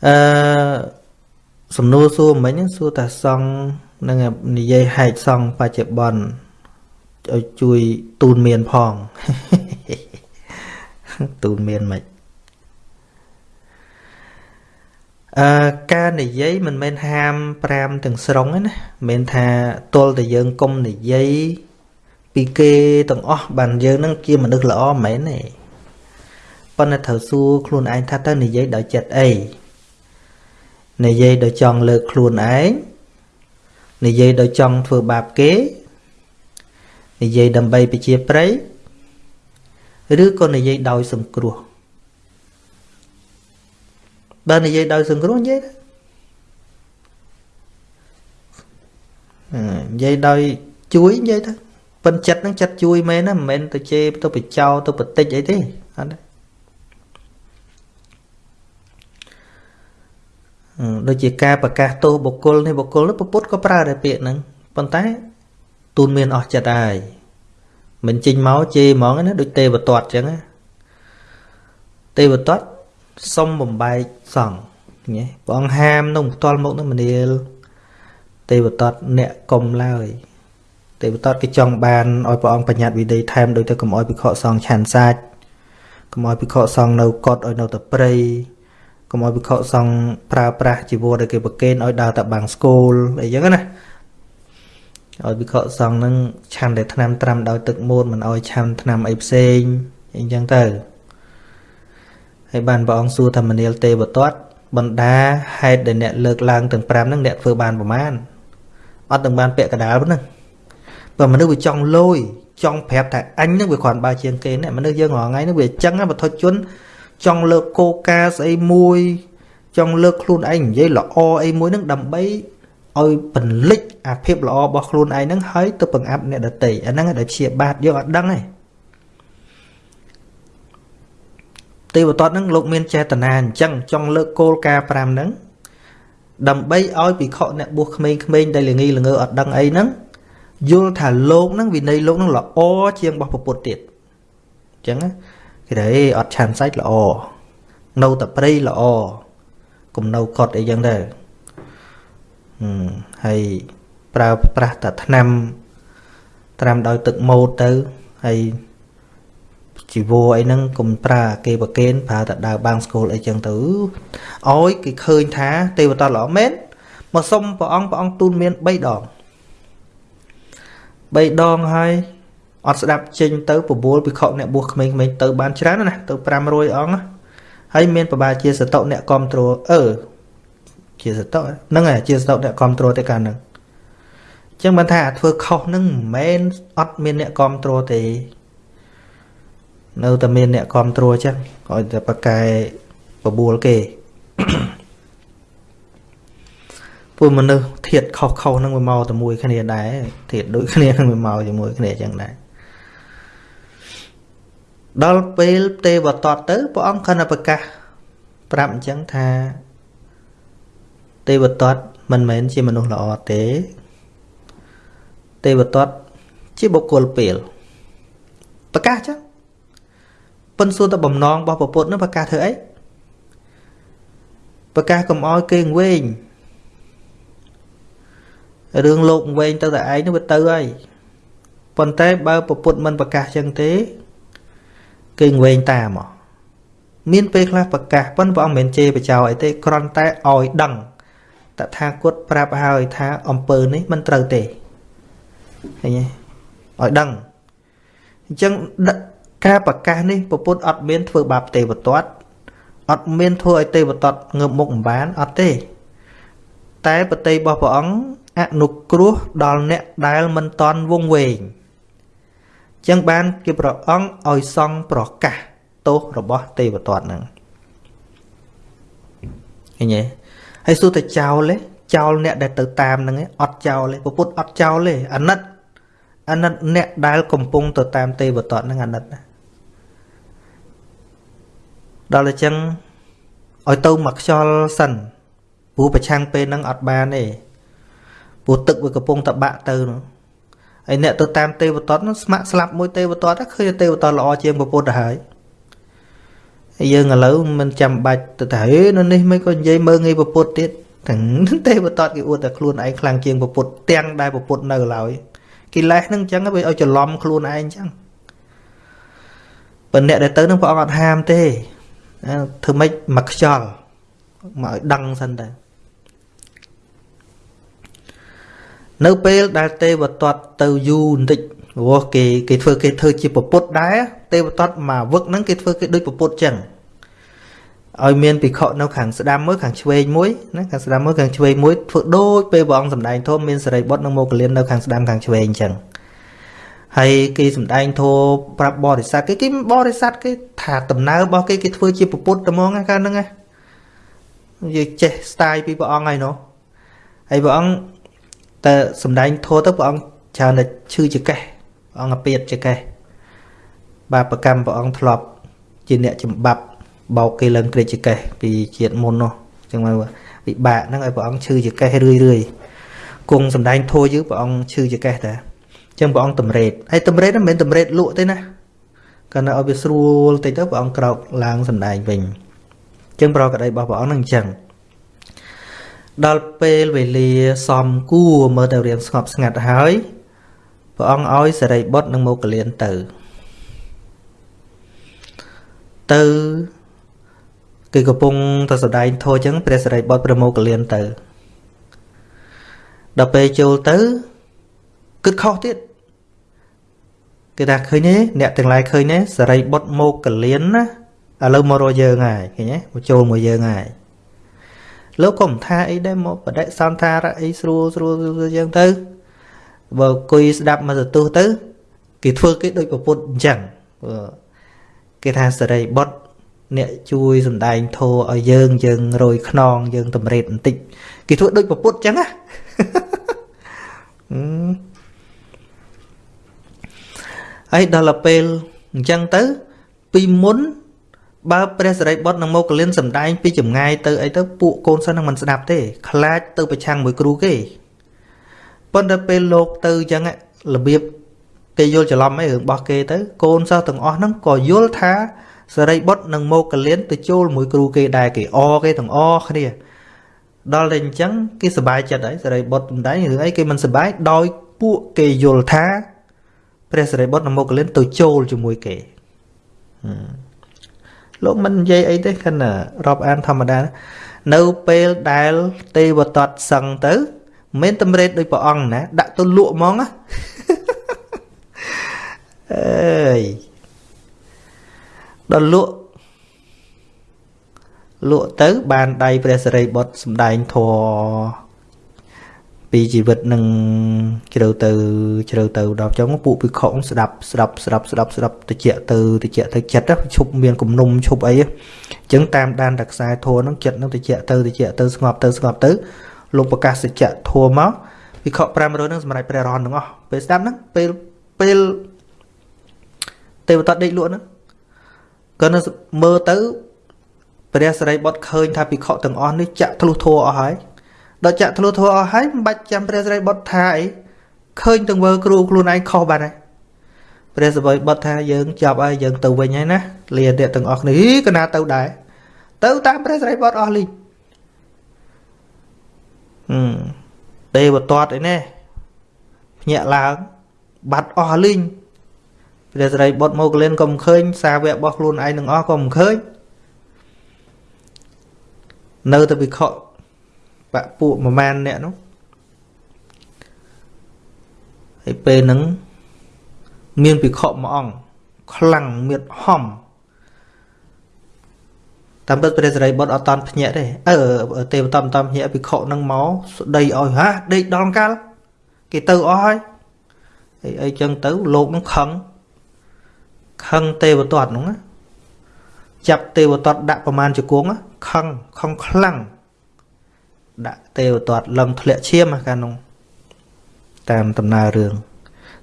អឺ សំណួរសួរមិញសួរតាសង់នឹងនិយាយហែកសង់បច្ចុប្បន្នឲ្យជួយទូនមានផងទូនមានមិនអឺការនិយាយមិនមែនហាម5ទាំងស្រុងទេណាមិនមែនថាទល់តែយើងកុំនិយាយពីគេទាំងអស់បានយើងនឹងជាមនុស្សល្អមិនមែនទេប៉ុន្តែត្រូវសួរខ្លួនឯងថាតើនិយាយដោយចិត្តអី និយាយដោយចង់លើកខ្លួនឯងនិយាយដោយចង់ធ្វើបាបគេនិយាយដើម្បីពជាប្រៃឬក៏និយាយដោយសង្គ្រោះបើនិយាយដោយសង្គ្រោះនិយាយទៅនិយាយដោយជួយនិយាយទៅប៉ិនចិត្តហ្នឹងចិត្តជួយមែនណាមិនមែនទៅជេរទៅបចោទៅបតិចអីទេអត់ទេ ដូចជាការប្រកាសទោសបុគ្គលនេះបុគ្គលនេះពុទ្ធក៏ប្រើដែរពាក្យហ្នឹងប៉ុន្តែទូនមានអស់ចិត្តហើយមិនចេញមកជេរហ្មងណាដូចទេវតតអញ្ចឹងណាទេវតតសុំបំបែកសង្ឃញ៉េព្រះអង្គហាមនោះផ្ទាល់មុខនោះមនាល ទេវតតអ្នកកុំឡើយទេវតតគេចង់បានឲ្យព្រះអង្គបញ្ញត្តិវិន័យថែមដោយទៅកុំឲ្យភិក្ខុសង្ឃឆាន់សាច់កុំឲ្យភិក្ខុសង្ឃនៅកត់ឲ្យនៅតែព្រៃ កុំឲ្យភិក្ខុសង្ឃប្រើប្រាស់ជីវរដែលគេប្រគេនឲ្យដើរតែបាំងស្គូលអីចឹងណាឲ្យភិក្ខុសង្ឃនឹងឆាន់តែថ្នាំត្រាំដោយទឹកមូតមិនឲ្យឆាន់ថ្នាំអីផ្សេងអីចឹងទៅហើយបានព្រះអង្គសួរថាមនាលទេវតតបណ្ដាហេតុដែលអ្នកលើកឡើងទាំង5ហ្នឹងអ្នកធ្វើបានប្រមាណអត់ទាំងបានពាក់កដាលប៉ុណ្ណឹងបើមនុស្សវាចង់លយចង់ប្រាប់ថាអញនឹងវាគ្រាន់បើជាងគេណាមនុស្សយើងរាល់ថ្ងៃនេះវាអញ្ចឹងវត្ថុជន ចង់លើកគោលការណ៍ស្អីមួយ ចង់លើកខ្លួនឯងនិយាយល្អអីមួយនឹងដើម្បីឲ្យបន្លិចអាភាពល្អរបស់ខ្លួនឯងហ្នឹងហើយទៅបង្អាប់អ្នកដតីអាហ្នឹងដែលជាបាតយើងអត់ដឹងទេទេវតតហ្នឹងលោកមានចេតនាអញ្ចឹងចង់លើកគោលការណ៍5ហ្នឹងដើម្បីឲ្យពិខុអ្នកបួសក្មេងៗដែលល្ងីល្ងើអត់ដឹងអីហ្នឹងយល់ថាលោកហ្នឹងវិន័យលោកហ្នឹងល្អជាងរបស់ពុទ្ធទៀតអញ្ចឹង គេថាអេអត់ឆានសាច់ល្អនៅតែព្រៃល្អកុំនៅកត់អីចឹងទៅហើយប្រើប្រាស់តែថ្នាំត្រាំដោយទឹកម៉ូតទៅហើយជីវរអីហ្នឹងកុំប្រើគេប្រកេនប្រើតែដើរបាំងស្គលអីចឹងទៅឲ្យគេឃើញថាទេវតាល្អមែនមកសុំព្រះអង្គព្រះអង្គទូនមាន3ដង3ដងហើយ អត់ស្ដាប់ចេញទៅបបួលពិខុអ្នកបួសក្មេងៗទៅបានច្រើនណាស់ទៅ500អង្គហើយមានប្របាជាសតុអ្នកគ្រប់គ្រងអឺជាសតុហ្នឹងហើយជាសតុអ្នកគ្រប់គ្រងទេកាលហ្នឹងអញ្ចឹងបានថាធ្វើខុសហ្នឹងមិនមែនអត់មានអ្នកគ្រប់គ្រងទេនៅតែមានអ្នកគ្រប់គ្រងចឹងឲ្យតែប្រកែបបួលគេពួកមនុស្សធៀបខុសខុសហ្នឹងវាមកតែមួយគ្នាដែរធៀបដូចគ្នានឹងវាមកជាមួយគ្នាចឹងដែរ ដល់ពេលទេវតតទៅព្រះអង្គខណ្ឌប្រកាស ប្រាប់អញ្ចឹងថា ទេវតតមិនមែនជាមនុស្សល្អទេ ទេវតតជាបុគ្គលពេលប្រកាសចឹងប៉ុន្តែសួរទៅបំណងរបស់ពុទ្ធនឹងប្រកាសធ្វើអីប្រកាសកុំឲ្យគេងវែងរឿងលោកវែងទៅតែឯងនោះវាទៅហើយប៉ុន្តែបើពុទ្ធមិនប្រកាសចឹងទេ គេងវែងតាមមានពេលខ្លះប្រកាសប៉ុន្តែព្រះអង្គមិនមែនជេរបចោអីទេគ្រាន់តែឲ្យដឹងតថាគតប្រាប់ហើយថាអំពើនេះមិនត្រូវទេឃើញទេឲ្យដឹងអញ្ចឹងការប្រកាសនេះពពុទ្ធអត់មានធ្វើបាបទេវទត្តអត់មានធ្វើឲ្យទេវទត្តងើបមុខមិនបានអត់ទេ តែបតីរបស់ព្រះអង្គអនុគ្រោះដល់អ្នកដែលមិនតន់វងវែង ចឹងបានជាព្រះអង្គឲ្យសង់ប្រកាសទោសរបស់ទេវទត្តហ្នឹងឃើញទេហើយសួរតែចោលទេចោលអ្នកដែលទៅតាមហ្នឹងអត់ចោលទេពុទ្ធអត់ចោលទេអាណិតអាណិតអ្នកដែលកំពុងទៅតាមទេវទត្តហ្នឹងអាណិតណាដល់អញ្ចឹងឲ្យទៅមកខ្យល់សិនព្រោះប្រឆាំងពេលហ្នឹងអត់បានទេព្រោះទឹកវាកំពុងតបាក់ទៅនោះ ហើយអ្នកទៅតាមទេវទត្តនោះស្ម័គ្រស្លាប់មួយទេវទត្តឃើញទេវទត្តល្អជាងពុទ្ធទៅហើយហើយយើងឥឡូវមិនចាំបាច់ទៅថាហេនៅនេះមិនក៏និយាយមើងងាយពុទ្ធទៀតទាំងទេវទត្តគេអួតតែខ្លួនឯងខ្លាំងជាងពុទ្ធទាំងដែលពុទ្ធនៅឡើយកិលេសហ្នឹងអញ្ចឹងវាឲ្យច្រឡំខ្លួនឯងអញ្ចឹងប៉ុន្តែអ្នកដែលទៅនឹងព្រះអង្គអត់ហាមទេធ្វើម៉េចមកខ្យល់មកឲ្យដឹងសិនទៅ នៅពេលដែលទេវទត្តទៅយូរបន្តិចព្រោះគេគេធ្វើគេធ្វើជាពពុទ្ធដែរទេវទត្តមកវឹកហ្នឹងគេធ្វើគេដូចពពុទ្ធចឹងឲ្យមានភិក្ខុនៅខាងស្ដាំមួយខាងឆ្វេងមួយណាខាងស្ដាំមួយខាងឆ្វេងមួយធ្វើដូចពេលព្រះអង្គសម្ដែងធម៌មានសរិបុត្រនិងមោគលាននៅខាងស្ដាំខាងឆ្វេងអញ្ចឹងហើយគេសម្ដែងធម៌ប្រាប់បរិស័ទគេគេបរិស័ទគេថាដំណើររបស់គេគេធ្វើជាពុទ្ធតែហ្មងកាលហ្នឹងណានិយាយចេះស្ទាយពីព្រះអង្គហើយនោះហើយព្រះអង្គ តែសម្ដែងធម៌ទៅព្រះអង្គច្រើនតែឈឺចកេះព្រះអង្គអាពាតចកេះបាបកម្មព្រះអង្គធ្លាប់ ជាអ្នកចម្បាប់បោកគេឡើងក្រិចចកេះពីជាតិមុននោះអញ្ចឹងមកវិបាកហ្នឹងឲ្យព្រះអង្គឈឺចកេះរឿយរឿយគង់សំដែងធัวយើងព្រះអង្គឈឺចកេះតាអញ្ចឹងព្រះអង្គតម្រេតហើយតម្រេតមិនមែនតម្រេតលក់ទេណាកាលណាឲ្យវាស្រួលតិចទៅព្រះអង្គក្រោកឡើងសំដែងវិញអញ្ចឹងប្រកក្តីរបស់ព្រះអង្គហ្នឹងអញ្ចឹង ដល់ពេលវេលាសំគួរមើលទៅរៀងស្ងប់ស្ងាត់ហើយព្រះអង្គឲ្យសរិបុត្រនិងមោគលានទៅទៅគេកំពុងទៅសដែងធោះអញ្ចឹងព្រះសរិបុត្រប្រមោគលានទៅដល់ពេលចូលទៅគិតខុសទៀតគេថាឃើញទេអ្នកទាំងឡាយឃើញទេសរិបុត្រមោគលានណាឥឡូវមករកយើងហើយឃើញទេមកចូលមកយើងហើយ លោកក៏មិនថាអីដែរមកបដិសន្ធារអីស្រួលស្រួលយើងទៅបើអង្គុយស្ដាប់មកទទូសទៅគេធ្វើគេដូចប្រពុតអញ្ចឹងគេថាសរិបុត្រអ្នកជួយសំដែងធោឲ្យយើងយើងរយខ្នងយើងតម្រេតបន្តិចគេធ្វើដូចប្រពុតអញ្ចឹងណាហើយដល់ពេលអញ្ចឹងទៅពីមុន បើព្រះសរិបុត្រនិងមកលិនសំដែងពីចម្ងាយទៅអីទៅពួកកូនសិស្សនឹងមិនស្ដាប់ទេខ្លាចទៅប្រឆាំងមួយគ្រូគេប៉ុន្តែពេលលោកទៅអញ្ចឹងរបៀបគេយល់ច្រឡំអីរឿងរបស់គេទៅកូនសិស្សទាំងអស់ហ្នឹងក៏យល់ថាសរិបុត្រនិងមកលិនទៅចូលមួយគ្រូគេដែរគេអគេទាំងអគ្នាដល់តែអញ្ចឹងគេសប្បាយចិត្តហើយសរិបុត្រមិនដែររឿងអីគេមិនសប្បាយដោយពួកគេយល់ថាព្រះសរិបុត្រនិងមកលិនទៅចូលជាមួយគេហឹម លោកមិននិយាយអីទេគិនរាប់អានធម្មតា នៅពេលដែលទេវតតសឹងទៅមិនតម្រេតដោយព្រះអង្គណាដាក់ទៅលក់ហ្មងណាអើយដល់លក់លក់ទៅបានដៃព្រះសិរីបុត្រសំដែងធរ ពីជីវិតនឹងជ្រៅទៅជ្រៅទៅដល់ចុងពួកពិខុស្ដាប់ស្ដាប់ស្ដាប់ស្ដាប់ស្ដាប់តិចទៅតិចទៅចិត្តឈប់មានគំនុំឈប់អីអញ្ចឹងតាមដានតែខ្សែធัวហ្នឹងចិត្តនឹងតិចទៅតិចទៅស្ងប់ទៅស្ងប់ទៅលោកប្រកាសសច្ចៈធัวមកវិខុ500ហ្នឹងសម្រាប់ព្រះរហន្តទាំងអស់ពេលស្ដាប់ហ្នឹងពេលពេលទេវតាដេកលក់ហ្នឹងក៏នៅមើលទៅព្រះសរិបុត្រឃើញថាភិក្ខុទាំងអស់នេះចាក់ធ្លុះធัวអស់ហើយ ដល់ចាក់ធ្លុះធ្វើអស់ហើយមិនបាច់ចាំព្រះសិរីបុត្រថាអីឃើញទាំងវើគ្រូខ្លួនឯងខុសបាត់ហើយព្រះសិរីបុត្រថាយើងចាប់ហើយយើងទៅវិញហើយណាលាអ្នកទាំងអស់គ្នាកណាទៅដែរទៅតាមព្រះសិរីបុត្រអស់លីងហឹមទេវតតអីណែភ្ញាក់ឡើងបាត់អស់លីងព្រះសិរីបុត្រមកលៀនក៏មិនឃើញ សាវករបស់ខ្លួនឯងនឹងអស់ក៏មិនឃើញនៅតែវិខ បៈពួកប្រមាណអ្នកនោះហើយពេលហ្នឹងមានពិខុមួយអង្គខ្លាំងមៀតហំតាមពិតព្រះសិរីបុត្រអត់តាន់ភ្ញាក់ទេអឺទេវតាមិនតាន់ភ្ញាក់ពិខុនឹងមកស្ដីឲ្យហាដេកដល់កាលគេទៅអស់ហើយអីអីចឹងទៅលោកនឹងខឹងខឹងទេវទត្តនោះណាចាប់ទេវទត្តដាក់ប្រមាណជង្គង់ខឹងខឹងខ្លាំង ដាក់ទេវទត្តលឹងធ្លាក់ឈាមកាលនោះតាមដំណើររឿង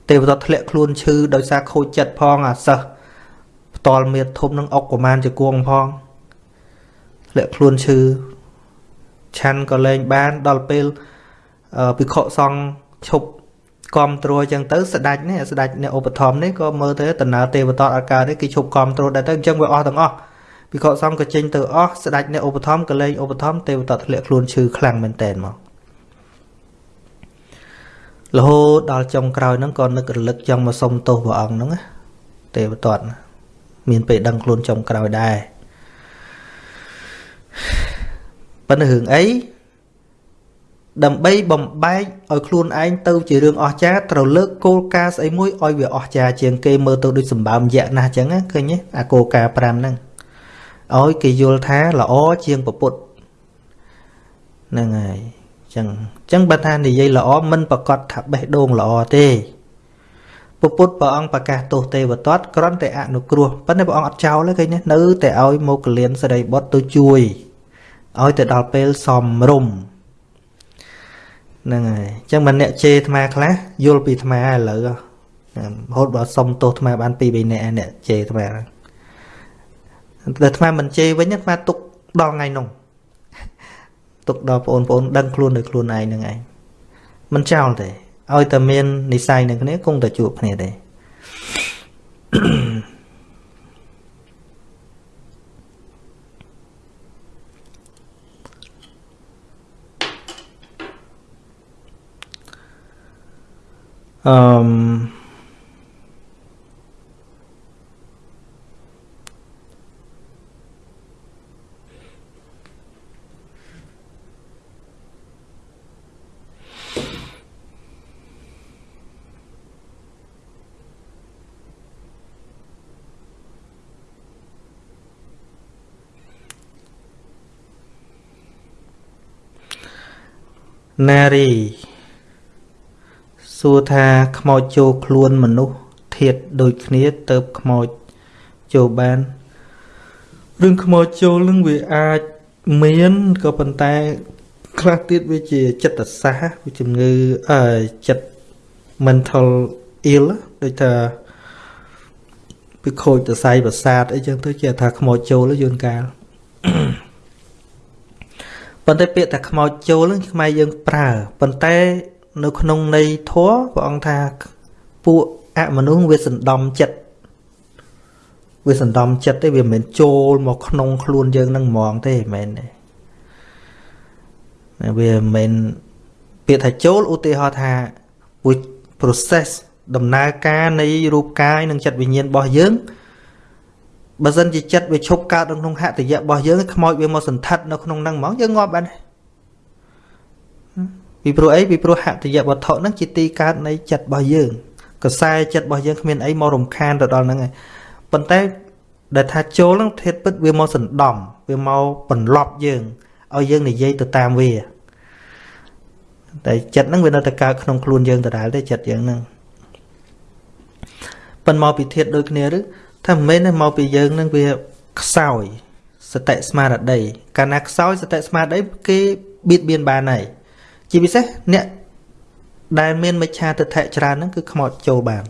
ទេវតាធ្លាក់ខ្លួនឈឺដោយសារខូចចិត្តផងអាសិស្សផ្ទាល់មៀតធំនឹងអុកប្រមាណជាគួងផងធ្លាក់ខ្លួនឈឺឆាន់ក៏លែងបានដល់ពេលភិក្ខុសង្ឃឈប់គ្រប់ត្រួតអញ្ចឹងទៅស្ដាច់នេះស្ដាច់អ្នកឧបត្ថម្ភនេះក៏មើលទៅតំណើទេវតាអកាទេគេឈប់គ្រប់ត្រួតដែរទៅអញ្ចឹងវាអស់ទាំងអស់ ភិក្ខុសង្ឃក៏ចេញទៅអស់ស្ដាច់អ្នកឧបត្ថម្ភក៏លែងឧបត្ថម្ភទេវតាធ្លាក់ខ្លួនឈឺខ្លាំងមែនតែនមករហូតដល់ចុងក្រោយហ្នឹងក៏នឹករលឹកចង់មកសុំទោសព្រះអង្គហ្នឹងណាទេវតតមានពេលដឹងខ្លួនចុងក្រោយដែរប៉ុន្តែរឿងអីដើម្បីបំបែកឲ្យខ្លួនឯងទៅជារឿងអស្ចារ្យត្រូវលើកគោលការណ៍ស្អីមួយឲ្យវាអស្ចារ្យជាងគេមើលទៅដូចសម្បើមយៈណាស់ចឹងឃើញទេអាគោលការណ៍5ហ្នឹង ឲ្យគេយល់ថាល្អជាងពុទ្ធហ្នឹងហើយចឹងចឹងបើថានិយាយល្អមិនប្រកាសថាបេះដូងល្អទេពពុទ្ធព្រះអង្គប្រកាសទោសទេវតតគ្រាន់តែអនុគ្រោះប៉ុន្តែព្រះអង្គអត់ចោលទេឃើញទេនៅតែឲ្យមកកលៀនសរិបុត្រទៅជួយឲ្យទៅដល់ពេលសំរុំហ្នឹងហើយអញ្ចឹងមិនអ្នកជេរអាត្មាខ្លះយល់ពីអាត្មាឥឡូវរហូតបើសុំទោសអាត្មាបាន2 3នាក់អ្នកជេរអាត្មា តែអាត្មាមិនជេរវិញអាត្មាទុកដល់ថ្ងៃនោះទុកដល់បងប្អូនដឹងខ្លួនដោយខ្លួនឯងនឹងឯងមិនចោលទេឲ្យតែមាននិស័យនឹងគ្នាគង់តែជួបគ្នាទេអឺ នារីសួរថាខ្មោចចូលខ្លួនមនុស្សធាតដូចគ្នាទៅខ្មោចចូលបានរឿងខ្មោចចូលនឹងវាអាចមានក៏ប៉ុន្តែខ្លះទៀតវាជាចិត្តសាស្ត្រវាជំងឺអឺចិត្ត mental ill ដូចថាពីខូចសរសៃប្រសាទអីចឹងទៅជាថាខ្មោចចូលយូនកាល ប៉ុន្តែពាក្យថាខ្មោចចូលនឹងខ្មែរយើងប្រើប៉ុន្តែនៅក្នុងន័យធម៌ព្រះអង្គថាពួកអមនុស្សវាសណ្ដំចិត្តវាសណ្ដំចិត្តទេវាមិនមែនចូលមកក្នុងខ្លួនយើងនឹងហ្មងទេមិនមែនទេវាមិនមែនពាក្យថាចូលឧទាហរណ៍ថាពួក process ដំណើរការនៃរូបកាយនិងចិត្តវិញ្ញាណរបស់យើង បើសិនជាចិត្តវាឈប់កើតនៅក្នុងហតិយៈរបស់យើងខ្មោចវាមកសន្ធិដ្ឋនៅក្នុងហ្នឹងហ្មងយើងងាប់បានពីព្រោះអីពីព្រោះហតិយៈវត្ថុហ្នឹងជាទីកើតនៃចិត្តរបស់យើងកសែចិត្តរបស់យើងគ្មានអីមករំខានទៅដល់ហ្នឹងឯងប៉ុន្តែដែលថាចូលហ្នឹងធេតពិតវាមកសណ្ដំវាមកបន្លប់យើងឲ្យយើងនិយាយទៅតាមវាតែចិត្តហ្នឹងវានៅតែកើតក្នុងខ្លួនយើងដដែលទេចិត្តយើងហ្នឹងប៉ុន្តែមកពីធាតដូចគ្នាឬ ថាមិនមែនទេមកពីយើងនឹងវាខ្សោយសតិស្មារតីកាលណាខ្សោយសតិស្មារតីគេបៀតបៀនបានហើយជាពិសេសអ្នកដែលមានមិច្ឆាទិដ្ឋិច្រើនហ្នឹងគឺខ្មោចចូលបាន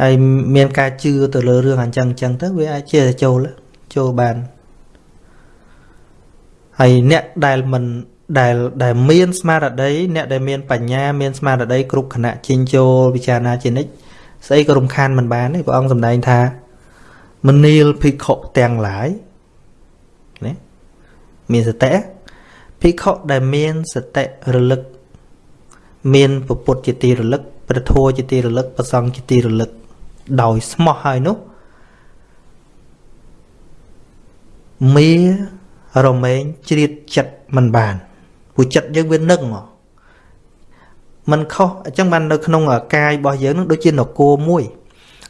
ហើយមានការជឿទៅលើរឿងអញ្ចឹងអញ្ចឹងទៅវាអាចជាចូលចូលបានហើយអ្នកដែលមិនដែលដែលមានស្មារតីអ្នកដែលមានបញ្ញាមានស្មារតីគ្រប់ខណៈជិញ្ចូលពិចារណាជានិច្ច ស្អីក៏រំខានមិនបានទេព្រះអង្គសម្ដែងថាមនាលភិក្ខុទាំងឡាយណាមានសតិភិក្ខុដែលមានសតិរលឹក មានពពុទ្ធជាទីរលឹកព្រះធម៌ជាទីរលឹកប្រសង្ឃជាទីរលឹក ដោយស្មោះហើយនោះមេរមែងជ្រៀតចិត្តមិនបានព្រោះចិត្តយើងវានឹង มันខុសអញ្ចឹងបាននៅក្នុងកាយរបស់យើងនឹងដូចជានគរមួយ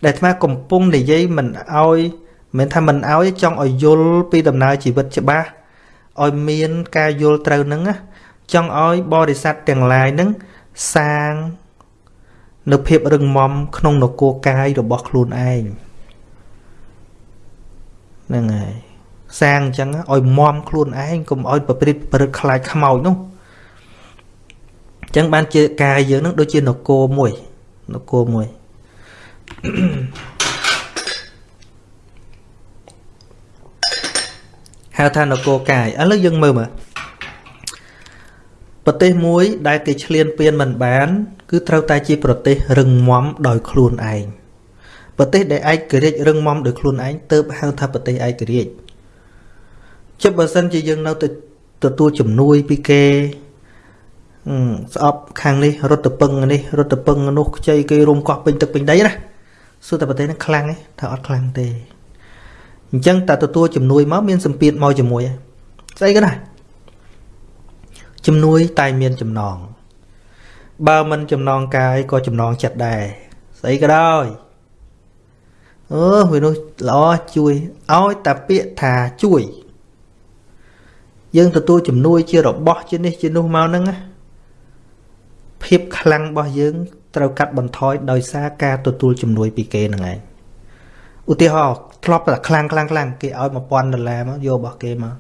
ដែលអាត្មាកំពុងនិយាយមិនអោយមិនថាមិនអោយចង់ឲ្យយល់ពីដំណើរជីវិតច្បាស់ឲ្យមានការយល់ត្រូវនឹងចង់ឲ្យបរិស័ទទាំងឡាយនឹងសាងនៅភាពរឹងមាំក្នុងនគរកាយរបស់ខ្លួនឯងហ្នឹងហើយសាងអញ្ចឹងឲ្យមមខ្លួនឯងកុំឲ្យប្រព្រឹត្តប្រព្រឹត្តខ្លាចខ្មោចនោះ អញ្ចឹងបានជាកាយយើងនឹងដូចជានគរមួយនគរមួយហៅថានគរកាយឥឡូវយើងមើលមើលប្រទេសមួយដែលគេឈ្លានពានមិនបាន គឺត្រូវតែជាប្រទេសរឹងមាំដោយខ្លួនឯងប្រទេសដែលឯករាជ្យរឹងមាំដោយខ្លួនឯងទៅហៅថាប្រទេសឯករាជ្យជិបបើសិនជាយើងនៅទៅទទួលជំនួយពីគេ ស្អប់ខាងនេះរត់ទៅពឹងនេះរត់ទៅពឹងនោះខ្ចីគេរុំកោះពេញទឹកពេញដីណាសួរតែប្រទេសនេះខ្លាំងទេថាអត់ខ្លាំងទេអញ្ចឹងតែទទួលជំនួយមកមានសម្ពាធមកជាមួយស្អីក៏ដែរជំនួយតែមានចំណងបើមិនចំណងកាយក៏ចំណងចិត្តដែរស្អីក៏ដោយអឺវានោះល្អជួយឲ្យតែពាក្យថាជួយយើងទទួលជំនួយជារបស់ជានេះជានោះមកហ្នឹងណា ភាពខ្លាំងរបស់យើងត្រូវកាត់បន្ថយដោយសារការទទួលជំនួយពីគេហ្នឹងឯងឧទាហរណ៍ធ្លាប់តែខ្លាំងខ្លាំងខ្លាំងគេឲ្យ1000ដុល្លារមកយករបស់គេមក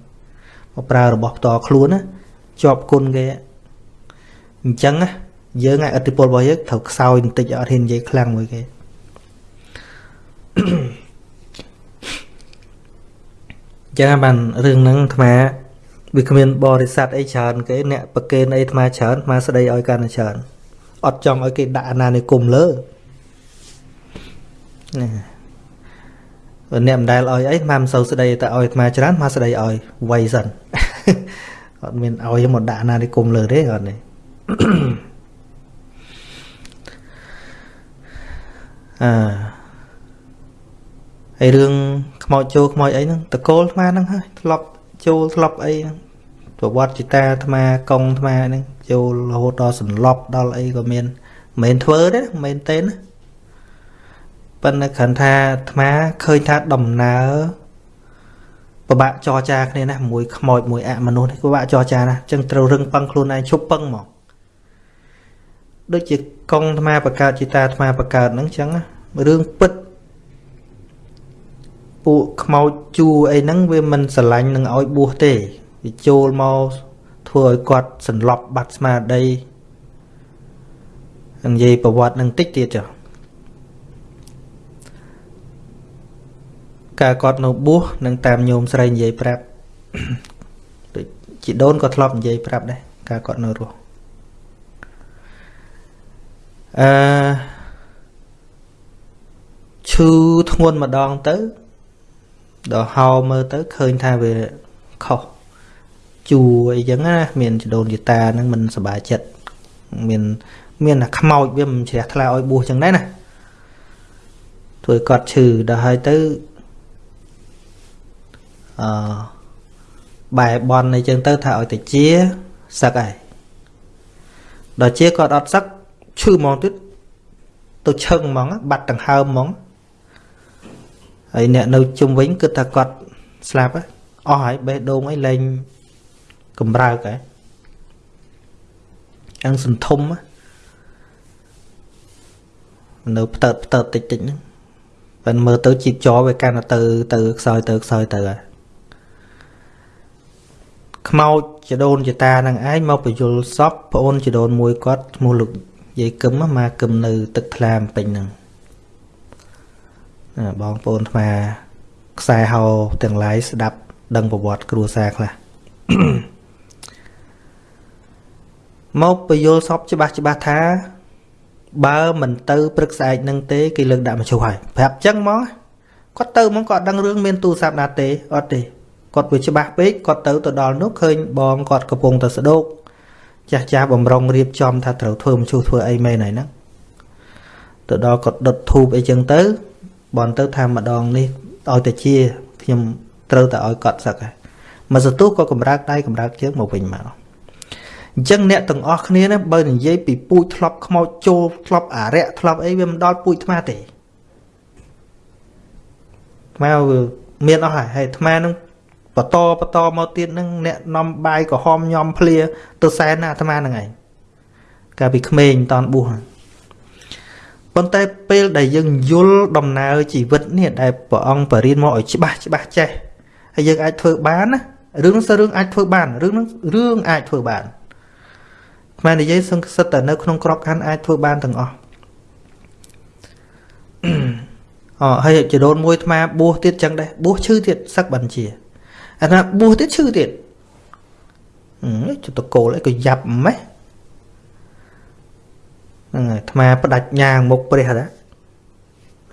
មកប្រើរបស់ផ្ទាល់ខ្លួនណាជាប់គុណគេអញ្ចឹងណាយើងឯឥទ្ធិពលរបស់យើងត្រូវខ្សោយបន្តិចអត់ហ៊ាននិយាយខ្លាំងមួយគេចឹងបានរឿងហ្នឹងអាត្មា វាគ្មានបរិស័ទអីច្រើនគេអ្នកប្រកេនអីអាត្មាច្រើនអាត្មាស្ដីឲ្យកាន់តែច្រើនអត់ចង់ឲ្យគេដាក់អាណានិគមលើណាអ្នកមិនដែលឲ្យអីអាត្មាមិនសូវស្ដីតែឲ្យអាត្មាច្រើនអាត្មាស្ដីឲ្យវៃសិនអត់មានឲ្យមកដាក់អាណានិគមលើទេអត់ទេអឺហើយរឿងខ្មោចចូលខ្មោចអីហ្នឹងតកូលអាត្មាហ្នឹងហើយធ្លាប់ចូលធ្លាប់អីហ្នឹង ប្រវត្តិจิតាអាត្មាកងអាត្មាហ្នឹងចូលរហូតដល់សន្លប់ដល់អីក៏មានមិនមែនធ្វើទេមិនមែនទេណាប៉ុន្តែគ្រាន់ថាអាត្មាឃើញថាដំណើរពិបាកចរចាគ្នាណាមួយខ្មោចមួយអមនុស្សនេះពិបាកចរចាណាអញ្ចឹងត្រូវរឹងប៉ឹងខ្លួនឯងឈប់ប៉ឹងមកដូចជាកងអាត្មាបកើតจิតាអាត្មាបកើតហ្នឹងអញ្ចឹងរឿងពិតពួកខ្មោចជួអីហ្នឹងវាមិនស្រឡាញ់នឹងឲ្យបួសទេ វាចូលមកធ្វើឲ្យគាត់សន្លប់បាត់ស្មារតីនិយាយប្រវត្តិនឹងតិចទៀតចុះកាលគាត់នៅបួសនឹងតាមញោមស្រីនិយាយប្រាប់ដូចជីដូនក៏ធ្លាប់និយាយប្រាប់ដែរកាលគាត់នៅរស់អឺឈឺធ្ងន់ម្ដងទៅដល់ហៅមើលទៅឃើញថាវាខុស ជួអីចឹងណាមានចដូនយតាហ្នឹងមិនសบายចិត្តមានមានតែខ្មោចវាមិនជ្រះថ្លាឲ្យបួសចឹងដែរណាធ្វើគាត់ឈឺដល់ហើយទៅអឺបែបនអីចឹងទៅថាឲ្យទៅជាសឹកហើយដល់ជាគាត់អត់សឹកឈឺហ្មងទៀតទៅឈឹងហ្មងបាត់ដង្ហើមហ្មងហើយអ្នកនៅជុំវិញគិតថាគាត់ស្លាប់អស់ហើយបេះដូងអីលែង កំរើកហ៎អង្សន្ធំនៅផ្តើតផ្តើតតិចតិចហ្នឹងប៉ិនមើលទៅជីបចវាកាន់ទៅទៅខ្សោយទៅខ្សោយទៅហើយខ្មោចចដូនចតានឹងឯងមកបញ្យលសពប្អូនចដូនមួយគាត់ឈ្មោះលោកយាយកឹមមកកឹមនៅ ទឹកថ្លាមពេញហ្នឹងបងប្អូនអាត្មាខ្សែហៅទាំងឡាយស្ដាប់ ដឹងប្រវត្តិគ្រួសារខ្លះ មកពយល់សពច្បាស់ច្បាស់ថា បើមិនទៅព្រឹកស្អែកនឹងទេគេលើកដាក់មជ្ឈុហើយប្រាប់ចឹងមកគាត់ទៅមកគាត់ដឹងរឿងមានទូរស័ព្ទណាទេអត់ទេគាត់វាច្បាស់ពេកគាត់ទៅទៅដល់នោះឃើញបងគាត់កំពុងតែស្ដោកចាស់ចាស់បំរុងរៀបចំថាត្រូវធ្វើមជ្ឈុធ្វើអីមែនហើយហ្នឹងទៅដល់គាត់ដុតធូបអីចឹងទៅបនទៅថាម្ដងនេះឲ្យតែជាខ្ញុំត្រូវតែឲ្យកត់សឹកហើយមកសន្ទុះក៏កម្រើកដៃកម្រើកជើងមកវិញមក អញ្ចឹងអ្នកទាំងអស់គ្នាណាបើនិយាយពីពូជធ្លាប់ខ្មោចចូលធ្លាប់អារៈធ្លាប់អីវាមិនដល់ពូជអាត្មាទេអាត្មាមានអស់ហើយហើយអាត្មានឹងបន្តបន្តមកទៀតនឹងអ្នកនាំបាយក្រហមញោមភ្លាទៅសែនណាអាត្មានឹងឯងកាលពីក្មេងតនបួសប៉ុន្តែពេលដែលយើងយល់ដំណើរជីវិតនេះដែលព្រះអង្គបរិញ្ញាមកឲ្យច្បាស់ច្បាស់ចេះហើយយើងអាចធ្វើបានណារឿងនោះសើរឿងអាចធ្វើបានរឿងនោះរឿងអាចធ្វើបាន ខ្មែរនិយាយសង្កសិតតែនៅក្នុងក្របខ័ណ្ឌអាចធ្វើបានទាំងអស់អហើយចដូនមួយអាបួសទៀតចឹងដែរបួសឈឺទៀតសឹកបញ្ជាអាណាបួសទៀតឈឺទៀតអឺចតកូលអីក៏យ៉ាប់ម៉េះហ្នឹងហើយអាត្មាផ្ដាច់ញ៉ាងមុខព្រះតា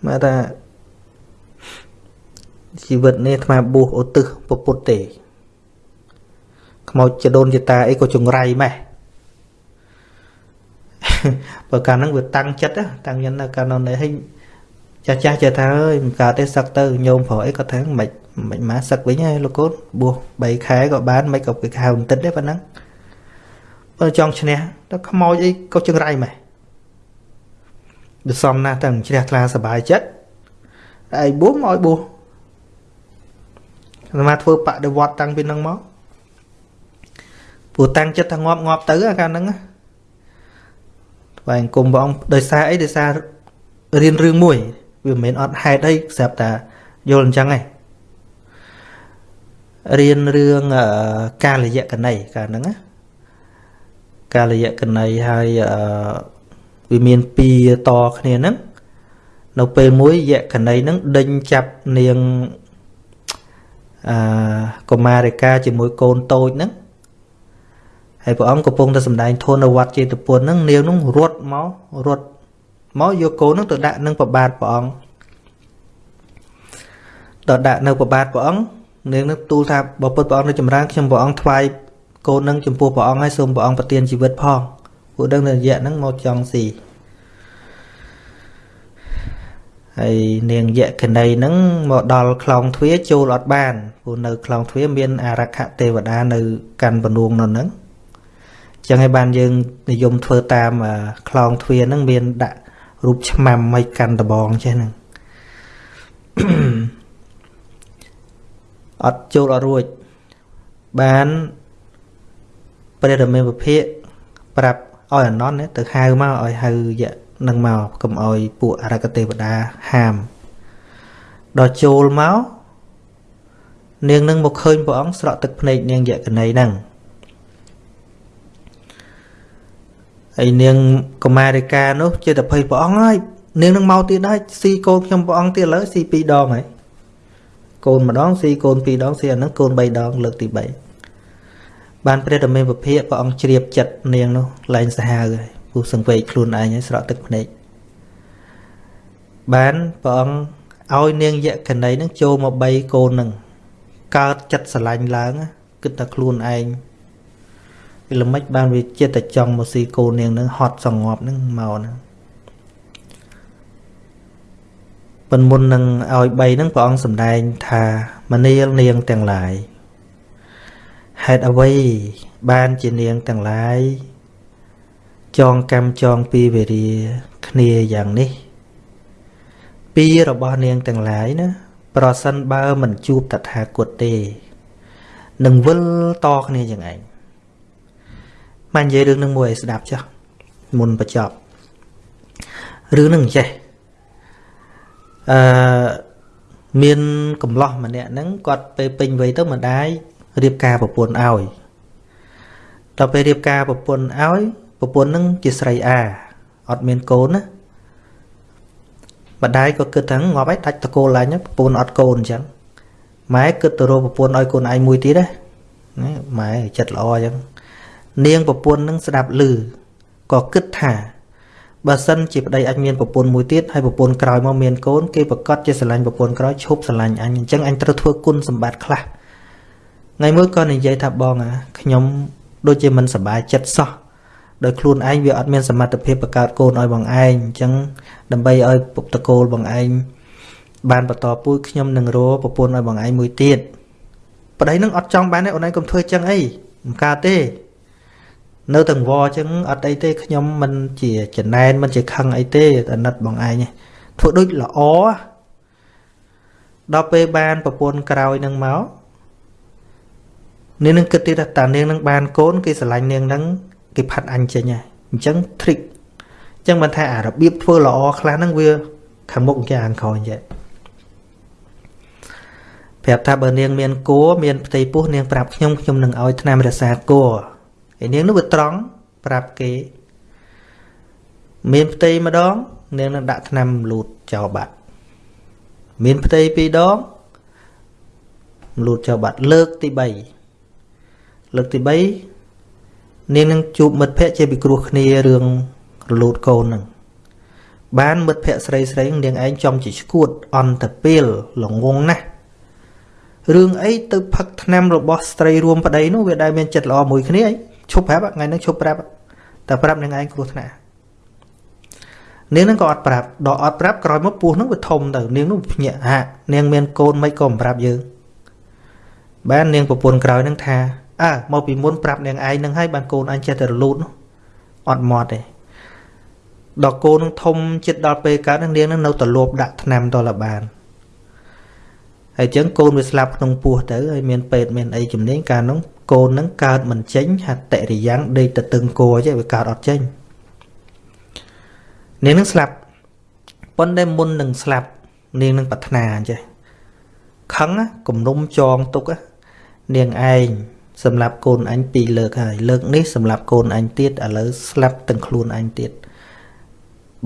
មកថាជីវិតនេះអាត្មាបួសឧទ្ទិសពុទ្ធទេខ្មោចចដូនចតាអីក៏ចង្រៃម៉េះ បើកាលហ្នឹងវាតាំងចិត្តតាំងចិត្តនៅកាលនោះនេះចាស់ចាស់ចេះថាអើយមិនកើតទេសឹកទៅញោមប្រុសអីក៏ថាមិនមិនមកសឹកវិញហើយលោកកូនបួស3ខែក៏បានមិនក៏គេខែបន្តិចទេប៉ុណ្ណឹងបើចង់ឈ្នះទៅខ្មោចអីក៏ចង្រៃម៉េះវាសំណាស់តែជ្រះថ្លាសบายចិត្តឯងបួសមកឲ្យបួសអាត្មាធ្វើបដិវត្តតាំងពីនឹងមកព្រោះតាំងចិត្តថាងាប់ងាប់ទៅអាកាលហ្នឹង ថ្វាយអង្គមព្រះអង្គដោយសារអីដោយសាររៀនរឿងមួយវាមិនមែនអត់ហេតុអីស្រាប់តែយល់អញ្ចឹងឯងរៀនរឿងកាលយៈកណីកាលហ្នឹងណាកាលយៈកណីហើយអឺវាមានពីរតគ្នាហ្នឹងនៅពេលមួយយក្ខណីហ្នឹងដេញចាប់នាងអឺកុមារិកាជាមួយកូនតូចហ្នឹង ហើយព្រះអង្គកំពុងតែសម្ដែងធននៅវត្តចេតពុនហ្នឹងនាងហ្នឹងរត់មករត់មកយកកូនហ្នឹងទៅដាក់នឹងប្របាទព្រះអង្គដល់ដាក់នៅប្របាទព្រះអង្គនាងនឹងទូលថាបើពុទ្ធព្រះអង្គនៅចម្រើនខ្ញុំព្រះអង្គថ្វាយកូននឹងចំពោះព្រះអង្គហើយសូមព្រះអង្គប្រទានជីវិតផងពួកដឹងនៅរយៈហ្នឹងមកចង់ស៊ីហើយនាងយក្ខណីហ្នឹងមកដល់ខ្លងទ្វារចូលអត់បានព្រោះនៅខ្លងទ្វារមានអារក្ខទេវតានៅកាន់បនួងនៅហ្នឹង ចឹងហើយបានយើងនិយមធ្វើតាមខ្លងទ្វារហ្នឹងមានដាក់រូបឆ្មាំឲ្យកាន់ដបងចេះហ្នឹងអត់ចូលអត់រួចបានព្រះរាមាវិភាកប្រាប់ឲ្យអនន្តទៅហៅមកឲ្យហៅយៈនឹងមកកុំឲ្យពួកអរកទេវតាហាមដល់ចូលមកនាងនឹងមកឃើញព្រះអង្គស្រក់ទឹកភ្នែកនាងយក្ខណីហ្នឹង ហើយនាងកុមារិកានោះជាតភ័យព្រះអង្គហើយនាងនឹងមកទៀតហើយស៊ីកូនខ្ញុំព្រះអង្គទៀតលើស៊ី2ដងហើយកូនម្ដងស៊ីកូន2ដងស៊ីអាហ្នឹងកូន3ដងលើកទី3បានព្រះតមេពភាកព្រះអង្គជ្រាបចិត្តនាងនោះលែងសាហាវហើយពុះសង្វេកខ្លួនឯងហើយស្រក់ទឹកភ្នែកបានព្រះអង្គឲ្យនាងយក្ខណីនឹងចូលមកបីកូននឹងកើតចិត្តស្រឡាញ់ឡើងគិតថាខ្លួនឯង វាល្មិចបានវាចិត្តតែចង់មកស៊ីកូននាងនឹងហត់សងប់នឹងមកហ្នឹងប៉ុនមុននឹងឲ្យបីហ្នឹងព្រះអង្គសម្ដែងថាមនាលនាងទាំងឡាយហេតុអ្វីបានជានាងទាំងឡាយចងកម្មចងពីវេរាគ្នាយ៉ាងនេះ ពីរបស់នាងទាំងឡាយណាប្រសិនបើមិនជួបតថាគតទេនឹងវិលតគ្នាយ៉ាងឯង បាននិយាយរឿងនឹងមួយឲ្យស្ដាប់ចុះមុនបញ្ចប់រឿងនឹងចេះអឺមានកំឡោះម្នាក់ហ្នឹងគាត់ពេលពេញវ័យទៅម្ដាយរៀបការប្រពន្ធឲ្យដល់ពេលរៀបការប្រពន្ធឲ្យប្រពន្ធនឹងជាស្រីអាអត់មានកូនណាម្ដាយក៏គិតថាងាប់ហើយដាច់តកូលឡើងប្រពន្ធអត់កូនអញ្ចឹងម៉ែគិតទៅរកប្រពន្ធឲ្យកូនឯងមួយទៀតណាម៉ែចិត្តល្អអញ្ចឹង នាងប្រពន្ធនឹងស្ដាប់ឮក៏គិតថាបើសិនជាប្តីអញមានប្រពន្ធមួយទៀតហើយប្រពន្ធក្រោយមកមានកូនគេប្រកាសជាស្រឡាញ់ប្រពន្ធក្រោយឈប់ស្រឡាញ់អញអញ្ចឹងអញត្រូវធ្វើគុណសម្បត្តិខ្លះថ្ងៃមួយក៏និយាយថាបងអាខ្ញុំដូចជាមិនសប្បាយចិត្តសោះដោយខ្លួនឯងវាអត់មានសមត្ថភាពបង្កើតកូនឲ្យបងឯងអញ្ចឹងដើម្បីឲ្យពុកតកូលបងឯងបានបន្តពូជខ្ញុំនឹងរកប្រពន្ធឲ្យបងឯងមួយទៀតប្តីនឹងអត់ចង់បានទេអូនឯងកុំធ្វើចឹងអីមិនកើតទេ នៅទាំងវចឹងអត់អីទេខ្ញុំមិនជាចំណែនមិនជាខឹងអីទេអាណិតបងឯងធ្វើដូចល្អដល់ពេលបានប្រពន្ធក្រោយនឹងមកនាងនឹងគិតទៀតថានាងនឹងបានកូនគេស្រឡាញ់នាងនឹងគេផាត់អញចេញហើយអញ្ចឹង trick អញ្ចឹងមិនថាអារបៀបធ្វើល្អខ្លះហ្នឹងវា ខាងមុខគេខាងក្រោយចេះប្រាប់ថាបើនាងមានគួរមានផ្ទៃពោះនាងប្រាប់ខ្ញុំខ្ញុំនឹងឲ្យថ្នាំរក្សាគួរ ហើយនាងនោះវាត្រង់ប្រាប់គេ មានផ្ទៃម្ដង នាងនឹងដាក់ថ្នាំលូតចោលបាត់មានផ្ទៃពីរដងលូតចោលបាត់លើកទី3លើកទី3នាងនឹងជួបមិត្តភ័ក្តិជាពិគ្រោះគ្នារឿងរលូតកូននឹងបានមិត្តភ័ក្តិស្រីស្រីនាងឯងចំជាឈួតអន្តពេលលងងណាស់រឿងអីទៅផឹកថ្នាំរបស់ស្ត្រីរួមប្តីនោះវាដែលមានចិត្តល្អមួយគ្នាអី ឈប់ប្រាប់ថ្ងៃហ្នឹងឈប់ប្រាប់តែប្រាប់នឹងឯងគ្រោះថ្នាក់នាងហ្នឹងក៏អត់ប្រាប់ដល់អត់ប្រាប់ក្រោយមកពោះហ្នឹងវាធំទៅនាងនោះភ្ញាក់ហាក់នាងមានកូនមិនក៏មិនប្រាប់យើងបាននាងប្រពន្ធក្រោយហ្នឹងថាអើមកពីមុនប្រាប់នាងឯងហ្នឹងហើយបានកូនអញចេះតែរលូតនោះអត់មាត់ទេដល់កូននឹងធំចិត្តដល់ពេលកើតនឹងនាងនឹងនៅតែលោបដាក់ថ្នាំតលបានហើយចឹងកូនវាស្លាប់ក្នុងពោះទៅហើយមានពេទ្យមានអីជំនាញកាលនោះ កូននឹងកើតមិនចេញហតិរិយ៉ាងដេកទៅតឹងគោចេះវាកើតអត់ចេញនាងនឹងស្លាប់ប៉ុន្តែមុននឹងស្លាប់នាងនឹងប្រាថ្នាចេះខឹងគំនុំចងទុកនាងឯងសម្រាប់កូនអញពីរលើកហើយលើកនេះសម្រាប់កូនអញទៀតឥឡូវស្លាប់ទាំងខ្លួនអញទៀត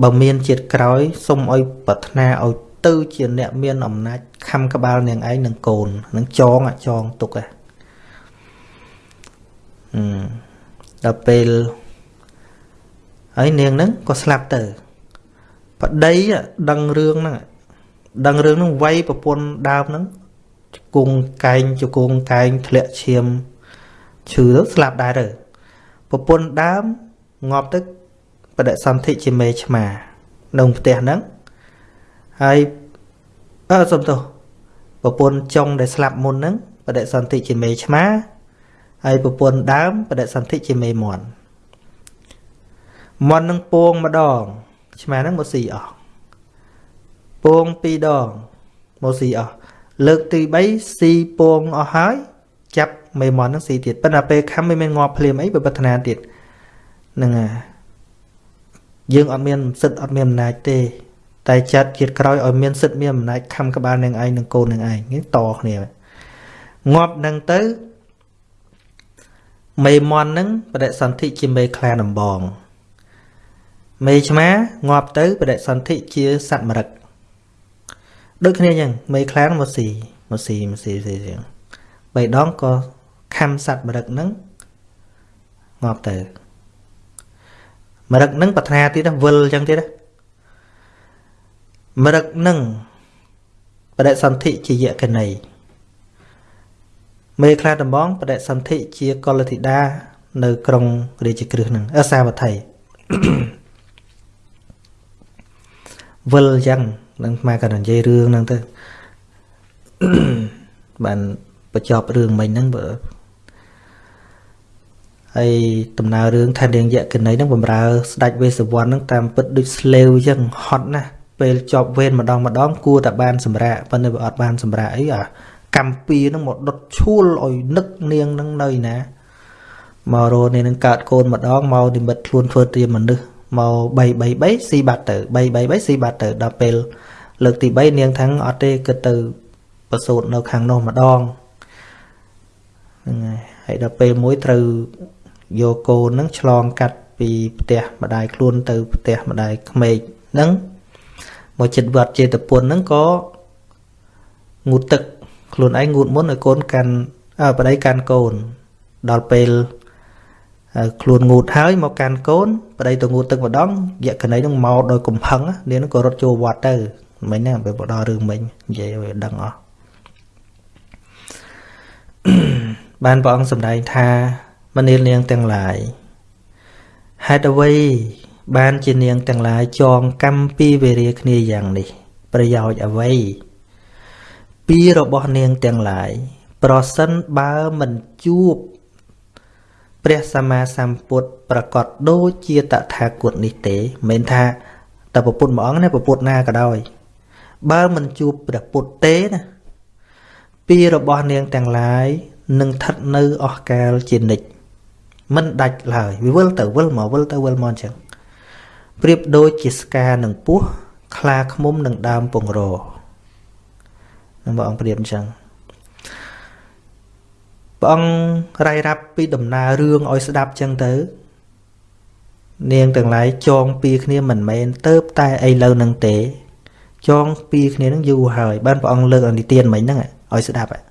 បើមានជាតិក្រោយសុំឲ្យប្រាថ្នាឲ្យទៅជាអ្នកមានអំណាចខំក្បាលនាងឯងនឹងកូននឹងចងចងទុកហ៎ ដល់ពេលហើយនាងហ្នឹងក៏ស្លាប់ទៅប្តីដឹងរឿងហ្នឹងដឹងរឿងហ្នឹងវាយប្រពន្ធដើមហ្នឹងជង្គង់កែងជង្គង់កែងធ្លាក់ឈាមឈឺទៅស្លាប់ដែរទៅប្រពន្ធដើមងាប់ទៅបដិសន្ធិជាមេឆ្មានៅផ្ទះហ្នឹងហើយអើសុំទោសប្រពន្ធចុងដែលស្លាប់មុនហ្នឹងបដិសន្ធិជាមេឆ្មា ហើយប្រពន្ធដើមបដិសន្ធិជាមេមន់មន់នឹងពងម្ដងឆ្មាហ្នឹងមកស៊ីអស់ពងពីរដងមកស៊ីអស់លើកទី3ស៊ីពងអស់ហើយចាប់មេមន់ហ្នឹងស៊ីទៀតប៉ុន្តែពេលខំមិនមានងាប់ភ្លាមអីបើបฒនាទៀតហ្នឹងហើយយើងអត់មានសិទ្ធអត់មានអំណាចទេ តែចាត់ជាតិក្រោយឲ្យមានសិទ្ធមានអំណាចខំក្បាលនឹងឯងនឹងកូននឹងឯងនេះតគ្នាងាប់នឹងទៅ មេមន់នឹងបដិសន្ធិជាមេខ្លាដំបងមេឆ្មាងាប់ទៅបដិសន្ធិជាសត្វមរឹកដូចគ្នាអញ្ចឹងមេខ្លាមកស៊ីមកស៊ីមកស៊ីស៊ីអញ្ចឹងបីដងក៏ខំសត្វមរឹកនឹងងាប់ទៅមរឹកនឹងប្រាថ្នាទៀតវិលអញ្ចឹងទៀតមរឹកនឹងបដិសន្ធិជាយកណី មេខ្លាដំបងបដិសន្ធិជាកលធីតានៅក្រុងរាជក្រឹសនឹងអសាវត្ថីវិលអញ្ចឹងនឹងមកកណ្ដានិយាយរឿងហ្នឹងទៅបានបញ្ចប់រឿងមិញហ្នឹងបើហើយដំណើររឿងថានាងយកណីហ្នឹងបំរើស្ដេចវេសវណ្ណហ្នឹងតាមពិតដូចស្លេវអញ្ចឹងហត់ណាស់ពេលចប់វេនម្ដងម្ដងគួរតែបានសម្រាកប៉ុន្តែវាអត់បានសម្រាកអីអា កម្មពីនឹងមកដុតឈួលឲ្យនឹកនាងនឹងនៅណាមករោនេះនឹងកើតកូនម្ដងមកនិមិត្តខ្លួនធ្វើជាមនុស្សមក3 3 3ស៊ីបាត់ទៅ3 3 3ស៊ីបាត់ទៅដល់ពេលលើកទី3នាងថាំងអត់ទេគិតទៅប្រសូតនៅខាងនោះម្ដងហ្នឹងហើយហើយដល់ពេលមួយត្រូវយកកូនហ្នឹងឆ្លងកាត់ពីផ្ទះម្ដាយខ្លួនទៅផ្ទះម្ដាយក្មេកហ្នឹងមកចិត្តវត្តចេតពុនហ្នឹងក៏ងូតទឹក ខ្លួនឯងងូតមុនឲ្យកូនកាន់ប្តីកាន់កូន ដល់ពេលខ្លួនងូតហើយមកកាន់កូនប្តីទៅងូតទឹកម្ដងយក្ខណីនឹងមកដោយកំផឹងនាងក៏រត់ចូលវត្តទៅមិញហ្នឹងពេលបដល់រឿងមិញនិយាយឲ្យដឹងអស់បានព្រះអង្គសម្ដែងថាមនាលនាងទាំងឡាយហេតុអ្វីបានជានាងទាំងឡាយចងកម្មពីវេរាគ្នាយ៉ាងនេះ ប្រយោជន៍អ្វី ពីរបស់នាងទាំងឡាយប្រសិនបើមិនជួបព្រះសម្មាសម្ពុទ្ធប្រកាសដូចជាតថាគតនេះទេមិនថាតែពុទ្ធមួយអង្គណាពុទ្ធណាក៏ដោយបើមិនជួបព្រះពុទ្ធទេណាពីរបស់នាងទាំងឡាយនឹងស្ថិតនៅអស់កាលជានិច្ចមិនដាច់ឡើយវាវិលទៅវិលមកវិលទៅវិលមកអញ្ចឹងប្រៀបដូចជាស្កានឹងពស់ខ្លាឃ្មុំនឹងដើមពងរ នឹងបងអង្គប្រៀបអញ្ចឹងព្រះអង្គរាយរាប់ពីដំណើររឿងឲ្យស្ដាប់អញ្ចឹងទៅ នាងទាំងឡាយចងពីគ្នាមិនមែនទៅតែអីលើនឹងទេ ចងពីគ្នានឹងយូរហើយបានព្រះអង្គលើកអនិទានមិញហ្នឹងឲ្យស្ដាប់